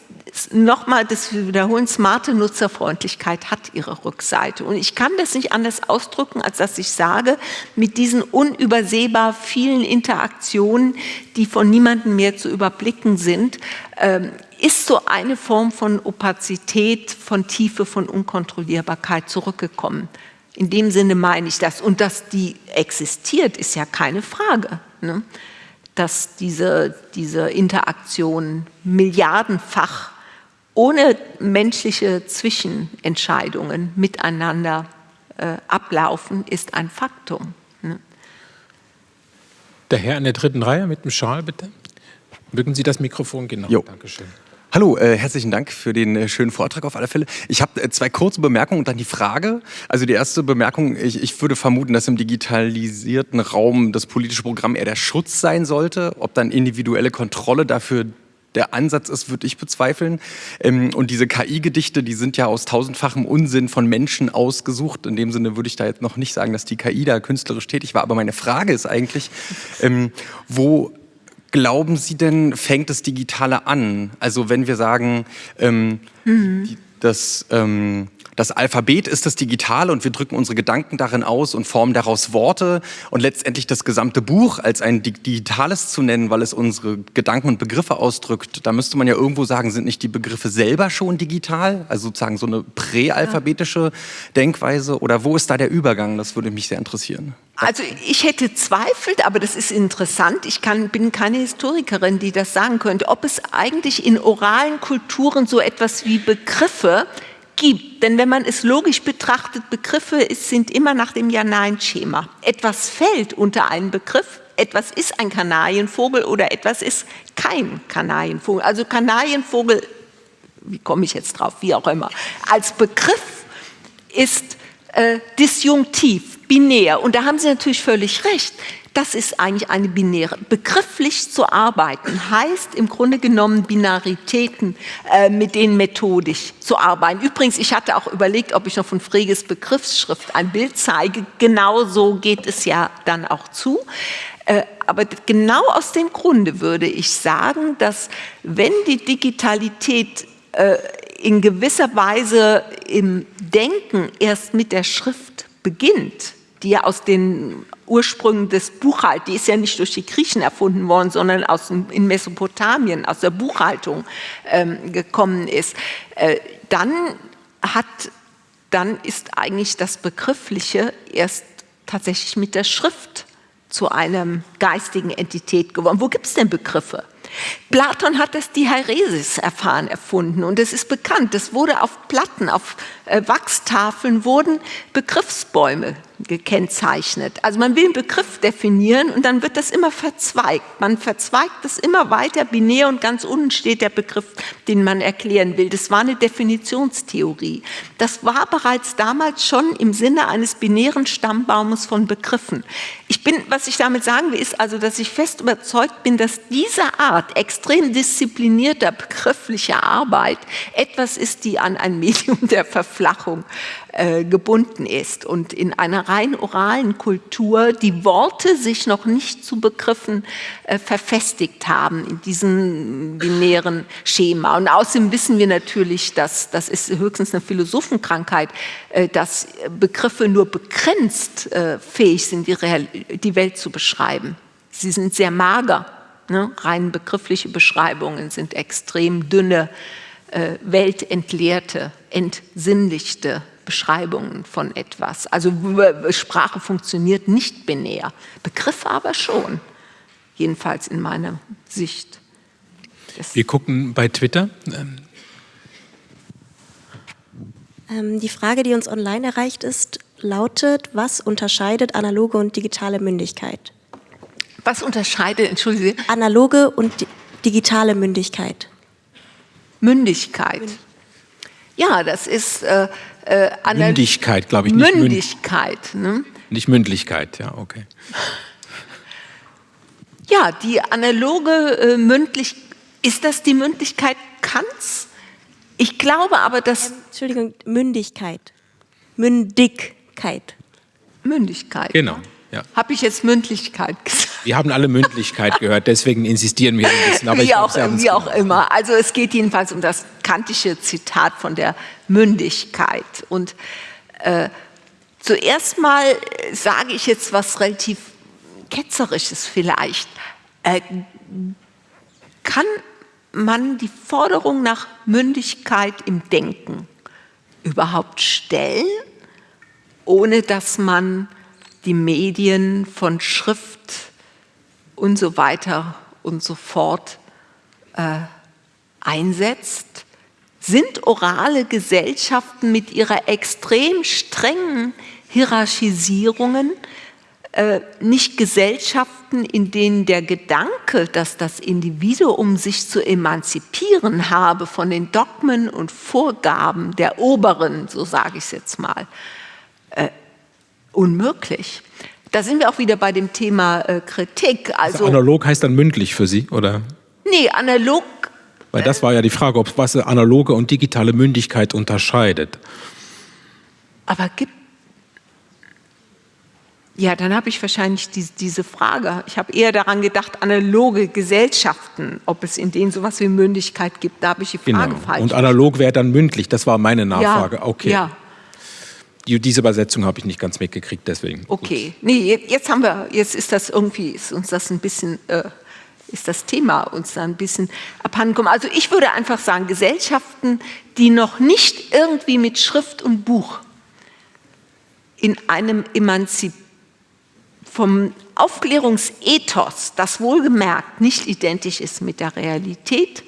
nochmal das Wiederholen, smarte Nutzerfreundlichkeit hat ihre Rückseite. Und ich kann das nicht anders ausdrücken, als dass ich sage, mit diesen unübersehbar vielen Interaktionen, die von niemandem mehr zu überblicken sind, ähm, ist so eine Form von Opazität, von Tiefe, von Unkontrollierbarkeit zurückgekommen. In dem Sinne meine ich das. Und dass die existiert, ist ja keine Frage. Ne? Dass diese, diese Interaktion milliardenfach ohne menschliche Zwischenentscheidungen miteinander äh, ablaufen, ist ein Faktum. Ne? Der Herr in der dritten Reihe mit dem Schal, bitte. Mögen Sie das Mikrofon genau? Jo. Dankeschön. Hallo, äh, herzlichen Dank für den äh, schönen Vortrag auf alle Fälle. Ich habe äh, zwei kurze Bemerkungen und dann die Frage. Also die erste Bemerkung, ich, ich, würde vermuten, dass im digitalisierten Raum das politische Programm eher der Schutz sein sollte. Ob dann individuelle Kontrolle dafür der Ansatz ist, würde ich bezweifeln. Ähm, und diese KI-Gedichte, die sind ja aus tausendfachem Unsinn von Menschen ausgesucht. In dem Sinne würde ich da jetzt noch nicht sagen, dass die KI da künstlerisch tätig war. Aber meine Frage ist eigentlich, ähm, wo glauben Sie denn, fängt das Digitale an? Also wenn wir sagen, ähm, mhm. die, das, ähm, das Alphabet ist das Digitale und wir drücken unsere Gedanken darin aus und formen daraus Worte und letztendlich das gesamte Buch als ein Digitales zu nennen, weil es unsere Gedanken und Begriffe ausdrückt, da müsste man ja irgendwo sagen, sind nicht die Begriffe selber schon digital? Also sozusagen so eine präalphabetische Denkweise oder wo ist da der Übergang? Das würde mich sehr interessieren. Also ich hätte zweifelt, aber das ist interessant. Ich kann, bin keine Historikerin, die das sagen könnte, ob es eigentlich in oralen Kulturen so etwas wie Begriffe gibt. Denn wenn man es logisch betrachtet, Begriffe sind immer nach dem Ja-Nein-Schema. Etwas fällt unter einen Begriff, etwas ist ein Kanarienvogel oder etwas ist kein Kanarienvogel. Also Kanarienvogel, wie komme ich jetzt drauf, wie auch immer, als Begriff ist äh, disjunktiv, binär. Und da haben Sie natürlich völlig recht. Das ist eigentlich eine binäre. Begrifflich zu arbeiten heißt im Grunde genommen Binaritäten, äh, mit denen methodisch zu arbeiten. Übrigens, ich hatte auch überlegt, ob ich noch von Freges Begriffsschrift ein Bild zeige. Genau so geht es ja dann auch zu. Äh, aber genau aus dem Grunde würde ich sagen, dass wenn die Digitalität äh, in gewisser Weise im Denken erst mit der Schrift beginnt, die ja aus den Ursprüngen des Buchhaltens, die ist ja nicht durch die Griechen erfunden worden, sondern aus in Mesopotamien, aus der Buchhaltung ähm, gekommen ist, äh, dann hat, dann ist eigentlich das Begriffliche erst tatsächlich mit der Schrift zu einem geistigen Entität geworden. Wo gibt es denn Begriffe? Platon hat das Diaresis-Erfahren erfunden und es ist bekannt, es wurde auf Platten, auf Wachstafeln wurden Begriffsbäume gekennzeichnet. Also man will einen Begriff definieren und dann wird das immer verzweigt. Man verzweigt das immer weiter binär und ganz unten steht der Begriff, den man erklären will. Das war eine Definitionstheorie. Das war bereits damals schon im Sinne eines binären Stammbaumes von Begriffen. Ich bin, was ich damit sagen will, ist also, dass ich fest überzeugt bin, dass diese Art extrem disziplinierter begrifflicher Arbeit etwas ist, die an ein Medium der Verflachung äh, gebunden ist und in einer rein oralen Kultur die Worte sich noch nicht zu Begriffen äh, verfestigt haben in diesem binären Schema. Und außerdem wissen wir natürlich, dass das ist höchstens eine Philosophenkrankheit, äh, dass Begriffe nur begrenzt äh, fähig sind, die, Real die Welt zu beschreiben. Sie sind sehr mager. Ne? Rein begriffliche Beschreibungen sind extrem dünne, weltentleerte, entsinnlichte Beschreibungen von etwas. Also Sprache funktioniert nicht binär, Begriffe aber schon, jedenfalls in meiner Sicht. Wir gucken bei Twitter. Ähm, die Frage, die uns online erreicht ist, lautet, was unterscheidet analoge und digitale Mündigkeit? Was unterscheidet, entschuldige Sie? Analoge und di digitale Mündigkeit. Mündigkeit. Ja, das ist äh, äh, Mündigkeit, glaube ich. Nicht Mündigkeit. Ne? Nicht Mündlichkeit, ja, okay. Ja, die analoge äh, mündlich, ist das die Mündlichkeit Kants? Ich glaube aber, dass... Ähm, Entschuldigung, Mündigkeit. Mündigkeit. Mündigkeit. Genau. Ja. Habe ich jetzt Mündlichkeit gesagt? Wir haben alle Mündlichkeit gehört, deswegen insistieren wir ein bisschen. Aber wie auch, wie auch immer. Also es geht jedenfalls um das kantische Zitat von der Mündigkeit. Und äh, zuerst mal sage ich jetzt was relativ ketzerisches vielleicht. Äh, kann man die Forderung nach Mündigkeit im Denken überhaupt stellen, ohne dass man die Medien von Schrift und so weiter und so fort äh, einsetzt? Sind orale Gesellschaften mit ihrer extrem strengen Hierarchisierungen äh, nicht Gesellschaften, in denen der Gedanke, dass das Individuum sich zu emanzipieren habe von den Dogmen und Vorgaben der Oberen, so sage ich es jetzt mal, unmöglich. Da sind wir auch wieder bei dem Thema äh, Kritik. Also, also, analog heißt dann mündlich für Sie, oder? Nee, analog. Weil das war ja die Frage, ob was analoge und digitale Mündigkeit unterscheidet. Aber gibt ja, dann habe ich wahrscheinlich die, diese Frage. Ich habe eher daran gedacht, analoge Gesellschaften, ob es in denen sowas wie Mündigkeit gibt. Da habe ich die Frage genau. falsch. Und analog wäre dann mündlich. Das war meine Nachfrage. Ja, okay. Ja, diese Übersetzung habe ich nicht ganz mitgekriegt, deswegen. Okay, nee, jetzt haben wir, jetzt ist das irgendwie, ist uns das ein bisschen, äh, ist das Thema uns da ein bisschen abhandengekommen. Also ich würde einfach sagen, Gesellschaften, die noch nicht irgendwie mit Schrift und Buch in einem Emanzip vom Aufklärungsethos, das wohlgemerkt nicht identisch ist mit der Realität,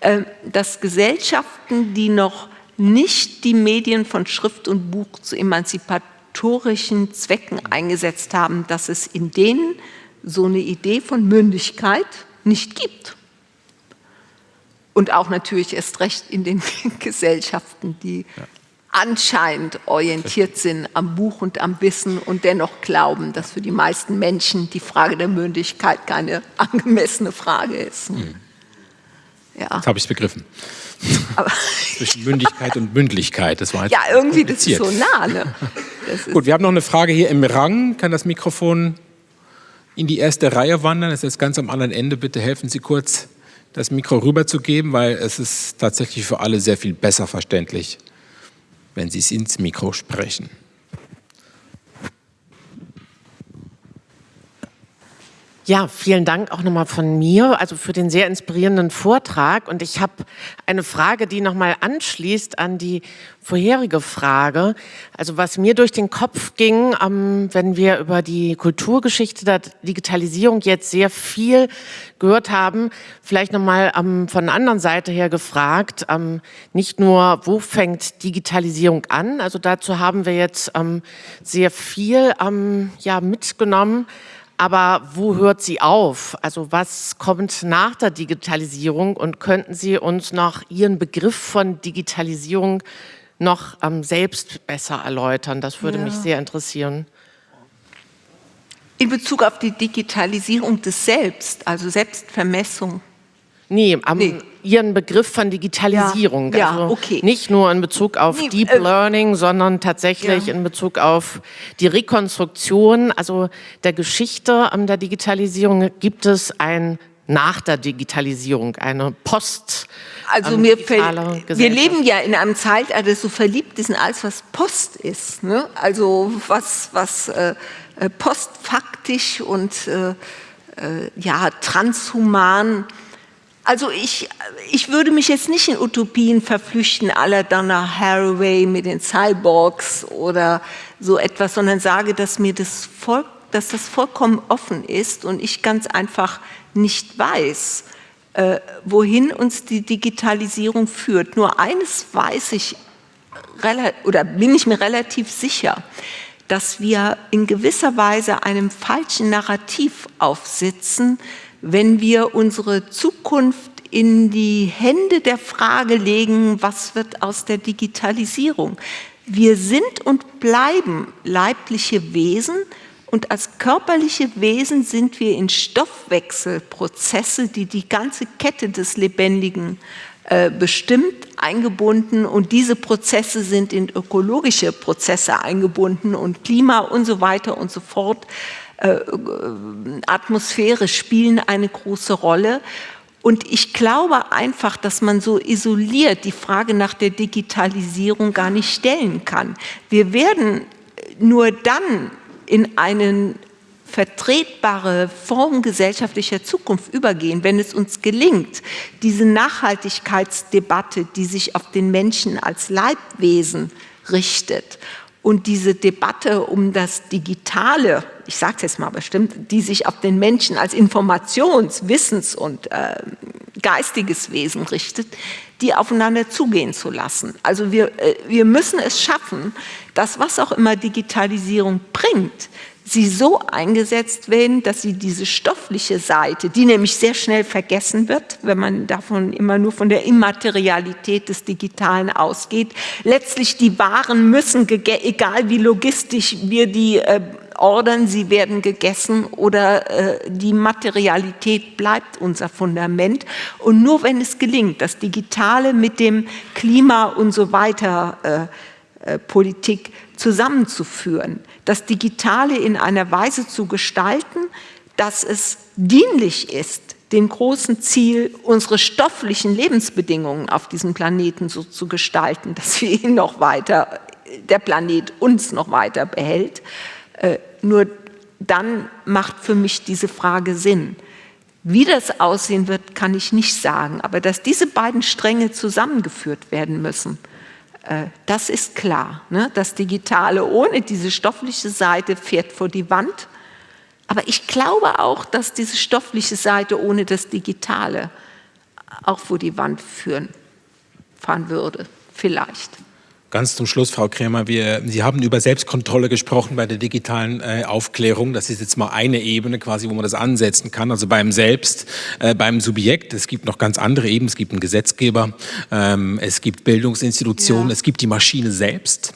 äh, dass Gesellschaften, die noch nicht die Medien von Schrift und Buch zu emanzipatorischen Zwecken eingesetzt haben, dass es in denen so eine Idee von Mündigkeit nicht gibt. Und auch natürlich erst recht in den Gesellschaften, die ja. anscheinend orientiert sind am Buch und am Wissen und dennoch glauben, dass für die meisten Menschen die Frage der Mündigkeit keine angemessene Frage ist. Mhm. Ja. Jetzt habe ich es begriffen. Zwischen Mündigkeit und Mündlichkeit. Das war jetzt ja, irgendwie, das ist so nah. Ne? Gut, wir haben noch eine Frage hier im Rang. Kann das Mikrofon in die erste Reihe wandern? Das ist ganz am anderen Ende. Bitte helfen Sie kurz, das Mikro rüberzugeben, weil es ist tatsächlich für alle sehr viel besser verständlich, wenn Sie es ins Mikro sprechen. Ja, vielen Dank auch nochmal von mir, also für den sehr inspirierenden Vortrag. Und ich habe eine Frage, die nochmal anschließt an die vorherige Frage. Also was mir durch den Kopf ging, ähm, wenn wir über die Kulturgeschichte der Digitalisierung jetzt sehr viel gehört haben, vielleicht nochmal ähm, von der anderen Seite her gefragt, ähm, nicht nur, wo fängt Digitalisierung an? Also dazu haben wir jetzt ähm, sehr viel ähm, ja, mitgenommen. Aber wo hört sie auf? Also was kommt nach der Digitalisierung? Und könnten Sie uns noch Ihren Begriff von Digitalisierung noch ähm, selbst besser erläutern? Das würde ja. mich sehr interessieren. In Bezug auf die Digitalisierung des Selbst, also Selbstvermessung. Nee, am, nee. Ihren Begriff von Digitalisierung. Ja, also okay. Nicht nur in Bezug auf nee, Deep äh, Learning, sondern tatsächlich ja. in Bezug auf die Rekonstruktion, also der Geschichte der Digitalisierung gibt es ein nach der Digitalisierung, eine Post. Also ähm, mir wir leben ja in einem Zeitalter, das so verliebt ist in alles, was Post ist. Ne? Also was, was äh, äh postfaktisch und äh, äh, ja, transhuman also ich, ich würde mich jetzt nicht in Utopien verflüchten, aller Donna Haraway mit den Cyborgs oder so etwas, sondern sage, dass mir das, voll, dass das vollkommen offen ist und ich ganz einfach nicht weiß, äh, wohin uns die Digitalisierung führt. Nur eines weiß ich oder bin ich mir relativ sicher, dass wir in gewisser Weise einem falschen Narrativ aufsitzen, wenn wir unsere Zukunft in die Hände der Frage legen, was wird aus der Digitalisierung? Wir sind und bleiben leibliche Wesen und als körperliche Wesen sind wir in Stoffwechselprozesse, die die ganze Kette des Lebendigen äh, bestimmt, eingebunden und diese Prozesse sind in ökologische Prozesse eingebunden und Klima und so weiter und so fort. Äh, Atmosphäre spielen eine große Rolle. Und ich glaube einfach, dass man so isoliert die Frage nach der Digitalisierung gar nicht stellen kann. Wir werden nur dann in eine vertretbare Form gesellschaftlicher Zukunft übergehen, wenn es uns gelingt, diese Nachhaltigkeitsdebatte, die sich auf den Menschen als Leibwesen richtet und diese Debatte um das Digitale, ich sage es jetzt mal bestimmt, die sich auf den Menschen als Informations-, Wissens- und äh, geistiges Wesen richtet, die aufeinander zugehen zu lassen. Also wir, äh, wir müssen es schaffen, dass was auch immer Digitalisierung bringt, sie so eingesetzt werden, dass sie diese stoffliche Seite, die nämlich sehr schnell vergessen wird, wenn man davon immer nur von der Immaterialität des Digitalen ausgeht, letztlich die Waren müssen, egal wie logistisch wir die äh, ordern, sie werden gegessen oder äh, die Materialität bleibt unser Fundament. Und nur wenn es gelingt, das Digitale mit dem Klima und so weiter äh, Politik zusammenzuführen, das Digitale in einer Weise zu gestalten, dass es dienlich ist, dem großen Ziel, unsere stofflichen Lebensbedingungen auf diesem Planeten so zu gestalten, dass wir ihn noch weiter, der Planet uns noch weiter behält. Äh, nur dann macht für mich diese Frage Sinn. Wie das aussehen wird, kann ich nicht sagen, aber dass diese beiden Stränge zusammengeführt werden müssen, äh, das ist klar. Ne? Das Digitale ohne diese stoffliche Seite fährt vor die Wand. Aber ich glaube auch, dass diese stoffliche Seite ohne das Digitale auch vor die Wand führen, fahren würde. Vielleicht. Ganz zum Schluss, Frau Krämer, wir, Sie haben über Selbstkontrolle gesprochen bei der digitalen äh, Aufklärung. Das ist jetzt mal eine Ebene quasi, wo man das ansetzen kann. Also beim Selbst, äh, beim Subjekt. Es gibt noch ganz andere Ebenen. Es gibt einen Gesetzgeber, ähm, es gibt Bildungsinstitutionen, ja. es gibt die Maschine selbst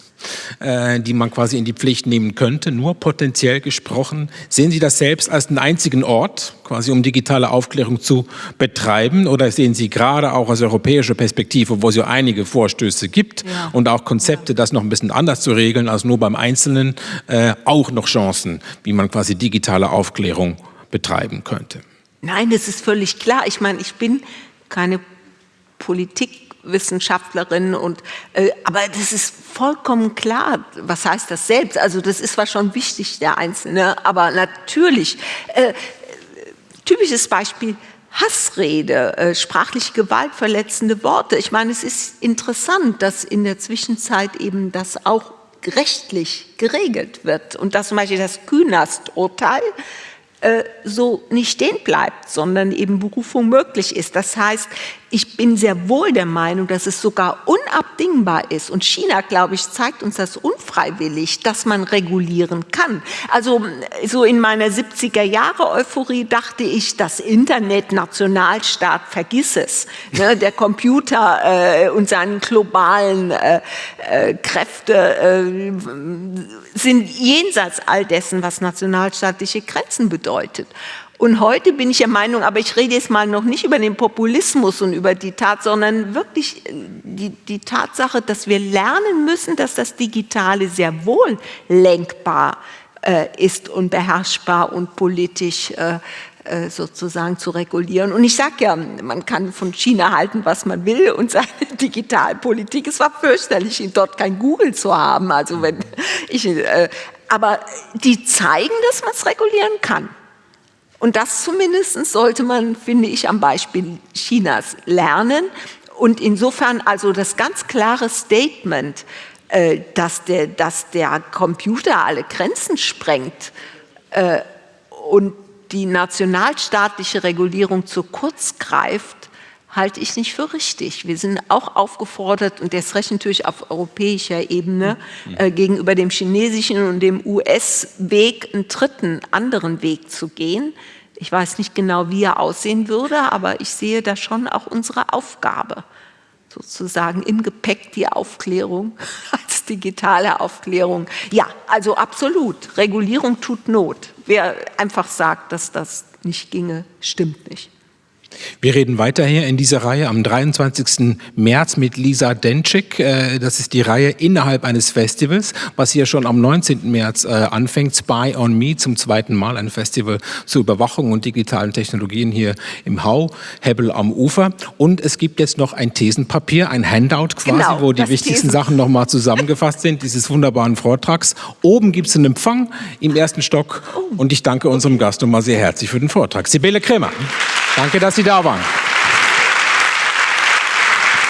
äh, die man quasi in die Pflicht nehmen könnte, nur potenziell gesprochen. Sehen Sie das selbst als den einzigen Ort, quasi um digitale Aufklärung zu betreiben? Oder sehen Sie gerade auch aus europäischer Perspektive, wo es ja einige Vorstöße gibt ja. und auch Konzepte, das noch ein bisschen anders zu regeln als nur beim Einzelnen, äh, auch noch Chancen, wie man quasi digitale Aufklärung betreiben könnte? Nein, das ist völlig klar. Ich meine, ich bin keine Politik Wissenschaftlerin und äh, aber das ist vollkommen klar, was heißt das selbst? Also das ist zwar schon wichtig, der Einzelne, aber natürlich, äh, typisches Beispiel Hassrede, äh, sprachliche Gewalt, verletzende Worte. Ich meine, es ist interessant, dass in der Zwischenzeit eben das auch rechtlich geregelt wird und dass zum Beispiel das Künast-Urteil so nicht stehen bleibt, sondern eben Berufung möglich ist. Das heißt, ich bin sehr wohl der Meinung, dass es sogar unabdingbar ist. Und China, glaube ich, zeigt uns das unfreiwillig, dass man regulieren kann. Also so in meiner 70er Jahre Euphorie dachte ich, das Internet, Nationalstaat, vergiss es. Ne, der Computer äh, und seine globalen äh, äh, Kräfte äh, sind jenseits all dessen, was nationalstaatliche Grenzen bedeutet. Und heute bin ich der Meinung, aber ich rede jetzt mal noch nicht über den Populismus und über die Tat, sondern wirklich äh, die, die Tatsache, dass wir lernen müssen, dass das Digitale sehr wohl lenkbar äh, ist und beherrschbar und politisch äh, äh sozusagen zu regulieren. Und ich sage ja, man kann von China halten, was man will und seine Digitalpolitik, es war fürchterlich, dort kein Google zu haben. Also wenn ich, äh, aber die zeigen, dass man es regulieren kann. Und das zumindest sollte man, finde ich, am Beispiel Chinas lernen. Und insofern also das ganz klare Statement, äh, dass, der, dass der Computer alle Grenzen sprengt äh, und die nationalstaatliche Regulierung zu kurz greift, halte ich nicht für richtig. Wir sind auch aufgefordert, und das recht natürlich auf europäischer Ebene, äh, gegenüber dem chinesischen und dem US-Weg einen dritten, anderen Weg zu gehen. Ich weiß nicht genau, wie er aussehen würde, aber ich sehe da schon auch unsere Aufgabe, sozusagen im Gepäck die Aufklärung als digitale Aufklärung. Ja, also absolut, Regulierung tut Not. Wer einfach sagt, dass das nicht ginge, stimmt nicht. Wir reden weiter hier in dieser Reihe am 23. März mit Lisa Denczyk. Äh, das ist die Reihe innerhalb eines Festivals, was hier schon am 19. März äh, anfängt. Spy on Me zum zweiten Mal, ein Festival zur Überwachung und digitalen Technologien hier im Hau, Hebbel am Ufer. Und es gibt jetzt noch ein Thesenpapier, ein Handout quasi, genau, wo die wichtigsten Thesen. Sachen nochmal zusammengefasst sind, dieses wunderbaren Vortrags. Oben gibt es einen Empfang im ersten Stock. Und ich danke unserem Gast nochmal sehr herzlich für den Vortrag. Sibylle Kremer. Danke, dass Sie da waren.